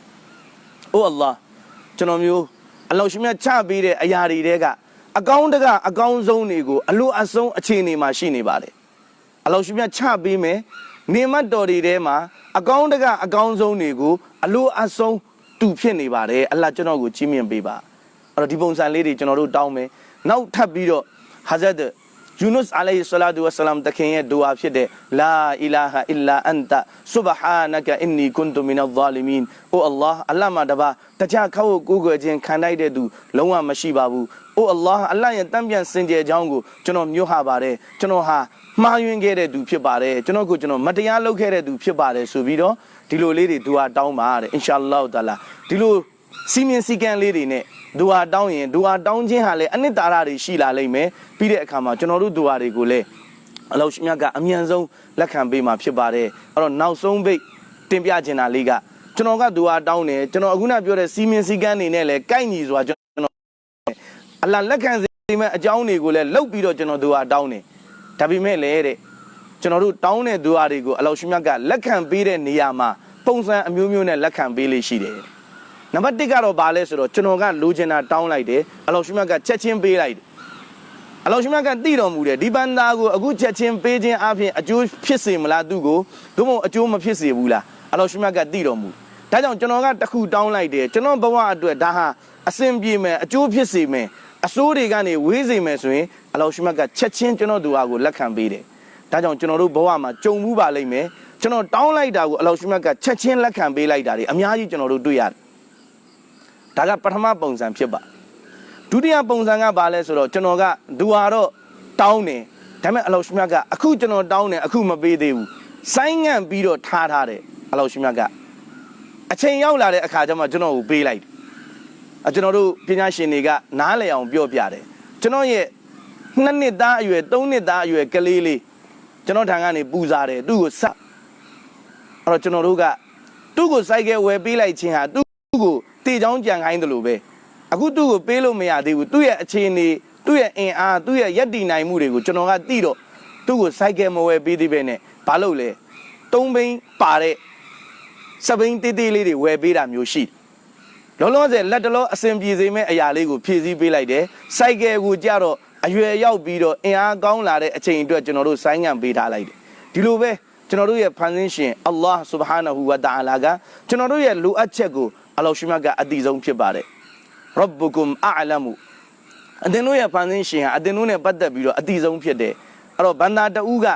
အိုအလ္လာဟ်ကျွန်တော်မျိုးအလောရှမြတ်ချပေးတဲ့အရာတွေတဲက အကောင်းတကအကောင်းဆုံးတွေကိုအလိုအဆုံးအခြေအနေမှာရှိနေပါတယ်အလောရှိမြတ်ချပေးမယ်နေမတ်တော်တွေထဲမှာအကောင်းတကအကောင်းဆုံးတွေကိုအလိုအဆုံးတူဖြစ်နေပါတယ်အလ္လာဟ်ကျွန်တော်ကိုကြီးမြင့်ပေးပါအဲ့တော့ဒီပုံစံလေးတွေကျွန်တော်တို့တောင်းမယ်နောက်ထပ်ပြီးတော့ဟာဇတ် ယူနုစ်အလိုင်ဆလာတူဝဆလမ်တခင်ရဲ့ဒူအာဖြစ်တဲ့လာအီလာဟာအီလာအန်တာဆူဘဟာနကအင်နီကွန်တူမင်အဇာလီမင်အိုအလ္လာဟ်အလ္လာဟ်မှာတပါတခြားခောက်ကိုကိုယ်ခြင်းခံလိုက်တဲ့သူလုံးဝမရှိပါဘူးအိုအလ္လာဟ်အလ္လာဟ်ရဲ့တံပြန်စင်ကြယ်ကြောင်းကိုကျွန်တော်မျိုးဟာပါတယ်ကျွန်တော်ဟာမှားယွင်းခဲ့တဲ့သူဖြစ်ပါတယ်ကျွန်တော်ကိုကျွန်တော်မတရားလုပ်ခဲ့တဲ့သူဖြစ်ပါတယ်ဆိုပြီးတော့ဒီလိုလေးတွေဒူဟာတောင်းပါတဲ့အင်ရှာအလ္လာဟ်တာလာဒီလို စီမင်းစီကံလေးတွေနဲ့ဒူဟာတောင်းရင်ဒူဟာတောင်းခြင်းဟာလည်းအနှစ်သာရတွေရှိလာလိမ့်မယ်ပြီးတဲ့အခါမှာကျွန်တော်တို့ဒူဟာတွေကိုလည်းအလောရှိမြတ်ကအမြန်ဆုံးလက်ခံပေးမှာဖြစ်ပါတယ်အဲ့တော့နောက်ဆုံးပိတ်တင်ပြချင်တာလေးကကျွန်တော်ကဒူဟာတောင်းတယ်ကျွန်တော်အခုနပြောတဲ့စီမင်းစီကံတွေနဲ့လည်းကိုက်ညီစွာကျွန်တော်အလ္လာဟ်လက်ခံစေမယ့်အကြောင်းတွေကိုလည်းလှုပ်ပြီးတော့ကျွန်တော်ဒူဟာတောင်းတယ်ဒါပေမဲ့လည်းတဲ့ကျွန်တော်တို့တောင်းတဲ့သူအားတွေကိုအလောရှိမြတ်ကလက်ခံပေးတဲ့နေရာမှာပုံစံအမျိုးမျိုးနဲ့လက်ခံပေးလေးရှိတယ်။ နံပါတ်1ကတော့ဘာလဲဆိုတော့ကျွန်တော်ကလိုချင်တာတောင်းလိုက်တယ်အလောရှိမြတ်ကချက်ချင်းပေးလိုက်တယ်။အလောရှိမြတ်ကသိတော်မူတယ်ဒီဘန္တာကိုအခုချက်ချင်းပေးခြင်းအပြင်အကျိုးဖြစ်စေမလားသူ့ကိုသို့မဟုတ်အကျိုးမဖြစ်စေဘူးလားအလောရှိမြတ်ကသိတော်မူဒါကြောင့်ကျွန်တော်ကတခုတောင်းလိုက်တယ်ကျွန်တော်ဘဝအတွက်ဒါဟာအစဉ်ပြေမယ်အကျိုးဖြစ်စေမယ်အစိုးတွေကနေဝေးစေမယ်ဆိုရင်အလောရှိမတ်ကချက်ချင်းကျွန်တော်တို့အားကိုလက်ခံပေးတယ်။ဒါကြောင့်ကျွန်တော်တို့ဘဝမှာကြုံမှုပါလိမ့်မယ်။ကျွန်တော်တောင်းလိုက်တာကိုအလောရှိမတ်ကချက်ချင်းလက်ခံပေးလိုက်တာတွေအများကြီးကျွန်တော်တို့တွေ့ရတယ်။ ဒါကပထမပုံစံဖြစ်ပါ။ဒုတိယပုံစံကဘာလဲဆိုတော့ကျွန်တော်ကဒူဟာတော့တောင်းတယ်။ဒါပေမဲ့အလောရှိမတ်ကအခုကျွန်တော်တောင်းတယ်အခုမပေးသေးဘူး။ဆိုင်းငံ့ပြီးတော့ထားထားတယ်အလောရှိမတ်ကအချိန်ရောက်လာတဲ့အခါကျမှကျွန်တော်ကိုပေးလိုက်တယ်။အကျွန်တော်တို့ပညာရှင်တွေကနားလည်အောင်ပြောပြတယ်ကျွန်တော်ရဲ့နှစ်နှစ်သားအရွယ်သုံးနှစ်သားအရွယ်ကလေးလေးကျွန်တော်ထံကနေပူစားတယ်သူ့ကိုဆက်အဲ့တော့ကျွန်တော်တို့ကသူ့ကိုစိုက်ကဲဝယ်ပေးလိုက်ခြင်းဟာသူ့ကို တေချောင်းကြံခိုင်းတယ်လို့ပဲအခုသူ့ကိုပေးလို့မရသေးဘူးသူ့ရဲ့အခြေအနေသူ့ရဲ့အင်အားသူ့ရဲ့ယက်တီနိုင်မှုတွေကိုကျွန်တော်ကသိတော့သူ့ကိုစိုက်ကဲမဝယ်ပေးသေးပဲနဲ့ဘာလို့လဲသုံးဘိန်းပါတဲ့စပိန်တေးသေးလေးတွေဝယ်ပေးတာမျိုးရှိတယ်လောလောဆယ်လက်တလောအစဉ်ပြေစေမဲ့အရာလေးကိုဖြည့်ဆည်းပေးလိုက်တယ်။စိုက်ကယ်ကိုကြတော့အရွယ်ရောက်ပြီးတော့အင်အားကောင်းလာတဲ့အချိန်အတွက်ကျွန်တော်တို့ဆိုင်းငံ့ပေးထားလိုက်တယ်။ဒီလိုပဲ ကျွန်တော်တို့ရဲ့ဖန်ဆင်းရှင်အလ္လာဟ်ဆူဘဟာနဟူဝတာအာလာကကျွန်တော်တို့ရဲ့လိုအပ်ချက်ကိုအလ္လာဟ်ရှိမတ်ကအတိဆုံးဖြစ်ပါတယ်။ရဘ်ဘူကုမ်အလမူအသင်တို့ရဲ့ဖန်ဆင်းရှင်ဟာအသင်တို့နဲ့ပတ်သက်ပြီးတော့အတိဆုံးဖြစ်တယ်။အဲ့တော့ဘန္တာတူးက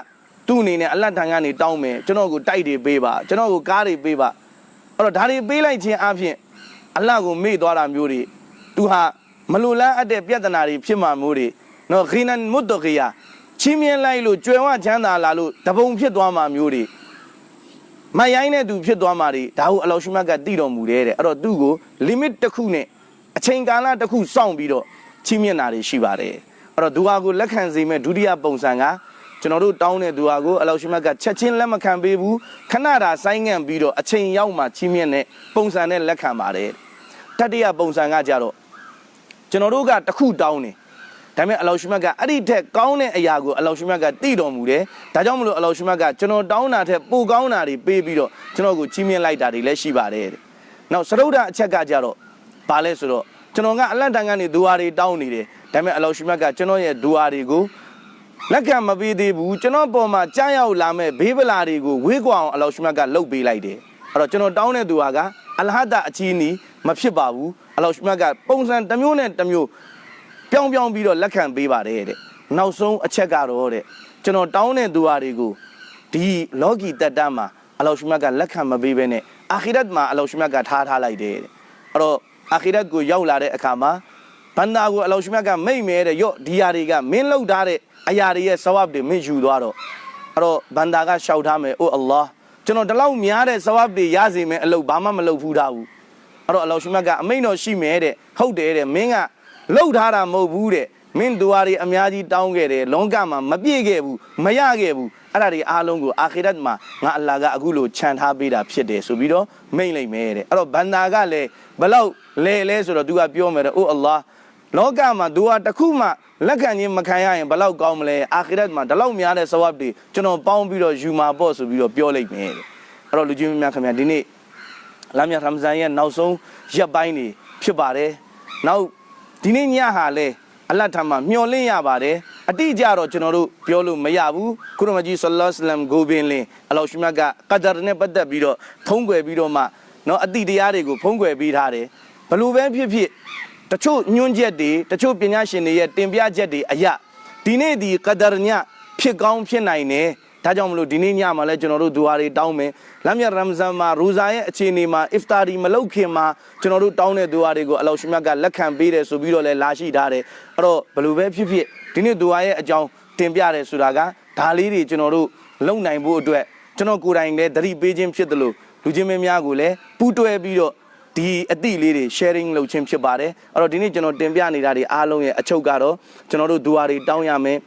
သူ့အနေနဲ့အလတ်ထံကနေတောင်းမယ်ကျွန်တော်ကိုတိုက်တွေပေးပါကျွန်တော်ကိုကားတွေပေးပါအဲ့တော့ဒါတွေပေးလိုက်ခြင်းအပြင်အလ္လာဟ်ကိုမေ့သွားတာမျိုးတွေသူဟာမလိုလားအပ်တဲ့ပြဿနာတွေဖြစ်မှာမျိုးတွေနော်ခိနန်မုတ်တကီယာ ချင်းမြင်လိုက်လို့ကြွယ်ဝချမ်းသာလာလို့တပုံဖြစ်သွားမှာမျိုးတွေမရိုင်းတဲ့သူဖြစ်သွားမှာတွေဒါဟုအလောရှိမတ်ကတည်တော်မူတယ်တဲ့အဲ့တော့သူ့ကို limit တစ်ခုနဲ့အချိန်ကာလတစ်ခုစောင့်ပြီးတော့ချင်းမြင်တာတွေရှိပါတယ်အဲ့တော့ဒူဟာကိုလက်ခံစေမဲ့ဒုတိယပုံစံကကျွန်တော်တို့တောင်းတဲ့ဒူဟာကိုအလောရှိမတ်ကချက်ချင်းလက်မခံပေးဘူးခဏတာဆိုင်းငံ့ပြီးတော့အချိန်ရောက်မှချင်းမြင်တဲ့ပုံစံနဲ့လက်ခံပါတယ်တတိယပုံစံကကြတော့ကျွန်တော်တို့ကတစ်ခုတောင်းတယ် ဒါပေမဲ့အလောရှိမတ်ကအဲ့ဒီထက်ကောင်းတဲ့အရာကိုအလောရှိမတ်ကတည်တော်မူတယ်ဒါကြောင့်မလို့အလောရှိမတ်ကကျွန်တော်တောင်းတာထက်ပိုကောင်းတာတွေပေးပြီးတော့ကျွန်တော်ကိုချီးမြှင့်လိုက်တာတွေလည်းရှိပါတယ်တဲ့နောက်စရုဒ္ဓအချက်ကကြတော့ဘာလဲဆိုတော့ကျွန်တော်ကအလတ်တန်ကနေဒူဟာတွေတောင်းနေတယ်ဒါပေမဲ့အလောရှိမတ်ကကျွန်တော်ရဲ့ဒူဟာတွေကိုလက်ခံမပေးသေးဘူးကျွန်တော်ပေါ်မှာကြားရောက်လာမဲ့ဘေးပလာတွေကိုဝေးကွာအောင်အလောရှိမတ်ကလှုပ်ပေးလိုက်တယ်အဲ့တော့ကျွန်တော်တောင်းတဲ့သူဟာကအလဟဒအချီးနီးမဖြစ်ပါဘူးအလောရှိမတ်ကပုံစံတစ်မျိုးနဲ့တစ်မျိုး ပြောင်းပြောင်းပြီးတော့လက်ခံပေးပါတယ်တဲ့နောက်ဆုံးအချက်ကတော့တဲ့ကျွန်တော်တောင်းတဲ့သူဟာတွေကိုဒီလောကီတက်တမ်းမှာအလောရှိမတ်ကလက်ခံမပေးဘဲနဲ့အာခိရတ်မှာအလောရှိမတ်ကထားထားလိုက်တယ်တဲ့အဲ့တော့အာခိရတ်ကိုရောက်လာတဲ့အခါမှာဘန္တာကိုအလောရှိမတ်ကမိတ်မဲတဲ့ရော့ဒီယာတွေကမင်းလောက်ထားတဲ့အရာတွေရဲ့ဆဝပ်တွေမင်းယူသွားတော့အဲ့တော့ဘန္တာကရှောက်ထားမယ်အိုအလ္လာဟ်ကျွန်တော်ဒီလောက်များတဲ့ဆဝပ်တွေရစီမယ်အလုပ်ဘာမှမလုပ်ဘူးထားဘူးအဲ့တော့အလောရှိမတ်ကအမိန်တော်ရှိမယ်တဲ့ဟုတ်တယ်တဲ့မင်းက လှုပ်ထားတာမဟုတ်ဘူးတဲ့မင်းဒူဝါတွေအများကြီးတောင်းခဲ့တယ်လောကမှာမပြည့်ခဲ့ဘူးမရခဲ့ဘူးအဲ့ဒါတွေအားလုံးကိုအာခိရတ်မှာငါအလ္လာဟ်ကအခုလိုခြံထားပေးတာဖြစ်တယ်ဆိုပြီးတော့မိန့်လိုက်မယ်တဲ့အဲ့တော့ဘန္တာကလည်းဘလောက်လဲလဲဆိုတော့သူကပြောမယ်တဲ့အိုအလ္လာဟ်လောကမှာဒူဝါတစ်ခုမှလက်ခံခြင်းမခံရရင်ဘလောက်ကောင်းမလဲအာခိရတ်မှာဒီလောက်များတဲ့ဆဝတ်တွေကျွန်တော်ပေါင်းပြီးတော့ယူမှာပေါ့ဆိုပြီးတော့ပြောလိုက်မယ်တဲ့အဲ့တော့လူကြီးများခင်ဗျာဒီနေ့လာမြတ်ရမ်ဇန်ရဲ့နောက်ဆုံးရက်ပိုင်းနေဖြစ်ပါတယ်။နောက် ဒီနေ့ညဟာလဲအလတ်ထမှာမျောလင့်ရပါတယ်အတိအကျတော့ကျွန်တော်တို့ပြောလို့မရဘူးကုရမကြီးဆလ္လာလ္လမ်ဂိုဘင်လင်အလောရှိမတ်ကကဒါရနဲ့ပတ်သက်ပြီးတော့ထုံးကွယ်ပြီးတော့မှနော်အတိတရားတွေကိုဖုံးကွယ်ပြီးထားတယ်ဘလို့ပဲဖြစ်ဖြစ်တချို့ညွန့်ချက်တွေတချို့ပညာရှင်တွေရဲ့တင်ပြချက်တွေအရဒီနေ့ဒီကဒါရညဖြစ်ကောင်းဖြစ်နိုင်တယ် ဒါကြောင့်မလို့ဒီနေ့ညမှာလဲကျွန်တော်တို့ဒူဟာတွေတောင်းမယ်လမ်းမြတ်ရမ်ဇန်မှာရူဇာရဲ့အခြေအနေမှာအစ်ဖတာရီမလုပ်ခင်မှာကျွန်တော်တို့တောင်းတဲ့ဒူဟာတွေကိုအလောရှိမြတ်ကလက်ခံပေးတယ်ဆိုပြီးတော့လဲလာရှိထားတယ်အဲ့တော့ဘယ်လိုပဲဖြစ်ဖြစ်ဒီနေ့ဒူဟာရဲ့အကြောင်းတင်ပြတယ်ဆိုတာကဒါလေးတွေကျွန်တော်တို့လုံနိုင်ဖို့အတွက်ကျွန်တော်ကိုယ်တိုင်လည်းသတိပေးခြင်းဖြစ်တယ်လို့လူချင်းမင်းများကိုလည်းပူးတွဲပြီးတော့ဒီအသည့်လေးတွေ sharing လုပ်ခြင်းဖြစ်ပါတယ်အဲ့တော့ဒီနေ့ကျွန်တော်တင်ပြနေတာတွေအားလုံးရဲ့အချုပ်ကတော့ကျွန်တော်တို့ဒူဟာတွေတောင်းရမယ်အဲ့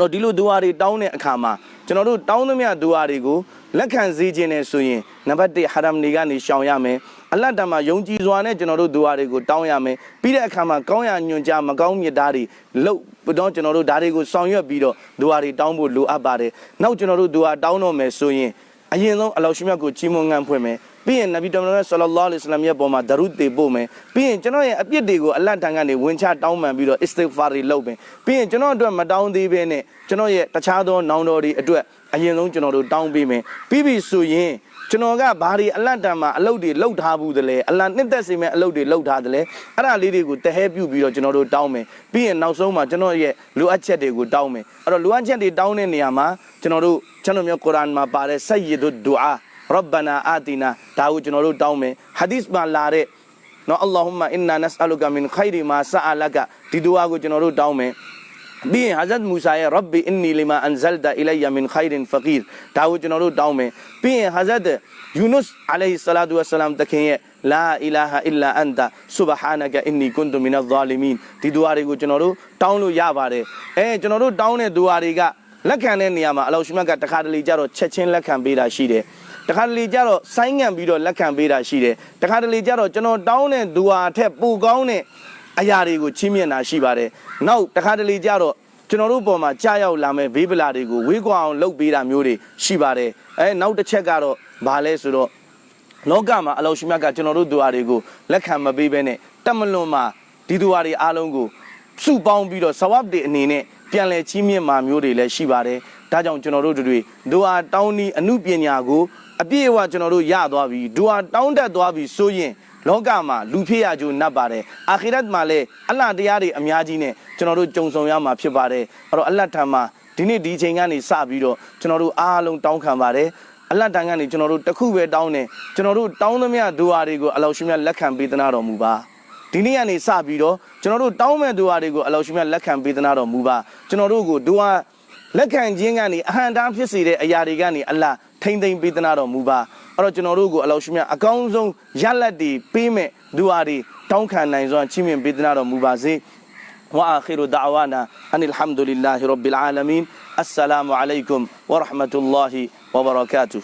တော့ဒီလိုဒူဝါတွေတောင်းတဲ့အခါမှာကျွန်တော်တို့တောင်းသမျှဒူဝါတွေကိုလက်ခံစေခြင်းနဲ့ဆိုရင်နံပါတ်1ဟာရမ်တွေကနေရှောင်ရမယ်အလတ်တမှာယုံကြည်စွာနဲ့ကျွန်တော်တို့ဒူဝါတွေကိုတောင်းရမယ်ပြီးတဲ့အခါမှာကောင်းရညွန်ကြားမကောင်းမြတ်သားတွေလုတ်တော့ကျွန်တော်တို့ဒါတွေကိုဆောင်ရွက်ပြီးတော့ဒူဝါတွေတောင်းဖို့လိုအပ်ပါတယ်နောက်ကျွန်တော်တို့ဒူဝါတောင်းတော့မယ်ဆိုရင်အရင်ဆုံးအလောရှိမြတ်ကိုကြီးမွန်ငံဖွင့်မယ် ပြီးရင်နဗီတော်မြတ်ဆလလောလ္လဟ်အလัยဟိဝါစလမ်ရဲ့ပေါ်မှာဒရုတေပို့မယ်ပြီးရင်ကျွန်တော်ရဲ့အပြစ်တွေကိုအလတ်တန်ကနေဝင်ချတောင်းပန်ပြီးတော့အစ္စတိဂ်ဖာရီလုပ်မယ်ပြီးရင်ကျွန်တော်အတွက်မတောင်းသေးဘဲနဲ့ကျွန်တော်ရဲ့တခြားသောနောင်တော်တွေအတွက်အရင်ဆုံးကျွန်တော်တို့တောင်းပေးမယ်ပြီးပြီဆိုရင်ကျွန်တော်ကဘာတွေအလတ်တန်မှာအလုပ်တွေလုပ်ထားဘူးတလဲအလတ်နှစ်သက်စေမဲ့အလုပ်တွေလုပ်ထားတယ်လဲအဲ့ဒါလေးတွေကိုတဟဲပြုတ်ပြီးတော့ကျွန်တော်တို့တောင်းမယ်ပြီးရင်နောက်ဆုံးမှာကျွန်တော်ရဲ့လိုအပ်ချက်တွေကိုတောင်းမယ်အဲ့တော့လိုအပ်ချက်တွေတောင်းတဲ့နေရာမှာကျွန်တော်တို့ကျွန်တော်မျိုးကုရ်အာန်မှာပါတဲ့ဆယီဒုဒူအာ ရဗ္ဗနာအာတီနာဒါကိုကျွန်တော်တို့တောင်းမယ်ဟာဒီသ်မှာလာတဲ့နော်အလ္လာဟူမအင်နာနက်အလုကမင်ခိုင်ရီမာဆာအလကဒီဒူအာကိုကျွန်တော်တို့တောင်းမယ်ပြီးရင်ဟာဇတ်မူဆာရဲ့ Rabbi inni lima anzalta ilayya min khairin faqir ဒါကိုကျွန်တော်တို့တောင်းမယ်ပြီးရင်ဟာဇတ်ယူနုစ်အလိုင်ဆလာတူဝဆလမ်တခင်ရဲ့ la ilaha illa anta subhanaka inni kuntu minadh zalimin ဒီဒူအာတွေကိုကျွန်တော်တို့တောင်းလို့ရပါတယ်အဲကျွန်တော်တို့တောင်းတဲ့ဒူအာတွေကလက်ခံတဲ့နေရာမှာအလောရှိမတ်ကတခါတလေကြတော့ချက်ချင်းလက်ခံပေးတာရှိတယ် တခါတလေကြတော့ဆိုင်းငံ့ပြီးတော့လက်ခံပေးတာရှိတယ်တခါတလေကြတော့ကျွန်တော်တောင်းတဲ့ဒူအာထက်ပိုကောင်းတဲ့အရာတွေကိုချီးမြှင့်တာရှိပါတယ်နောက်တခါတလေကြတော့ကျွန်တော်တို့ပေါ်မှာကြာရောက်လာမဲ့ဘေးပလာတွေကိုဝေးကွာအောင်လုပ်ပေးတာမျိုးတွေရှိပါတယ်အဲနောက်တစ်ချက်ကတော့ဘာလဲဆိုတော့လောကမှာအလောရှိမြတ်ကကျွန်တော်တို့ဒူအာတွေကိုလက်ခံမပေးဘဲနဲ့တက်မလွန်မှာဒီဒူအာတွေအားလုံးကိုစုပေါင်းပြီးတော့ဆဝပ်တွေအနေနဲ့ပြန်လည်ချီးမြှင့်မှာမျိုးတွေလည်းရှိပါတယ်ဒါကြောင့်ကျွန်တော်တို့တွေဒူအာတောင်းဤအမှုပညာကို အပြည့်အဝကျွန်တော်တို့ရသွားပြီဒူအာတောင်းတတ်သွားပြီဆိုရင်လောကမှာလူဖြစ်ရကြိုးနပ်ပါတယ်အာခိရတ်မှာလည်းအလ္လာဟ်တရားတွေအများကြီးနဲ့ကျွန်တော်တို့ကြုံဆုံရမှာဖြစ်ပါတယ်အဲ့တော့အလ္လာဟ်ထံမှာဒီနေ့ဒီချိန်ကနေစပြီးတော့ကျွန်တော်တို့အားလုံးတောင်းခံပါတယ်အလ္လာဟ်တန်ကနေကျွန်တော်တို့တခုပဲတောင်းတယ်ကျွန်တော်တို့တောင်းသမျှဒူအာတွေကိုအလောရှိမြတ်လက်ခံပေးသနာတော်မူပါဒီနေ့ကနေစပြီးတော့ကျွန်တော်တို့တောင်းမဲ့ဒူအာတွေကိုအလောရှိမြတ်လက်ခံပေးသနာတော်မူပါကျွန်တော်တို့ကိုဒူအာလက်ခံခြင်းကနေအဟံတန်းဖြစ်စေတဲ့အရာတွေကနေအလ္လာဟ် ထိမ့်သိမ့်ပေးသနာတော်မူပါအဲ့တော့ကျွန်တော်တို့ကိုအလောရှိမြတ်အကောင်းဆုံးရလက်တွေပေးမဲ့ဒူအာတွေတောင်းခံနိုင်စွာချီးမြှင့်ပေးသနာတော်မူပါစေ وآخر دعوانا أن الحمد لله رب العالمين السلام عليكم ورحمة الله وبركاته